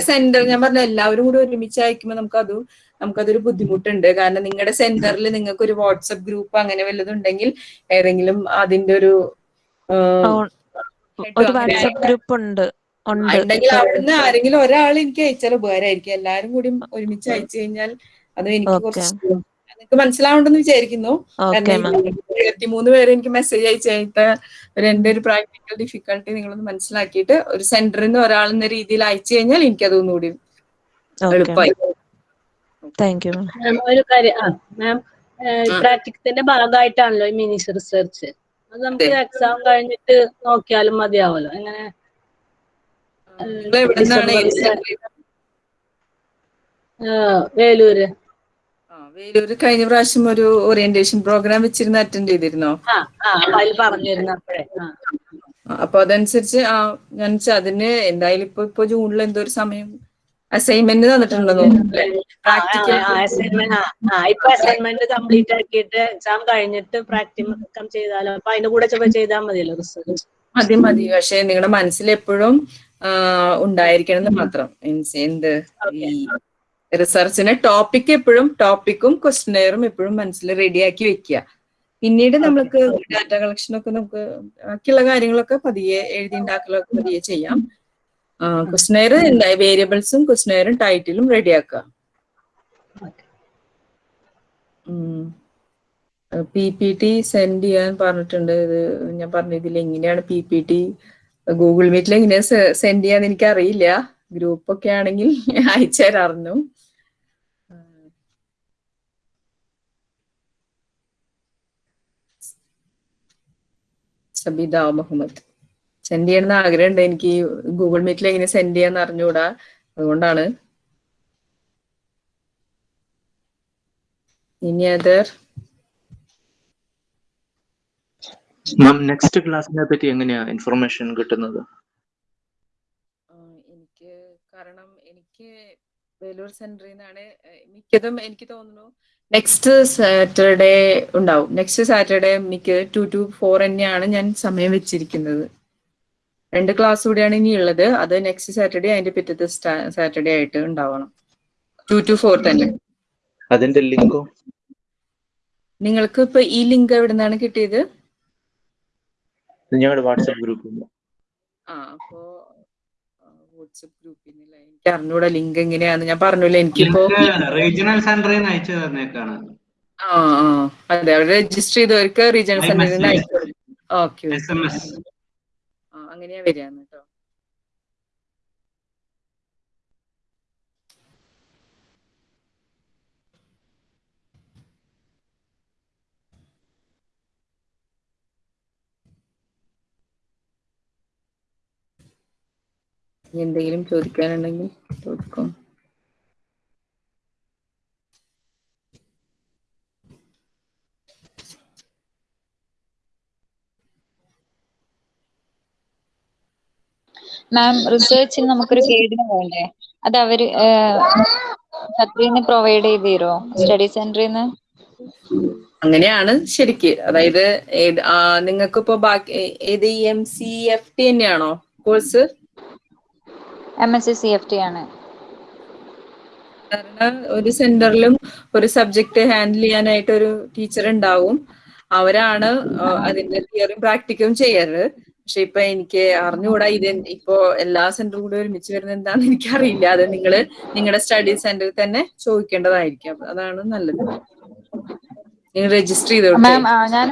സെന്റർ ഞാൻ പറഞ്ഞ എല്ലാവരും കൂടി ഒരുമിച്ച് അയക്കുമ്പോൾ നമുക്കത് നമുക്കതൊരു ബുദ്ധിമുട്ടുണ്ട്. കാരണം നിങ്ങളുടെ സെന്ററിൽ നിങ്ങൾക്ക് ഒരു വാട്സപ്പ് ഗ്രൂപ്പ് അങ്ങനെ വല്ലതും ഉണ്ടെങ്കിൽ ഏതെങ്കിലും അതിന്റെ ഒരു ഒരു വാട്സപ്പ് ഗ്രൂപ്പ് ഉണ്ട് ഉണ്ടെങ്കിൽ അവിടുന്ന് ആരെങ്കിലും ഒരാൾ എനിക്ക് അയച്ചാൽ ഉപകാരമായിരിക്കും. എല്ലാരും കൂടി ഒരുമിച്ച് അയച്ചു കഴിഞ്ഞാൽ അത് എനിക്ക് കുറച്ച് നിങ്ങൾക്ക് മനസ്സിലാവുണ്ടെന്ന് വിചാരിക്കുന്നു. ഇരുപത്തിമൂന്ന് പേര് എനിക്ക് മെസ്സേജ് അയച്ചേത്ത ഒരു എന്റെ ഒരു പ്രാക്ടിക്കൽ ഡിഫിക്കൽട്ടി നിങ്ങളൊന്ന് മനസ്സിലാക്കിയിട്ട് ഒരു സെന്ററിൽ നിന്ന് ഒരാൾ എന്ന രീതിയിൽ അയച്ചു കഴിഞ്ഞാൽ എനിക്ക് അതൊന്നുകൂടി എളുപ്പമായി താങ്ക് യു ഒരു കാര്യം ആ മാം പ്രാക്ടിക്കത്തിന്റെ ഭാഗമായിട്ടാണല്ലോ ഈ മിനിസ് റിസർച്ച് അത് നമുക്ക് എക്സാം കഴിഞ്ഞിട്ട് നോക്കിയാലും മതിയാവല്ലോ. എങ്ങനെ? വേലൂര്. വേലൂര് കഴിഞ്ഞ പ്രാവശ്യം ഒരു ഓറിയന്റേഷൻ പ്രോഗ്രാം വെച്ചിരുന്ന അറ്റൻഡ് ചെയ്തിരുന്നോ? അതിൽ പറഞ്ഞിരുന്നു അപ്പോഴേ. അപ്പൊ അതനുസരിച്ച് ആ ഞാൻ അതിന് എന്തായാലും ഇപ്പൊ ഇപ്പൊ ജൂണിൽ എന്തോ ഒരു സമയം അസൈൻമെന്റ് തന്നിട്ടുണ്ടെന്ന് ഇപ്പൊ അസൈൻമെന്റ് കംപ്ലീറ്റ് ആക്കിയിട്ട് എക്സാം കഴിഞ്ഞിട്ട് പ്രാക്ടിക്കം ചെയ്താലോ? അപ്പൊ അതിന്റെ കൂടെ ചൊവ്വ ചെയ്താൽ മതിയല്ലോ റിസർച്ച് മതി മതി. പക്ഷെ നിങ്ങളുടെ മനസ്സിൽ എപ്പോഴും ഉണ്ടായിരിക്കണം എന്ന് മാത്രം. മീൻസ് എന്ത്? റിസർച്ചിന് ടോപ്പിക് എപ്പോഴും ടോപ്പിക്കും ക്വസ്റ്റനെയറും എപ്പോഴും മനസ്സിൽ റെഡിയാക്കി വെക്കുക. പിന്നീട് നമ്മൾക്ക് ഡാറ്റ കളക്ഷൻ ഒക്കെ നമുക്ക് ബാക്കിയുള്ള കാര്യങ്ങളൊക്കെ പതിയെ എഴുതി ഉണ്ടാക്കലൊക്കെ പതിയെ ചെയ്യാം. ക്വസ്റ്റനെയർ വേരിയബിൾസും ക്വസ്റ്റനെയറും ടൈറ്റിലും റെഡിയാക്കുക പി പി ടി സെൻഡ് ചെയ്യാൻ പറഞ്ഞിട്ടുണ്ട്. ഇത് ഞാൻ പറഞ്ഞു ഇതിൽ എങ്ങനെയാണ് പി പി ടി ഗൂഗിൾ മീറ്റിൽ എങ്ങനെയാ സെൻഡ് ചെയ്യാന്ന് എനിക്ക് അറിയില്ല ഗ്രൂപ്പ് ഒക്കെ ആണെങ്കിൽ അയച്ചു തരാറുന്നു സബിത മുഹമ്മദ്. സെൻഡ് ചെയ്യണമെന്ന് ആഗ്രഹമുണ്ട്. എനിക്ക് ഗൂഗിൾ മീറ്റിൽ എങ്ങനെ സെൻഡ് ചെയ്യാന്ന് അറിഞ്ഞുകൂടാ. അതുകൊണ്ടാണ്. ഇനി അതർ മാം നെക്സ്റ്റ് ക്ലാസ്സിനെ പറ്റി എങ്ങനെയാ ഇൻഫർമേഷൻ കിട്ടുന്നത്? എനിക്ക് കാരണം എനിക്ക് വേലൂർ സെന്ററിൽ നിന്നാണ് മിക്കതും എനിക്ക് തോന്നുന്നു നെക്സ്റ്റ് സാറ്റർഡേ ഉണ്ടാവും. നെക്സ്റ്റ് സാറ്റർഡേ എനിക്ക് ടു ടു ഫോർ തന്നെയാണ് ഞാൻ സമയം വെച്ചിരിക്കുന്നത്. രണ്ട് ക്ലാസ് കൂടിയാണ് ഇനി ഉള്ളത്. അത് നെക്സ്റ്റ് സാറ്റർഡേ അതിന്റെ പിറ്റത്തെ സാറ്റർഡേ ആയിട്ട് ഉണ്ടാവണം. ടു ടു ഫോർ തന്നെ. അതിന്റെ ലിങ്കോ? നിങ്ങൾക്ക് ഇപ്പൊ ഈ ലിങ്ക് എവിടെ നിന്നാണ് കിട്ടിയത് ഞങ്ങളുടെ വാട്സപ്പ് ഗ്രൂപ്പ് ആ അപ്പോ വാട്സപ്പ് എനിക്ക് അറിഞ്ഞൂടാ ലിങ്ക് എങ്ങനെയാന്ന്. ഞാൻ പറഞ്ഞില്ല എനിക്കിപ്പോ റീജിയണൽ സെന്ററിൽ നിന്ന് അയച്ചു തന്നേക്കാണ് ആ ആ. അതെ അവിടെ രജിസ്റ്റർ ചെയ്തവർക്ക് റീജിയണൽ സെന്ററിൽ നിന്ന് അയച്ചു. ഓക്കെ അങ്ങനെയാ വരികയെന്ന് എന്തെങ്കിലും ചോദിക്കാനുണ്ടെങ്കിൽ ചോദിക്കും. മാം റിസർച്ചിന് നമുക്കൊരു ഗൈഡിന് വേണ്ടേ? അത് അവർ പ്രൊവൈഡ് ചെയ്ത് തരുമോ സ്റ്റഡി സെന്ററിൽ നിന്ന് അങ്ങനെയാണ് ശരിക്ക്. അതായത് നിങ്ങൾക്ക് ഇപ്പോ ബാക്കി ഏത് എം സി എഫ് ടി തന്നെയാണോ course M S C C F T ആണ്. ഒരു സെന്ററിലും ഒരു സബ്ജക്ട് ഹാൻഡിൽ ചെയ്യാനായിട്ട് ഒരു ടീച്ചർ ഉണ്ടാവും. അവരാണ് അതിന്റെ തിയറിയും പ്രാക്ടിക്കലും ചെയ്യാറ് പക്ഷെ ഇപ്പൊ എനിക്ക് അറിഞ്ഞുകൂടാ ഇത് ഇപ്പോ എല്ലാ സെന്ററും കൂടി ഒരുമിച്ച് വരുന്നത് എന്താണെന്ന് എനിക്കറിയില്ല. അത് നിങ്ങൾ നിങ്ങളുടെ സ്റ്റഡി സെന്ററിൽ തന്നെ ചോദിക്കേണ്ടതായിരിക്കും. അതാണ് നല്ലത്. നിങ്ങൾ രജിസ്റ്റർ ചെയ്തോട്ടെ. മാം ഞാൻ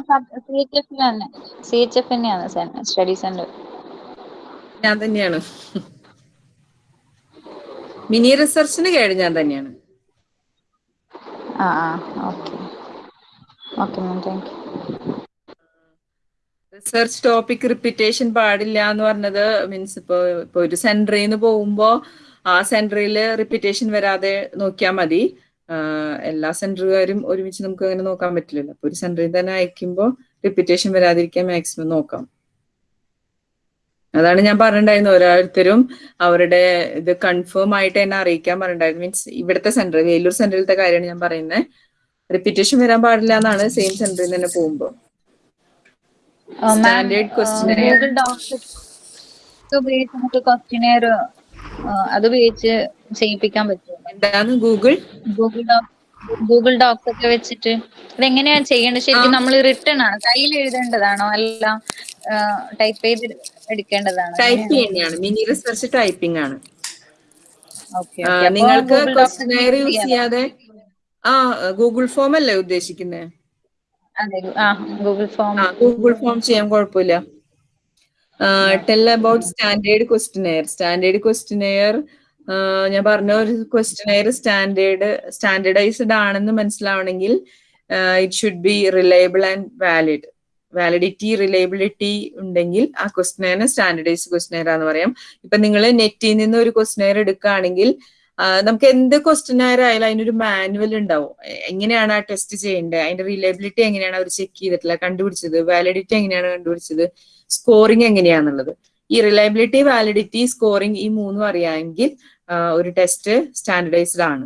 തന്നെയാണ് സ്റ്റഡി സെന്റർ ഞാൻ തന്നെയാണ് മിനി റിസർച്ചിന് കേട് ഞാൻ തന്നെയാണ്. ആ ആ okay. Okay ma'am thank you. Research topic repetition പാടില്ല എന്ന് പറഞ്ഞത് മീൻസ് ഇപ്പൊ ഇപ്പൊ ഒരു സെന്ററിൽ നിന്ന് പോകുമ്പോ ആ സെന്ററിൽ റിപ്പീറ്റേഷൻ വരാതെ നോക്കിയാൽ മതി. എല്ലാ സെന്ററുകാരും ഒരുമിച്ച് നമുക്ക് അങ്ങനെ നോക്കാൻ പറ്റില്ലല്ലോ. അപ്പൊ ഒരു സെന്ററിൽ തന്നെ അയക്കുമ്പോൾ റിപ്പീറ്റേഷൻ വരാതിരിക്കാൻ മാക്സിമം നോക്കാം. അതാണ് ഞാൻ പറഞ്ഞിട്ടുണ്ടായിരുന്നു. ഓരോരുത്തരും അവരുടെ ഇത് കൺഫേം ആയിട്ട് എന്നെ അറിയിക്കാൻ പറഞ്ഞിട്ടുണ്ടായിരുന്നു. മീൻസ് ഇവിടുത്തെ സെന്റർ വേലൂർ സെന്ററിലത്തെ കാര്യമാണ് ഞാൻ പറയുന്നത് റിപ്പീറ്റേഷൻ വരാൻ പാടില്ല എന്നാണ് സെയിം സെന്ററിൽ തന്നെ പോകുമ്പോ. സ്റ്റാൻഡേർഡ് ക്വസ്റ്റിനെയർ അത് ഉപയോഗിച്ച് ചെയ്യിപ്പിക്കാൻ പറ്റും എന്താണ് Google Google Docs Google Docs ഒക്കെ വെച്ചിട്ട്. ഇതെങ്ങനെയാണ് ചെയ്യേണ്ടത് ശരിക്കും നമ്മൾ റിട്ടേൺ ആണ്. കയ്യിൽ എഴുതേണ്ടതാണോ? അല്ല ടൈപ്പ് ചെയ്ത് എടുക്കേണ്ടതാണ്? ടൈപ്പ് ചെയ്യുന്നതാണ് മിനി റിസർച്ച് ടൈപ്പിംഗ് ആണ്. നിങ്ങൾക്ക് ക്വസ്റ്റ്യനെയർ യൂസ് ചെയ്യാതെ? ആ ഗൂഗിൾ ഫോം അല്ലേ ഉദ്ദേശിക്കുന്നത് ഗൂഗിൾ ഫോം ഗൂഗിൾ ഫോം ചെയ്യാൻ കുഴപ്പമില്ല. Tell about standard questionnaire standard questionnaire ഞാൻ പറഞ്ഞ ഒരു ക്വസ്റ്റ്യനെയർ സ്റ്റാൻഡേർഡ് സ്റ്റാൻഡേർഡൈസ്ഡ് ആണെന്ന് മനസ്സിലാവണമെങ്കിൽ it should be reliable and valid validity reliability ഉണ്ടെങ്കിൽ ആ ക്വസ്റ്റ്യനെയർ സ്റ്റാൻഡേർഡൈസ്ഡ് ക്വസ്റ്റ്യനെയർ എന്ന് പറയാം. ഇപ്പൊ നിങ്ങൾ നെറ്റിൽ നിന്ന് ഒരു ക്വസ്റ്റ്യനെയർ എടുക്കുകയാണെങ്കിൽ നമുക്ക് എന്ത് ക്വസ്റ്റ്യനെയർ ആയാലും അതിനൊരു മാനുവൽ ഉണ്ടാവും. എങ്ങനെയാണ് ആ ടെസ്റ്റ് ചെയ്യേണ്ടത്? അതിന്റെ റിലയബിലിറ്റി എങ്ങനെയാണ് അവർ ചെക്ക് ചെയ്തിട്ടില്ല കണ്ടുപിടിച്ചത്? വാലിഡിറ്റി എങ്ങനെയാണ് കണ്ടുപിടിച്ചത്? സ്കോറിംഗ് എങ്ങനെയാന്നുള്ളത്. ഈ റിലയബിലിറ്റി വാലിഡിറ്റി സ്കോറിംഗ് ഈ മൂന്നും അറിയാമെങ്കിൽ ഒരു ടെസ്റ്റ് സ്റ്റാൻഡർഡൈസ്ഡ് ആണ്.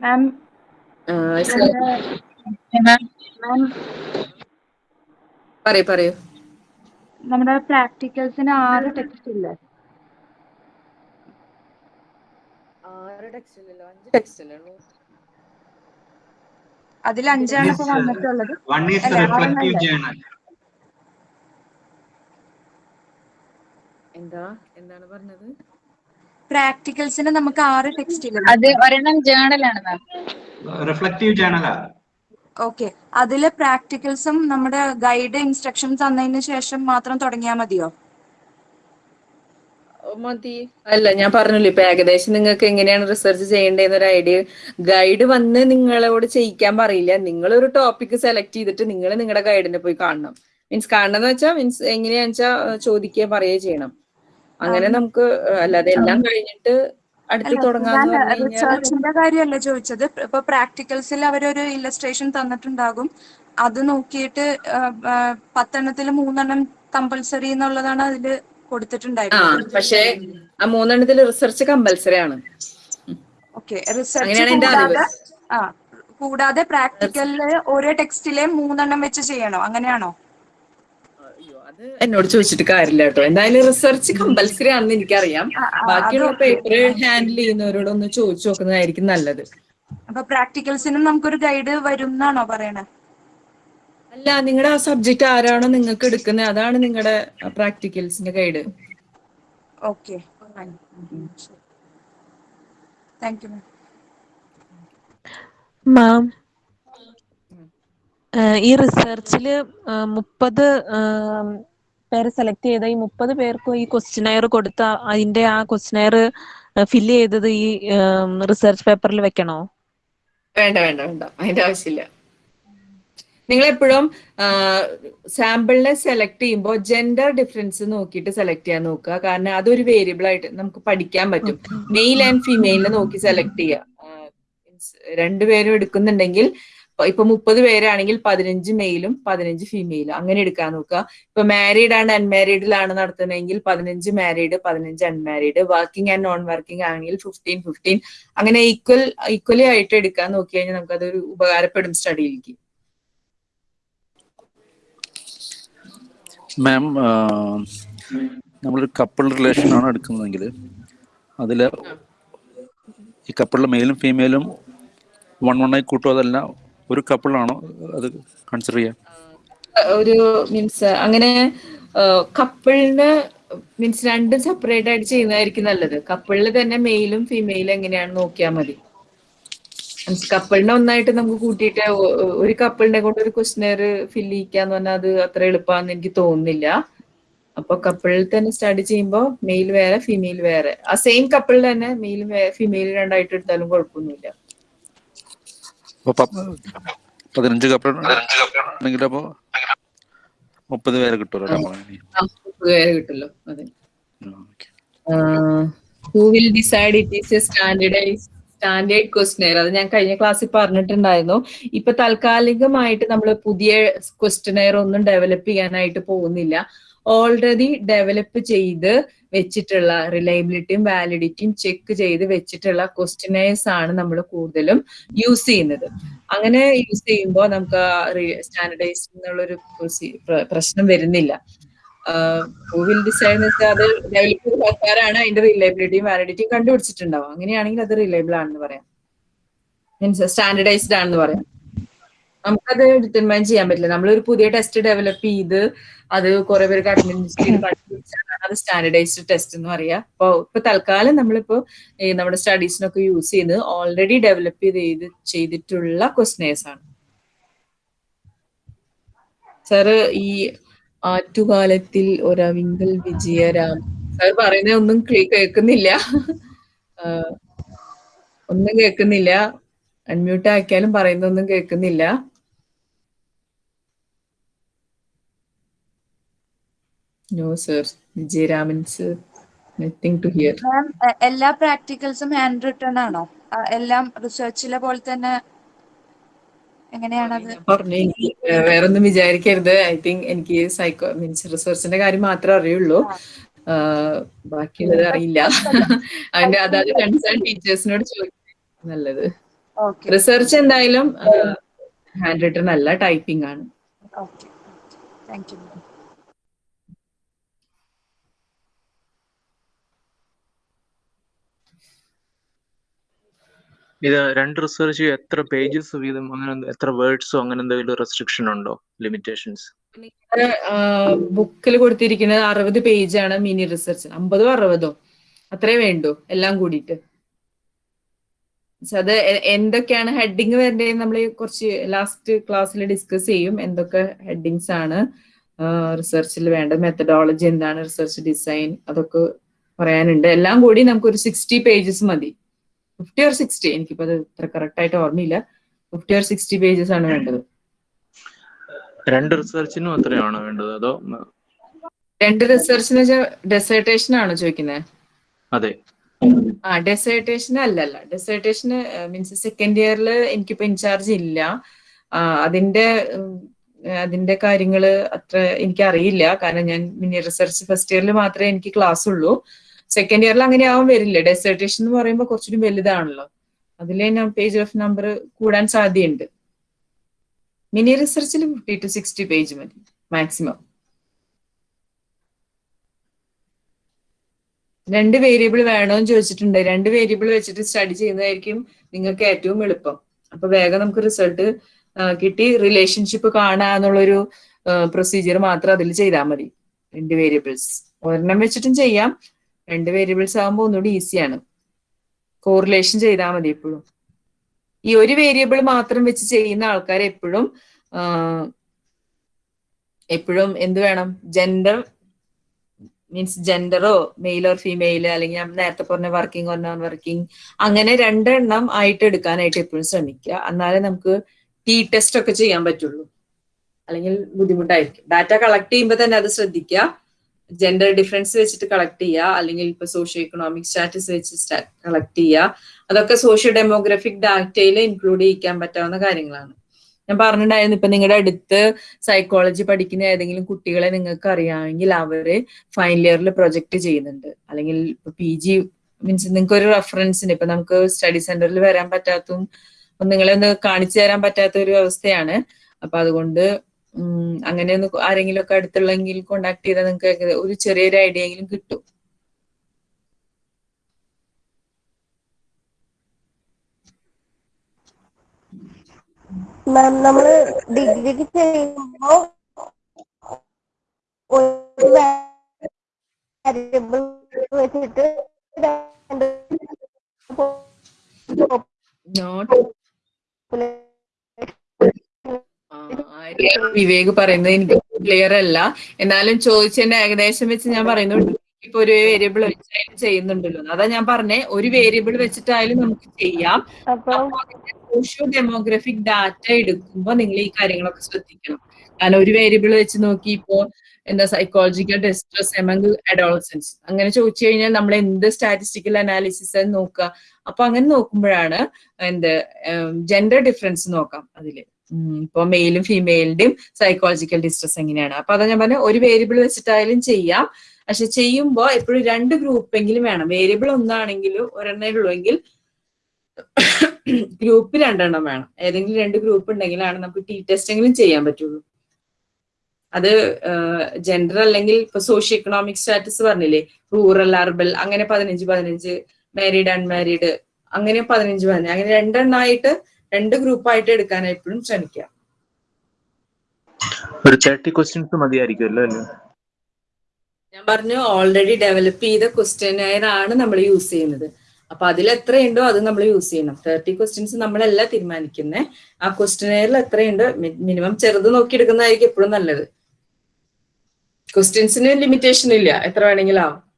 മാം പറയൂ പറയൂ. നമ്മുടെ പ്രാക്ടിക്കൽസിന് ആറ് ടെക്സ്റ്റ് ഇല്ല. ആറ് ടെക്സ്റ്റ് ഇല്ലല്ലോ. അഞ്ച് ടെക്സ്റ്റ് അല്ലേ ഉള്ളൂ അതിൽ അഞ്ചാണ് ഇപ്പൊ വന്നിട്ടുള്ളത്. എന്താ? എന്താണ് പറഞ്ഞത്? പ്രാക്ടിക്കൽസിന് നമുക്ക് ആറ് ടെക്സ്റ്റ് അത് ജേണലാണ് റിഫ്ലക്റ്റീവ് ജേണലാ ഓക്കെ അതിലെ പ്രാക്ടിക്കൽസും നമ്മുടെ ഗൈഡ് ഇൻസ്ട്രക്ഷൻസ് തന്നതിന് ശേഷം മാത്രം തുടങ്ങിയാൽ മതിയോ? മതി. അല്ല ഞാൻ പറഞ്ഞില്ലേ ഇപ്പൊ ഏകദേശം നിങ്ങൾക്ക് എങ്ങനെയാണ് റിസർച്ച് ചെയ്യേണ്ടതെന്ന് ഒരു ഐഡിയ ഗൈഡ് വന്ന് നിങ്ങളോട് ചെയ്യിക്കാൻ പറയില്ല. നിങ്ങൾ ഒരു ടോപ്പിക് സെലക്ട് ചെയ്തിട്ട് നിങ്ങൾ നിങ്ങളുടെ ഗൈഡിനെ പോയി കാണണം. മീൻസ് കാണണം എന്ന് വെച്ചാൽ മീൻസ് എങ്ങനെയാന്ന് വെച്ചാൽ ചോദിക്കുക പറയുക ചെയ്യണം. അങ്ങനെ നമുക്ക് അല്ലാതെ എല്ലാം കഴിഞ്ഞിട്ട് റിസർച്ചിന്റെ കാര്യമല്ല ചോദിച്ചത്. ഇപ്പൊ പ്രാക്ടിക്കൽസിൽ അവരൊരു ഇല്ലസ്ട്രേഷൻ തന്നിട്ടുണ്ടാകും. അത് നോക്കിയിട്ട് പത്തെണ്ണത്തിൽ മൂന്നെണ്ണം കമ്പൽസറി എന്നുള്ളതാണ് അതിൽ ആ കൊടുത്തിട്ടുണ്ടായിരുന്നത് പക്ഷേ ആ മൂന്നെണ്ണത്തിൽ റിസർച്ച് കമ്പൽസറി ആണ്. ഓക്കെ റിസർച്ച് കൂടാതെ പ്രാക്ടിക്കലിൽ ഓരോ ടെക്സ്റ്റിലെ മൂന്നെണ്ണം വെച്ച് ചെയ്യണോ? അങ്ങനെയാണോ? എന്നോട് ചോദിച്ചിട്ട് കാര്യമില്ല കേട്ടോ. എന്തായാലും റിസർച്ച് കമ്പൽസറി ആണെന്ന് എനിക്കറിയാം. ബാക്കിയുള്ള പേപ്പർ ഹാൻഡിൽ ചെയ്യുന്നവരോടൊന്ന് ചോദിച്ചു നോക്കുന്നതായിരിക്കും നല്ലത്. അപ്പൊ പ്രാക്ടിക്കൽസിനും നമുക്കൊരു ഗൈഡ് വരും എന്നാണോ പറയണേ? അല്ല നിങ്ങളുടെ ആ സബ്ജക്ട് ആരാണോ നിങ്ങൾക്ക് എടുക്കുന്നത് അതാണ് നിങ്ങളുടെ പ്രാക്ടിക്കൽസിന്റെ guide okay thank you ma'am ഈ റിസർച്ചിൽ മുപ്പത് പേരെ സെലക്ട് ചെയ്ത ഈ മുപ്പത് പേർക്കും ഈ ക്വസ്റ്റിനയർ കൊടുത്ത അതിന്റെ ആ ക്വസ്റ്റിനയർ ഫില്ല് ചെയ്തത് ഈ റിസർച്ച് പേപ്പറിൽ വെക്കണോ? വേണ്ട വേണ്ട വേണ്ട. അതിന്റെ ആവശ്യമില്ല. നിങ്ങൾ എപ്പോഴും സാമ്പിളിനെ സെലക്ട് ചെയ്യുമ്പോൾ ജെൻഡർ ഡിഫറൻസ് നോക്കിയിട്ട് സെലക്ട് ചെയ്യാൻ നോക്കുക. കാരണം അതൊരു വേരിയബിൾ ആയിട്ട് നമുക്ക് പഠിക്കാൻ പറ്റും. മെയിൽ ആൻഡ് ഫീമെയിലിനെ നോക്കി സെലക്ട് ചെയ്യുക. രണ്ടുപേരും എടുക്കുന്നുണ്ടെങ്കിൽ ഇപ്പൊ- മുപ്പത് പേരാണെങ്കിൽ പതിനഞ്ച് മെയിലും പതിനഞ്ച് ഫീമെയിലും അങ്ങനെ എടുക്കാൻ നോക്കുക. ഇപ്പൊ മാരീഡ് ആണ് അൺമാരീഡിലാണ് നടത്തുന്നതെങ്കിൽ പതിനഞ്ച് മാരീഡ് പതിനഞ്ച് unmarried working and non working ആണെങ്കിൽ ഫിഫ്റ്റീൻ ഫിഫ്റ്റീൻ അങ്ങനെ ഈക്വൽ ഈക്വലി ആയിട്ട് എടുക്കാൻ നോക്കി കഴിഞ്ഞാൽ നമുക്ക് അതൊരു ഉപകാരപ്പെടും സ്റ്റഡിയിലേക്ക് മാം നമ്മളൊരു കപ്പിൾ റിലേഷൻ ആണ് എടുക്കുന്നതെങ്കിൽ അതിൽ ഈ കപ്പിളിലെ മെയിലും ഫീമെയിലും വൺ വൺ ആയി കൂട്ടും അതല്ല ഒരു കപ്പിളാണോ അത് കൺസിഡർ ചെയ്യാം? ഒരു മീൻസ് അങ്ങനെ കപ്പിളിന് മീൻസ് രണ്ടും സെപ്പറേറ്റ് ആയിട്ട് ചെയ്യുന്നതായിരിക്കും നല്ലത്. കപ്പിളിൽ തന്നെ മെയിലും ഫീമെയിലും എങ്ങനെയാണ് നോക്കിയാൽ മതി. കപ്പിളിനെ ഒന്നായിട്ട് നമുക്ക് കൂട്ടിയിട്ട് ഒരു കപ്പിളിനെ കൊണ്ട് ഒരു ക്വസ്റ്റിനെയർ ഫില്ല് ചെയ്യിക്കാന്ന് പറഞ്ഞാൽ അത് അത്ര എളുപ്പമാണെന്ന് എനിക്ക് തോന്നുന്നില്ല. അപ്പൊ കപ്പിളിൽ തന്നെ സ്റ്റഡി ചെയ്യുമ്പോൾ മെയിൽ വേറെ ഫീമെയിൽ വേറെ. ആ സെയിം കപ്പിളിൽ തന്നെ മെയിലും ഫീമെയിൽ രണ്ടായിട്ട് എടുത്താലും കുഴപ്പമൊന്നുമില്ല. പതിനഞ്ച് കപ്പിൾ ആണെങ്കിൽ അപ്പോൾ മുപ്പത് പേരെ കിട്ടുമല്ലോ മുപ്പത് പേരെ കിട്ടുമല്ലോ അതെ. Who will decide it is a standardize standard questionnaire അത് ഞാൻ കഴിഞ്ഞ ക്ലാസ്സിൽ പറഞ്ഞിട്ടുണ്ടായിരുന്നു. ഇപ്പൊ താൽക്കാലികമായിട്ട് നമ്മൾ പുതിയ ക്വസ്റ്റനെയർ ഒന്നും ഡെവലപ്പ് ചെയ്യാനായിട്ട് പോകുന്നില്ല. ഓൾറെഡി ഡെവലപ്പ് ചെയ്ത് വെച്ചിട്ടുള്ള റിലയബിലിറ്റിയും വാലിഡിറ്റിയും ചെക്ക് ചെയ്ത് വെച്ചിട്ടുള്ള ക്വസ്റ്റനേഴ്സ് ആണ് നമ്മൾ കൂടുതലും യൂസ് ചെയ്യുന്നത്. അങ്ങനെ യൂസ് ചെയ്യുമ്പോൾ നമുക്ക് സ്റ്റാൻഡേർഡൈസ് എന്നുള്ളൊരു പ്രശ്നം വരുന്നില്ല. വിൽ ഡിസൈഡ് അത് ഡെവലപ്പ് ആൾക്കാരാണ് അതിന്റെ റിലയബിലിറ്റിയും വാലിഡിറ്റിയും കണ്ടുപിടിച്ചിട്ടുണ്ടാവും അങ്ങനെയാണെങ്കിൽ അത് റിലയബിൾ ആണെന്ന് പറയാം. മീൻസ് സ്റ്റാൻഡേർഡൈസ്ഡ് ആണെന്ന് പറയാം. നമുക്കത് ഡിറ്റർമൈൻ ചെയ്യാൻ പറ്റില്ല. നമ്മളൊരു പുതിയ ടെസ്റ്റ് ഡെവലപ്പ് ചെയ്ത് അത് കുറെ പേർക്ക് അഡ്മിനിസ്ട്രേറ്റ് കണ്ടുപിടിച്ചാണ് അത് സ്റ്റാൻഡർഡൈസ്ഡ് ടെസ്റ്റ് എന്ന് പറയാ. അപ്പൊ ഇപ്പൊ തൽക്കാലം നമ്മളിപ്പോ നമ്മുടെ സ്റ്റഡീസിനൊക്കെ യൂസ് ചെയ്ത് ഓൾറെഡി ഡെവലപ്പ് ചെയ്ത് ചെയ്തിട്ടുള്ള ക്വസ്റ്റനേഴ്സ് ആണ്. സാറ് ഈ ആറ്റുകാലത്തിൽ ഒരവിങ്കൽ വിജയരാം. സാർ പറയുന്നത് ഒന്നും കേൾക്കുന്നില്ല. ഒന്നും കേൾക്കുന്നില്ല. അൺമ്യൂട്ട് ആക്കിയാലും പറയുന്നൊന്നും കേൾക്കുന്നില്ല. No sir Vijayaraman sir nothing to hear എല്ലാ പ്രാക്ടിക്കൽസും ഹാൻഡ് റിട്ടേൺ ആണോ? എല്ലാം റിസർച്ചിലെ പോലെ തന്നെ എങ്ങനെയാണത് പറഞ്ഞു എനിക്ക് വേറെ ഒന്നും വിചാരിക്കരുത്. ഐ തിങ്ക് എനിക്ക് സൈക്കോ മീൻസ് റിസർച്ചിന്റെ കാര്യം മാത്രമേ അറിയുള്ളൂ. ബാക്കിയുള്ളത് അറിയില്ല. അതിന്റെ അതായത് കൺസേൺ ടീച്ചേഴ്സിനോട് ചോദിക്കുന്നത് നല്ലത്. റിസർച്ച് എന്തായാലും ഹാൻഡ് റിട്ടൺ അല്ല ടൈപ്പിംഗ് ആണ്. ഓക്കെ. Thank you. ഇത് രണ്ട് റിസർച്ച് എത്ര പേജസ് വീതം അങ്ങനെ എത്ര വേർഡ്സോ അങ്ങനെ എന്തെങ്കിലും റെസ്ട്രിക്ഷൻ ഉണ്ടോ? ലിമിറ്റേഷൻസ് ബുക്കിൽ കൊടുത്തിരിക്കുന്നത് അറുപത് പേജാണ് മിനി റിസർച്ച് അമ്പതോ അറുപതോ. അത്രേ വേണ്ടു എല്ലാം കൂടിയിട്ട്. അത് എന്തൊക്കെയാണ് ഹെഡിങ് വരേണ്ടത് നമ്മൾ കുറച്ച് ലാസ്റ്റ് ക്ലാസ്സിൽ ഡിസ്കസ് ചെയ്യും. എന്തൊക്കെ ഹെഡിങ്സ് ആണ് റിസർച്ചിൽ വേണ്ട മെത്തഡോളജി എന്താണ് റിസർച്ച് ഡിസൈൻ അതൊക്കെ പറയാനുണ്ട്. എല്ലാം കൂടി നമുക്ക് ഒരു സിക്സ്റ്റി പേജസ് മതി. ഫിഫ്റ്റി ഓർ സിക്സ്റ്റി എനിക്കിപ്പോ അത് ഇത്ര കറക്റ്റ് ആയിട്ട് ഓർമ്മയില്ല. ഫിഫ്റ്റി ഓർ സിക്സ്റ്റി പേജസ് ആണ് വേണ്ടത്. രണ്ട് റിസർച്ചിനും അത്രയാണോ വേണ്ടത്? അതോ രണ്ട് റിസർച്ച് എന്ന് വെച്ചാൽ ഡെസേർട്ടേഷൻ ആണോ ചോദിക്കുന്നത് അതെ. ആ ഡെസേർട്ടേഷൻ അല്ലല്ല. ഡെസേർട്ടേഷൻ മീൻസ് സെക്കൻഡ് ഇയറിൽ എനിക്കിപ്പോ ഇൻചാർജ് ഇല്ല. അതിന്റെ അതിന്റെ കാര്യങ്ങൾ അത്ര എനിക്ക് അറിയില്ല കാരണം ഞാൻ മിനി റിസർച്ച് ഫസ്റ്റ് ഇയറിൽ മാത്രമേ എനിക്ക് ക്ലാസ് ഉള്ളൂ. സെക്കൻഡ് ഇയറിൽ അങ്ങനെ ആവാൻ വരില്ല. ഡെസേർട്ടേഷൻ എന്ന് പറയുമ്പോൾ കുറച്ചുകൂടി വലുതാണല്ലോ. അതിലെ പേജ് ഓഫ് നമ്പർ കൂടാൻ സാധ്യതയുണ്ട്. മിനി റിസർച്ചിൽ ഫിഫ്റ്റി ടു സിക്സ്റ്റി പേജ് മതി മാക്സിമം രണ്ട് വേരിയബിൾ വേണോന്ന് ചോദിച്ചിട്ടുണ്ട്. രണ്ട് വേരിയബിൾ വെച്ചിട്ട് സ്റ്റഡി ചെയ്യുന്നതായിരിക്കും നിങ്ങൾക്ക് ഏറ്റവും എളുപ്പം. അപ്പൊ വേഗം നമുക്ക് റിസൾട്ട് കിട്ടി. റിലേഷൻഷിപ്പ് കാണുക എന്നുള്ളൊരു പ്രൊസീജിയർ മാത്രം അതിൽ ചെയ്താൽ മതി. രണ്ട് വേരിയബിൾസ് ഒരെണ്ണം വെച്ചിട്ടും ചെയ്യാം. രണ്ട് വേരിയബിൾസ് ആകുമ്പോൾ ഒന്നുകൂടി ഈസിയാണ് കോറിലേഷൻ ചെയ്താൽ മതി എപ്പോഴും. ഈ ഒരു വേരിയബിൾ മാത്രം വെച്ച് ചെയ്യുന്ന ആൾക്കാർ എപ്പോഴും എപ്പോഴും എന്ത് വേണം? ജെൻഡർ മീൻസ് ജെൻഡറോ മെയിൽ ഓർ ഫീമെയിൽ അല്ലെങ്കിൽ ഞാൻ നേരത്തെ പറഞ്ഞ വർക്കിംഗ് ഓർ നോൺ വർക്കിംഗ് അങ്ങനെ രണ്ടെണ്ണം ആയിട്ട് എടുക്കാനായിട്ട് എപ്പോഴും ശ്രമിക്കുക. എന്നാലേ നമുക്ക് ടി ടെസ്റ്റ് ഒക്കെ ചെയ്യാൻ പറ്റുള്ളൂ. അല്ലെങ്കിൽ ബുദ്ധിമുട്ടായിരിക്കും. ഡാറ്റ കളക്ട് ചെയ്യുമ്പോൾ തന്നെ അത് ശ്രദ്ധിക്കുക. ജെൻഡർ ഡിഫറൻസ് വെച്ചിട്ട് കളക്ട് ചെയ്യുക അല്ലെങ്കിൽ ഇപ്പൊ സോഷ്യോ ഇക്കണോമിക് സ്റ്റാറ്റസ് വെച്ച് കളക്ട് ചെയ്യുക അതൊക്കെ സോഷ്യോ ഡെമോഗ്രഫിക് ഡാറ്റയിൽ ഇൻക്ലൂഡ് ചെയ്യിക്കാൻ പറ്റാവുന്ന കാര്യങ്ങളാണ്. ഞാൻ പറഞ്ഞിട്ടുണ്ടായിരുന്നു ഇപ്പൊ നിങ്ങളുടെ അടുത്ത് സൈക്കോളജി പഠിക്കുന്ന ഏതെങ്കിലും കുട്ടികളെ നിങ്ങൾക്ക് അറിയാമെങ്കിൽ അവർ ഫൈനൽ ഇയറിൽ പ്രൊജക്ട് ചെയ്യുന്നുണ്ട്. അല്ലെങ്കിൽ പി ജി മീൻസ് നിങ്ങൾക്ക് ഒരു റെഫറൻസിന് ഇപ്പൊ നമുക്ക് സ്റ്റഡി സെന്ററിൽ വരാൻ പറ്റാത്തും നിങ്ങളെ ഒന്ന് കാണിച്ചു തരാൻ പറ്റാത്ത ഒരു അവസ്ഥയാണ്. അപ്പൊ അതുകൊണ്ട് അങ്ങനെ ഒന്ന് ആരെങ്കിലും ഒക്കെ അടുത്തുള്ളെങ്കിൽ കോണ്ടാക്ട് ചെയ്താൽ നിങ്ങൾക്ക് ഒരു ചെറിയൊരു ഐഡിയ എങ്കിലും കിട്ടും. മാം നമ്മൾ ഡിഗ്രിക്ക് ചെയ്യുമ്പോ ഒരു വാരിയബിൾ വെച്ചിട്ട് നോട്ട് വിവേക് പറയുന്നത് എനിക്ക് ക്ലിയർ അല്ല. എന്നാലും ചോദിച്ചതിന്റെ ഏകദേശം വെച്ച് ഞാൻ പറയുന്നു ഇപ്പൊ ഒരു വേരിയബിൾ വെച്ചായാലും ചെയ്യുന്നുണ്ടല്ലോ. അതാ ഞാൻ പറഞ്ഞേ ഒരു വേരിയബിൾ വെച്ചിട്ടായാലും നമുക്ക് ചെയ്യാം. അപ്പൊ? സോഷ്യോ ഡെമോഗ്രഫിക് ഡാറ്റ എടുക്കുമ്പോൾ നിങ്ങൾ ഈ കാര്യങ്ങളൊക്കെ ശ്രദ്ധിക്കണം. കാരണം ഒരു വേരിയബിൾ വെച്ച് നോക്കി ഇപ്പോ എന്താ സൈക്കോളജിക്കൽ ഡിസ്ട്രസ് എമംഗ് അഡോളസൻസ് അങ്ങനെ ചോദിച്ചു കഴിഞ്ഞാൽ നമ്മൾ എന്ത് സ്റ്റാറ്റിസ്റ്റിക്കൽ അനാലിസിസ് നോക്കുക. അപ്പൊ അങ്ങനെ നോക്കുമ്പോഴാണ് എന്ത് ജെൻഡർ ഡിഫറൻസ് നോക്കാം അതിൽ. ഉം, ഇപ്പൊ മെയിലും ഫീമെയിലിന്റെയും സൈക്കോളജിക്കൽ ഡിസ്ട്രസ് എങ്ങനെയാണ്? അപ്പൊ അതാ ഞാൻ പറഞ്ഞ ഒരു വേരിയബിൾ വെച്ചിട്ടായാലും ചെയ്യാം. പക്ഷെ ചെയ്യുമ്പോൾ എപ്പോഴും രണ്ട് ഗ്രൂപ്പ് എങ്കിലും വേണം. വേരിയബിൾ ഒന്നാണെങ്കിലും ഒരെണ്ണേ ഉള്ളൂ എങ്കിൽ ഗ്രൂപ്പ് രണ്ടെണ്ണം വേണം. ഏതെങ്കിലും രണ്ട് ഗ്രൂപ്പ് ഉണ്ടെങ്കിലാണ് നമുക്ക് ടി ടെസ്റ്റ് എങ്കിലും ചെയ്യാൻ പറ്റുള്ളൂ. അത് ജെൻഡർ അല്ലെങ്കിൽ ഇപ്പൊ സോഷ്യോ എക്കണോമിക് സ്റ്റാറ്റസ് പറഞ്ഞില്ലേ? റൂറൽ അർബൽ അങ്ങനെ പതിനഞ്ച് പതിനഞ്ച് മാരീഡ് അൺമാരീഡ് അങ്ങനെ പതിനഞ്ച് പതിനഞ്ച്. അങ്ങനെ രണ്ടെണ്ണമായിട്ട് രണ്ട് ഗ്രൂപ്പായിട്ട് എടുക്കാൻ എപ്പോഴും ശ്രമിക്കുക. ഒരു തേർട്ടി ക്വസ്റ്റ്യൻസ് മതിയായിരിക്കുമല്ലോ അല്ലേ? ഞാൻ പറഞ്ഞു ഓൾറെഡി ഡെവലപ്പ് ചെയ്ത ക്വസ്റ്റ്യനെയർ ആണ് നമ്മൾ യൂസ് ചെയ്യുന്നത്. അപ്പൊ അതിൽ എത്രയുണ്ടോ അത് നമ്മൾ യൂസ് ചെയ്യണം. തേർട്ടി ക്വസ്റ്റ്യൻസ് നമ്മളല്ല തീരുമാനിക്കുന്നത് ആ ക്വസ്റ്റ്യനെയറിൽ എത്രയുണ്ട്? മിനിമം ചെറുത് നോക്കി എടുക്കുന്നതായിരിക്കും എപ്പോഴും നല്ലത്. ക്വസ്റ്റ്യൻസിന് ലിമിറ്റേഷൻ ഇല്ല. എത്ര വേണമെങ്കിലും ആവും.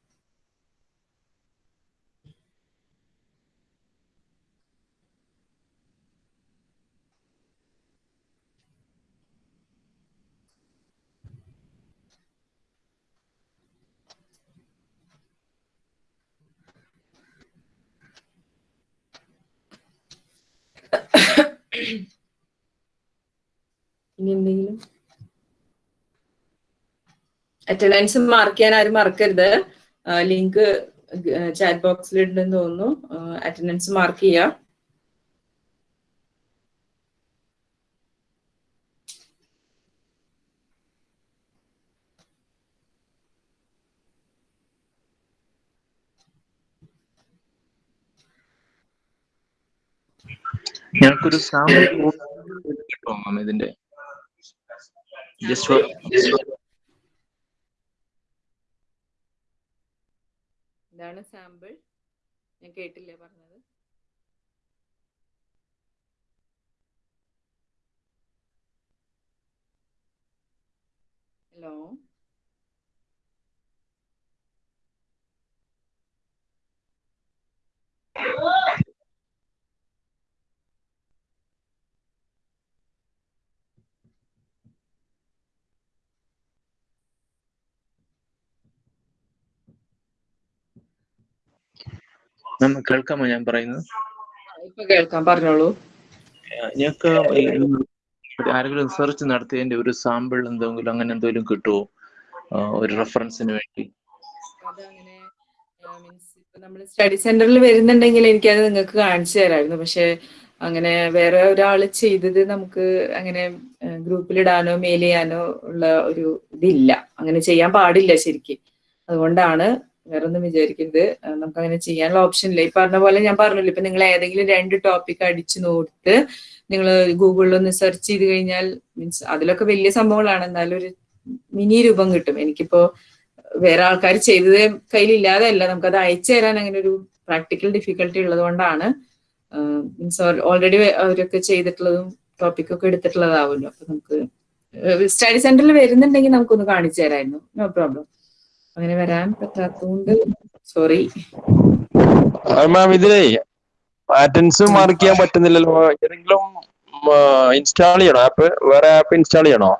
ഇനി എന്തെങ്കിലും? അറ്റൻഡൻസ് മാർക്ക് ചെയ്യാൻ ആരും മറക്കരുത്. ലിങ്ക് ചാറ്റ് ബോക്സിൽ ഉണ്ടെന്ന് തോന്നുന്നു. അറ്റൻഡൻസ് മാർക്ക് ചെയ്യാം. ഞങ്ങൾക്കൊരു സാമ്പിൾ ഇതിന്റെ Just for എന്താണ് സാമ്പിൾ ഞാൻ കേട്ടില്ലേ പറഞ്ഞത്? ഹലോ കേൾക്കാമോ ഞാൻ പറയുന്നത്? കേൾക്കാം പറഞ്ഞോളൂ. ഞങ്ങൾക്ക് ആരെങ്കിലും റിസർച്ച് നടത്തിയതിന്റെ ഒരു സാമ്പിൾ എന്തെങ്കിലും അങ്ങനെ എന്തെങ്കിലും കിട്ടുമോ ഒരു റെഫറൻസിന് വേണ്ടി. നമ്മൾ സ്റ്റഡി സെന്ററിൽ വരുന്നുണ്ടെങ്കിൽ എനിക്കത് നിങ്ങൾക്ക് കാണിച്ചു തരായിരുന്നു പക്ഷെ അങ്ങനെ വേറെ ഒരാൾ ചെയ്തത് നമുക്ക് അങ്ങനെ ഗ്രൂപ്പിലിടാനോ മെയിൽ ചെയ്യാനോ ഉള്ള ഒരു ഇതില്ല. അങ്ങനെ ചെയ്യാൻ പാടില്ല ശരിക്കും. അതുകൊണ്ടാണ് വേറെ ഒന്നും വിചാരിക്കരുത്. നമുക്ക് അങ്ങനെ ചെയ്യാനുള്ള ഓപ്ഷൻ ഇല്ല. ഈ പറഞ്ഞ പോലെ ഞാൻ പറഞ്ഞില്ല ഇപ്പൊ നിങ്ങൾ ഏതെങ്കിലും രണ്ട് ടോപ്പിക് അടിച്ചു നോട്ട് നിങ്ങൾ ഗൂഗിളിൽ ഒന്ന് സെർച്ച് ചെയ്ത് കഴിഞ്ഞാൽ മീൻസ് അതിലൊക്കെ വലിയ സംഭവങ്ങളാണ്. എന്നാലും ഒരു മിനി രൂപം കിട്ടും. എനിക്കിപ്പോ വേറെ ആൾക്കാർ ചെയ്തത് കയ്യിലില്ലാതെ അല്ല. നമുക്കത് അയച്ചു തരാൻ അങ്ങനെ ഒരു പ്രാക്ടിക്കൽ ഡിഫിക്കൽട്ടി ഉള്ളത് കൊണ്ടാണ്. മീൻസ് ഓൾറെഡി അവരൊക്കെ ചെയ്തിട്ടുള്ളതും ടോപ്പിക്കൊക്കെ എടുത്തിട്ടുള്ളതാവുമല്ലോ. അപ്പൊ നമുക്ക് സ്റ്റഡി സെന്ററിൽ വരുന്നുണ്ടെങ്കിൽ നമുക്കൊന്ന് കാണിച്ചു തരായിരുന്നു. നോ പ്രോബ്ലം അങ്ങനെ വരാൻ പറ്റാത്തതുകൊണ്ട് സോറി മാം ഇതിലേ പാറ്റൻസ് മാർക്ക് ചെയ്യാൻ പറ്റുന്നില്ലല്ലോ. ഏതെങ്കിലും ഇൻസ്റ്റാൾ ചെയ്യണോ? ആപ്പ് വേറെ ആപ്പ് ഇൻസ്റ്റാൾ ചെയ്യണോ?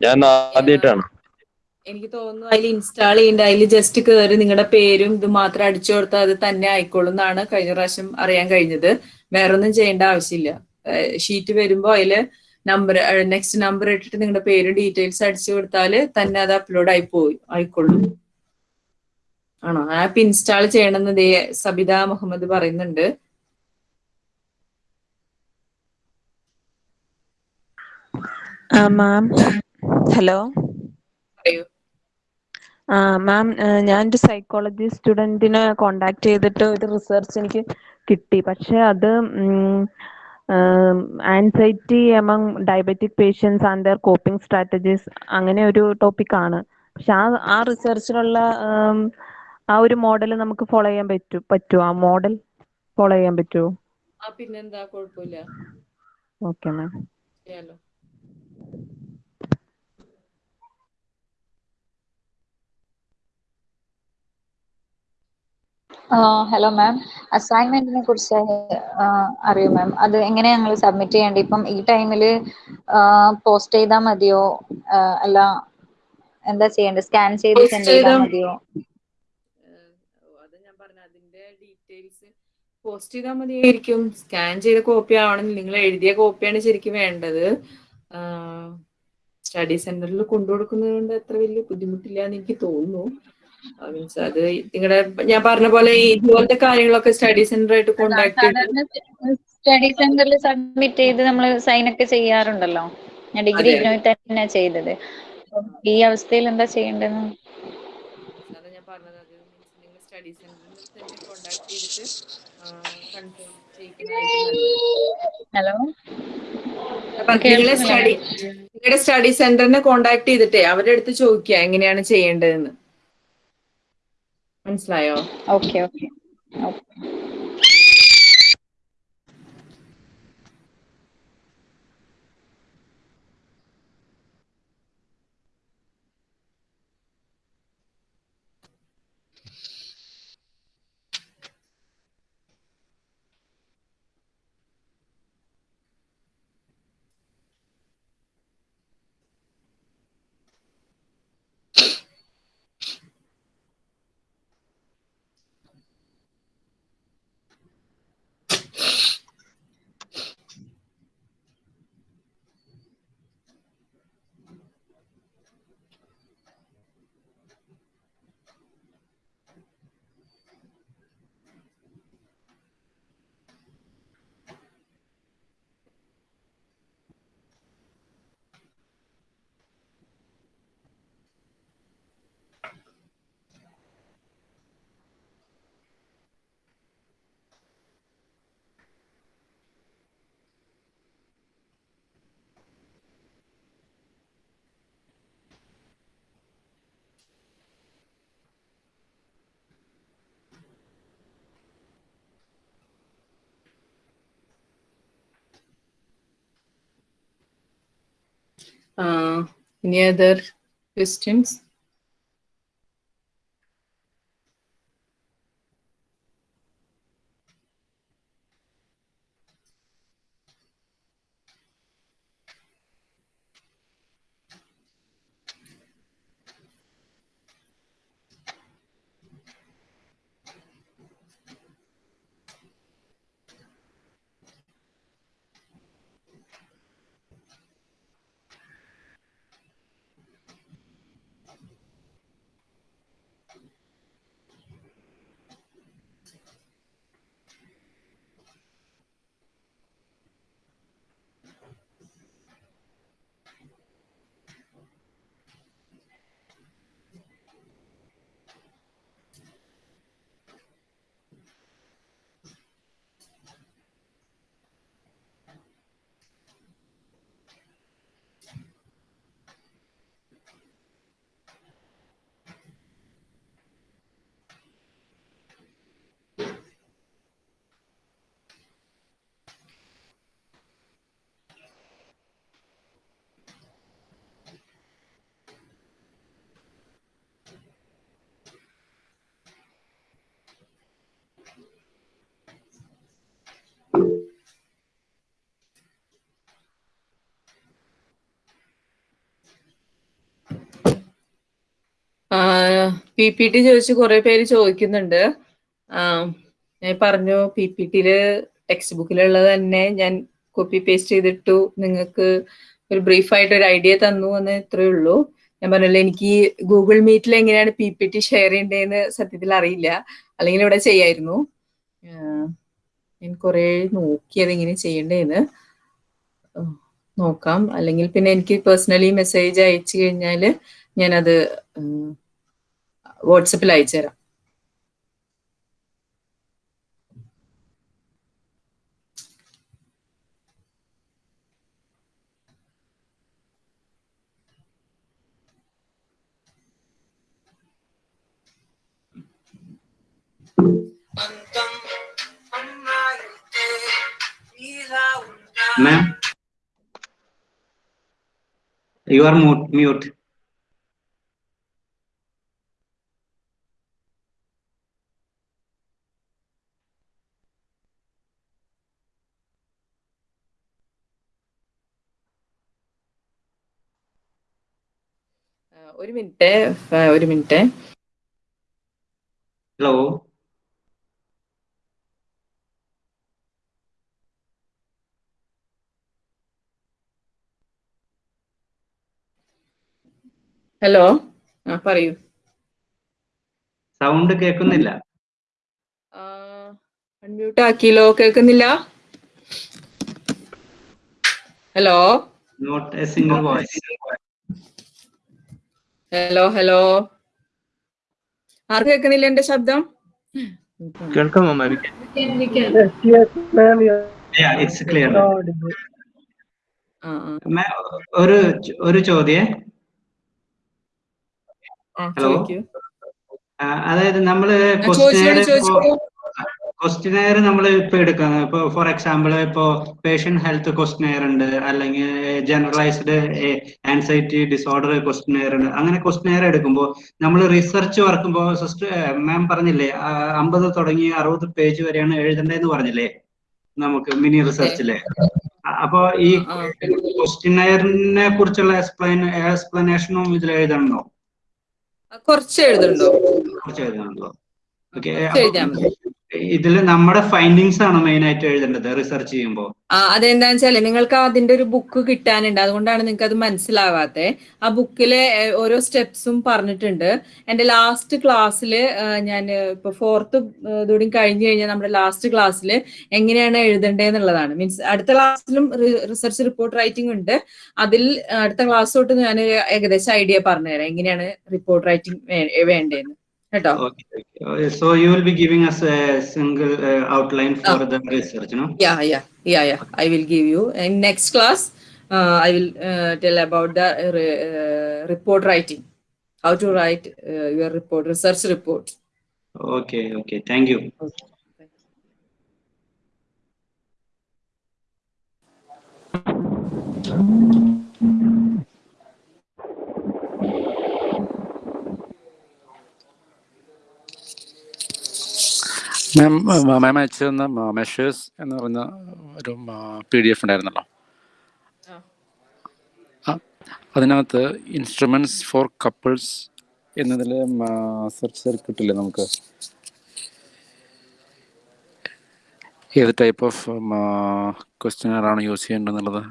ഞാൻ ആദ്യമായിട്ടാണ് എനിക്ക് തോന്നുന്നു അതിൽ ഇൻസ്റ്റാൾ ചെയ്യേണ്ട അതിൽ ജസ്റ്റ് കയറി നിങ്ങളുടെ പേരും ഇത് മാത്രം അടിച്ചു കൊടുത്താൽ അത് തന്നെ ആയിക്കോളും എന്നാണ് കഴിഞ്ഞ പ്രാവശ്യം അറിയാൻ കഴിഞ്ഞത്. വേറെ ഒന്നും ചെയ്യേണ്ട ആവശ്യമില്ല. ഷീറ്റ് വരുമ്പോൾ അതിൽ നമ്പർ നെക്സ്റ്റ് നമ്പർ ഇട്ടിട്ട് നിങ്ങളുടെ പേര് ഡീറ്റെയിൽസ് അടിച്ചു കൊടുത്താൽ തന്നെ അത് അപ്ലോഡ് ആയി പോയി ആയിക്കൊള്ളും. ആണോ? ആപ്പ് ഇൻസ്റ്റാൾ ചെയ്യണമെന്ന് ദേ സബിത മുഹമ്മദ് പറയുന്നുണ്ട്. മാം ഹലോ പറയൂ. ആ മാം ഞാൻ ഒരു സൈക്കോളജി സ്റ്റുഡന്റിനെ കോണ്ടാക്ട് ചെയ്തിട്ട് ഒരു റിസർച്ച് എനിക്ക് കിട്ടി. പക്ഷെ അത് anxiety among diabetic patients and their coping strategies അങ്ങനെ ഒരു ടോപ്പിക് ആണ്. പക്ഷെ ആ ആ റിസർച്ചിലുള്ള ആ ഒരു മോഡൽ നമുക്ക് ഫോളോ ചെയ്യാൻ പറ്റും പറ്റുമോ ആ മോഡൽ ഫോളോ ചെയ്യാൻ പറ്റുമോ പിന്നെന്താ കുഴപ്പമില്ല. ഓക്കെ മാം ഹലോ മാം അസൈൻമെന്റിനെ കുറിച്ച് അറിയൂ മാം അത് എങ്ങനെയാ ഞങ്ങൾ സബ്മിറ്റ് ചെയ്യേണ്ടത്? ഇപ്പം ഈ ടൈമിൽ പോസ്റ്റ് ചെയ്താൽ മതിയോ? അല്ല എന്താ ചെയ്യേണ്ടത്? സ്കാൻ ചെയ്ത് സെൻഡ് ചെയ്താൽ മതിയോ? അത് ഞാൻ പറഞ്ഞു അതിന്റെ ഡീറ്റെയിൽസ് പോസ്റ്റ് ചെയ്താൽ മതിയായിരിക്കും. സ്കാൻ ചെയ്ത കോപ്പി ആവണമെങ്കിൽ നിങ്ങൾ എഴുതിയ കോപ്പിയാണ് ശരിക്കും വേണ്ടത്. സ്റ്റഡി സെന്ററിൽ കൊണ്ടുകൊടുക്കുന്നത് കൊണ്ട് അത്ര വലിയ ബുദ്ധിമുട്ടില്ല എന്ന് എനിക്ക് തോന്നുന്നു. മീൻസ് അത് നിങ്ങളുടെ ഞാൻ പറഞ്ഞ പോലെ ഇതുപോലത്തെ കാര്യങ്ങളൊക്കെ സ്റ്റഡി സെന്റർ ആയിട്ട് കോണ്ടാക്ട് സ്റ്റഡി സെന്ററിൽ സബ്മിറ്റ് ചെയ്ത് നമ്മൾ സൈൻ ഒക്കെ ചെയ്യാറുണ്ടല്ലോ? ഞാൻ ഡിഗ്രി. തന്നെ ചെയ്തത്. ഈ അവസ്ഥയിൽ എന്താ ചെയ്യേണ്ടതെന്ന് ഞാൻ പറഞ്ഞത്. അത് നിങ്ങൾ സ്റ്റഡി സെന്ററിൽ തന്നെ കോണ്ടാക്ട് ചെയ്തിട്ട് കൺഫേം ഹലോ? നിങ്ങളുടെ സ്റ്റഡി സെന്ററിനെ കോണ്ടാക്ട് ചെയ്തിട്ടേ അവരുടെ അടുത്ത് ചോദിക്കുക എങ്ങനെയാണ് ചെയ്യേണ്ടതെന്ന്. മനസ്സിലായോ? Okay okay Uh, Uh, any other questions? P P T ചോദിച്ച് കുറെ പേര് ചോദിക്കുന്നുണ്ട്. ഞാൻ പറഞ്ഞു പി പി ടിയിൽ ടെക്സ്റ്റ് ബുക്കിലുള്ളത് തന്നെ ഞാൻ കോപ്പി പേസ്റ്റ് ചെയ്തിട്ടു. നിങ്ങൾക്ക് ഒരു ബ്രീഫായിട്ട് ഒരു ഐഡിയ തന്നു എന്ന് ഇത്രയേ ഉള്ളൂ. ഞാൻ പറഞ്ഞല്ലോ എനിക്ക് ഗൂഗിൾ മീറ്റിൽ എങ്ങനെയാണ് പി പി ടി ഷെയർ ചെയ്യേണ്ടതെന്ന് സത്യത്തിൽ അറിയില്ല. അല്ലെങ്കിൽ ഇവിടെ ചെയ്യായിരുന്നു. ഞാൻ കുറെ നോക്കിയത് എങ്ങനെ ചെയ്യേണ്ടതെന്ന്. നോക്കാം. അല്ലെങ്കിൽ പിന്നെ എനിക്ക് പേഴ്സണലി മെസ്സേജ് അയച്ചു കഴിഞ്ഞാൽ ഞാനത് വാട്സപ്പിൽ അയച്ചു തരാം Ma'am, you are mute. mute. ഒരു മിനിറ്റ് ഒരു മിനിറ്റ്. ഹലോ. ഹലോ? ആ പറയൂ. സൗണ്ട് കേൾക്കുന്നില്ല. അൺമ്യൂട്ട് ആക്കിയല്ലോ. കേൾക്കുന്നില്ല? Hello? Not a single voice hello hello ആർക്ക് കേൾക്കുന്നില്ല എന്റെ ശബ്ദം? കേൾക്കാമോ മാം ഇറ്റ്സ് ക്ലിയർ ആ ആ. ഒരു ഒരു ചോദ്യേ. ഹലോ ആ, അതായത് നമ്മൾ ക്വസ്റ്റിനെയർ നമ്മൾ ഇപ്പൊ എടുക്കുന്നത് ഇപ്പൊ ഫോർ എക്സാമ്പിൾ ഇപ്പോ പേഷ്യന്റ് ഹെൽത്ത് ക്വസ്റ്റിനെയർ ഉണ്ട്. അല്ലെങ്കിൽ ജനറലൈസ്ഡ് ആൻസൈറ്റി ഡിസോർഡർ ക്വസ്റ്റിനെയർ ഉണ്ട്. അങ്ങനെ ക്വസ്റ്റിനെയർ എടുക്കുമ്പോൾ നമ്മൾ റിസർച്ച് വർക്കുമ്പോൾ സിസ്റ്റർ മാം പറഞ്ഞില്ലേ അമ്പത് തുടങ്ങി അറുപത് പേജ് വരെയാണ് എഴുതേണ്ടതെന്ന് പറഞ്ഞില്ലേ? നമുക്ക് മിനി റിസർച്ചിൽ അപ്പോ ഈ ക്വസ്റ്റിനെയറിനെ കുറിച്ചുള്ള എക്സ്പ്ലൈൻ എക്സ്പ്ലനേഷനും ഇതിൽ എഴുതണോ കുറച്ച് എഴുതണ്ടോ കുറച്ച് എഴുതണ്ടോ ഓക്കെ ഇതിൽ നമ്മുടെ ഫൈൻഡിങ്സ് ആണ് മെയിൻ ആയിട്ട് എഴുതേണ്ടത്? റിസർച്ച് ചെയ്യുമ്പോൾ ആ അതെന്താന്ന് വെച്ചാൽ നിങ്ങൾക്ക് അതിന്റെ ഒരു ബുക്ക് കിട്ടാനുണ്ട്. അതുകൊണ്ടാണ് നിങ്ങൾക്ക് അത് മനസ്സിലാവാത്തെ. ആ ബുക്കിലെ ഓരോ സ്റ്റെപ്സും പറഞ്ഞിട്ടുണ്ട്. എന്റെ ലാസ്റ്റ് ക്ലാസ്സിൽ ഞാൻ ഇപ്പൊ ഫോർത്ത് ഇതോടെ കഴിഞ്ഞു കഴിഞ്ഞാൽ നമ്മുടെ ലാസ്റ്റ് ക്ലാസ്സിൽ എങ്ങനെയാണ് എഴുതേണ്ടതെന്നുള്ളതാണ് മീൻസ് അടുത്ത ക്ലാസ്സിലും റിസർച്ച് റിപ്പോർട്ട് റൈറ്റിംഗ് ഉണ്ട്. അതിൽ അടുത്ത ക്ലാസ് തൊട്ട് ഞാൻ ഏകദേശം ഐഡിയ പറഞ്ഞുതരാം. എങ്ങനെയാണ് റിപ്പോർട്ട് റൈറ്റിംഗ് വേണ്ടതെന്ന് Okay. So you will be giving us a single uh, outline for the research, no? Yeah, yeah, yeah, yeah. Okay. I will give you. In next class, uh, I will uh, tell about the uh, re uh, report writing, how to write uh, your report, research report. Okay, okay. Thank you. Okay. Thank you. Ma'am ma'am അയച്ചു തന്ന measures എന്ന് പറയുന്ന ഒരു P D F ഉണ്ടായിരുന്നല്ലോ. ആ, അതിനകത്ത് instruments for couples എന്നതിൽ search ചെയ്ത് കിട്ടില്ലേ നമുക്ക്? ഏത് ടൈപ്പ് ഓഫ് ക്വസ്റ്റ്യനറാണ് യൂസ് ചെയ്യേണ്ടതെന്നുള്ളത്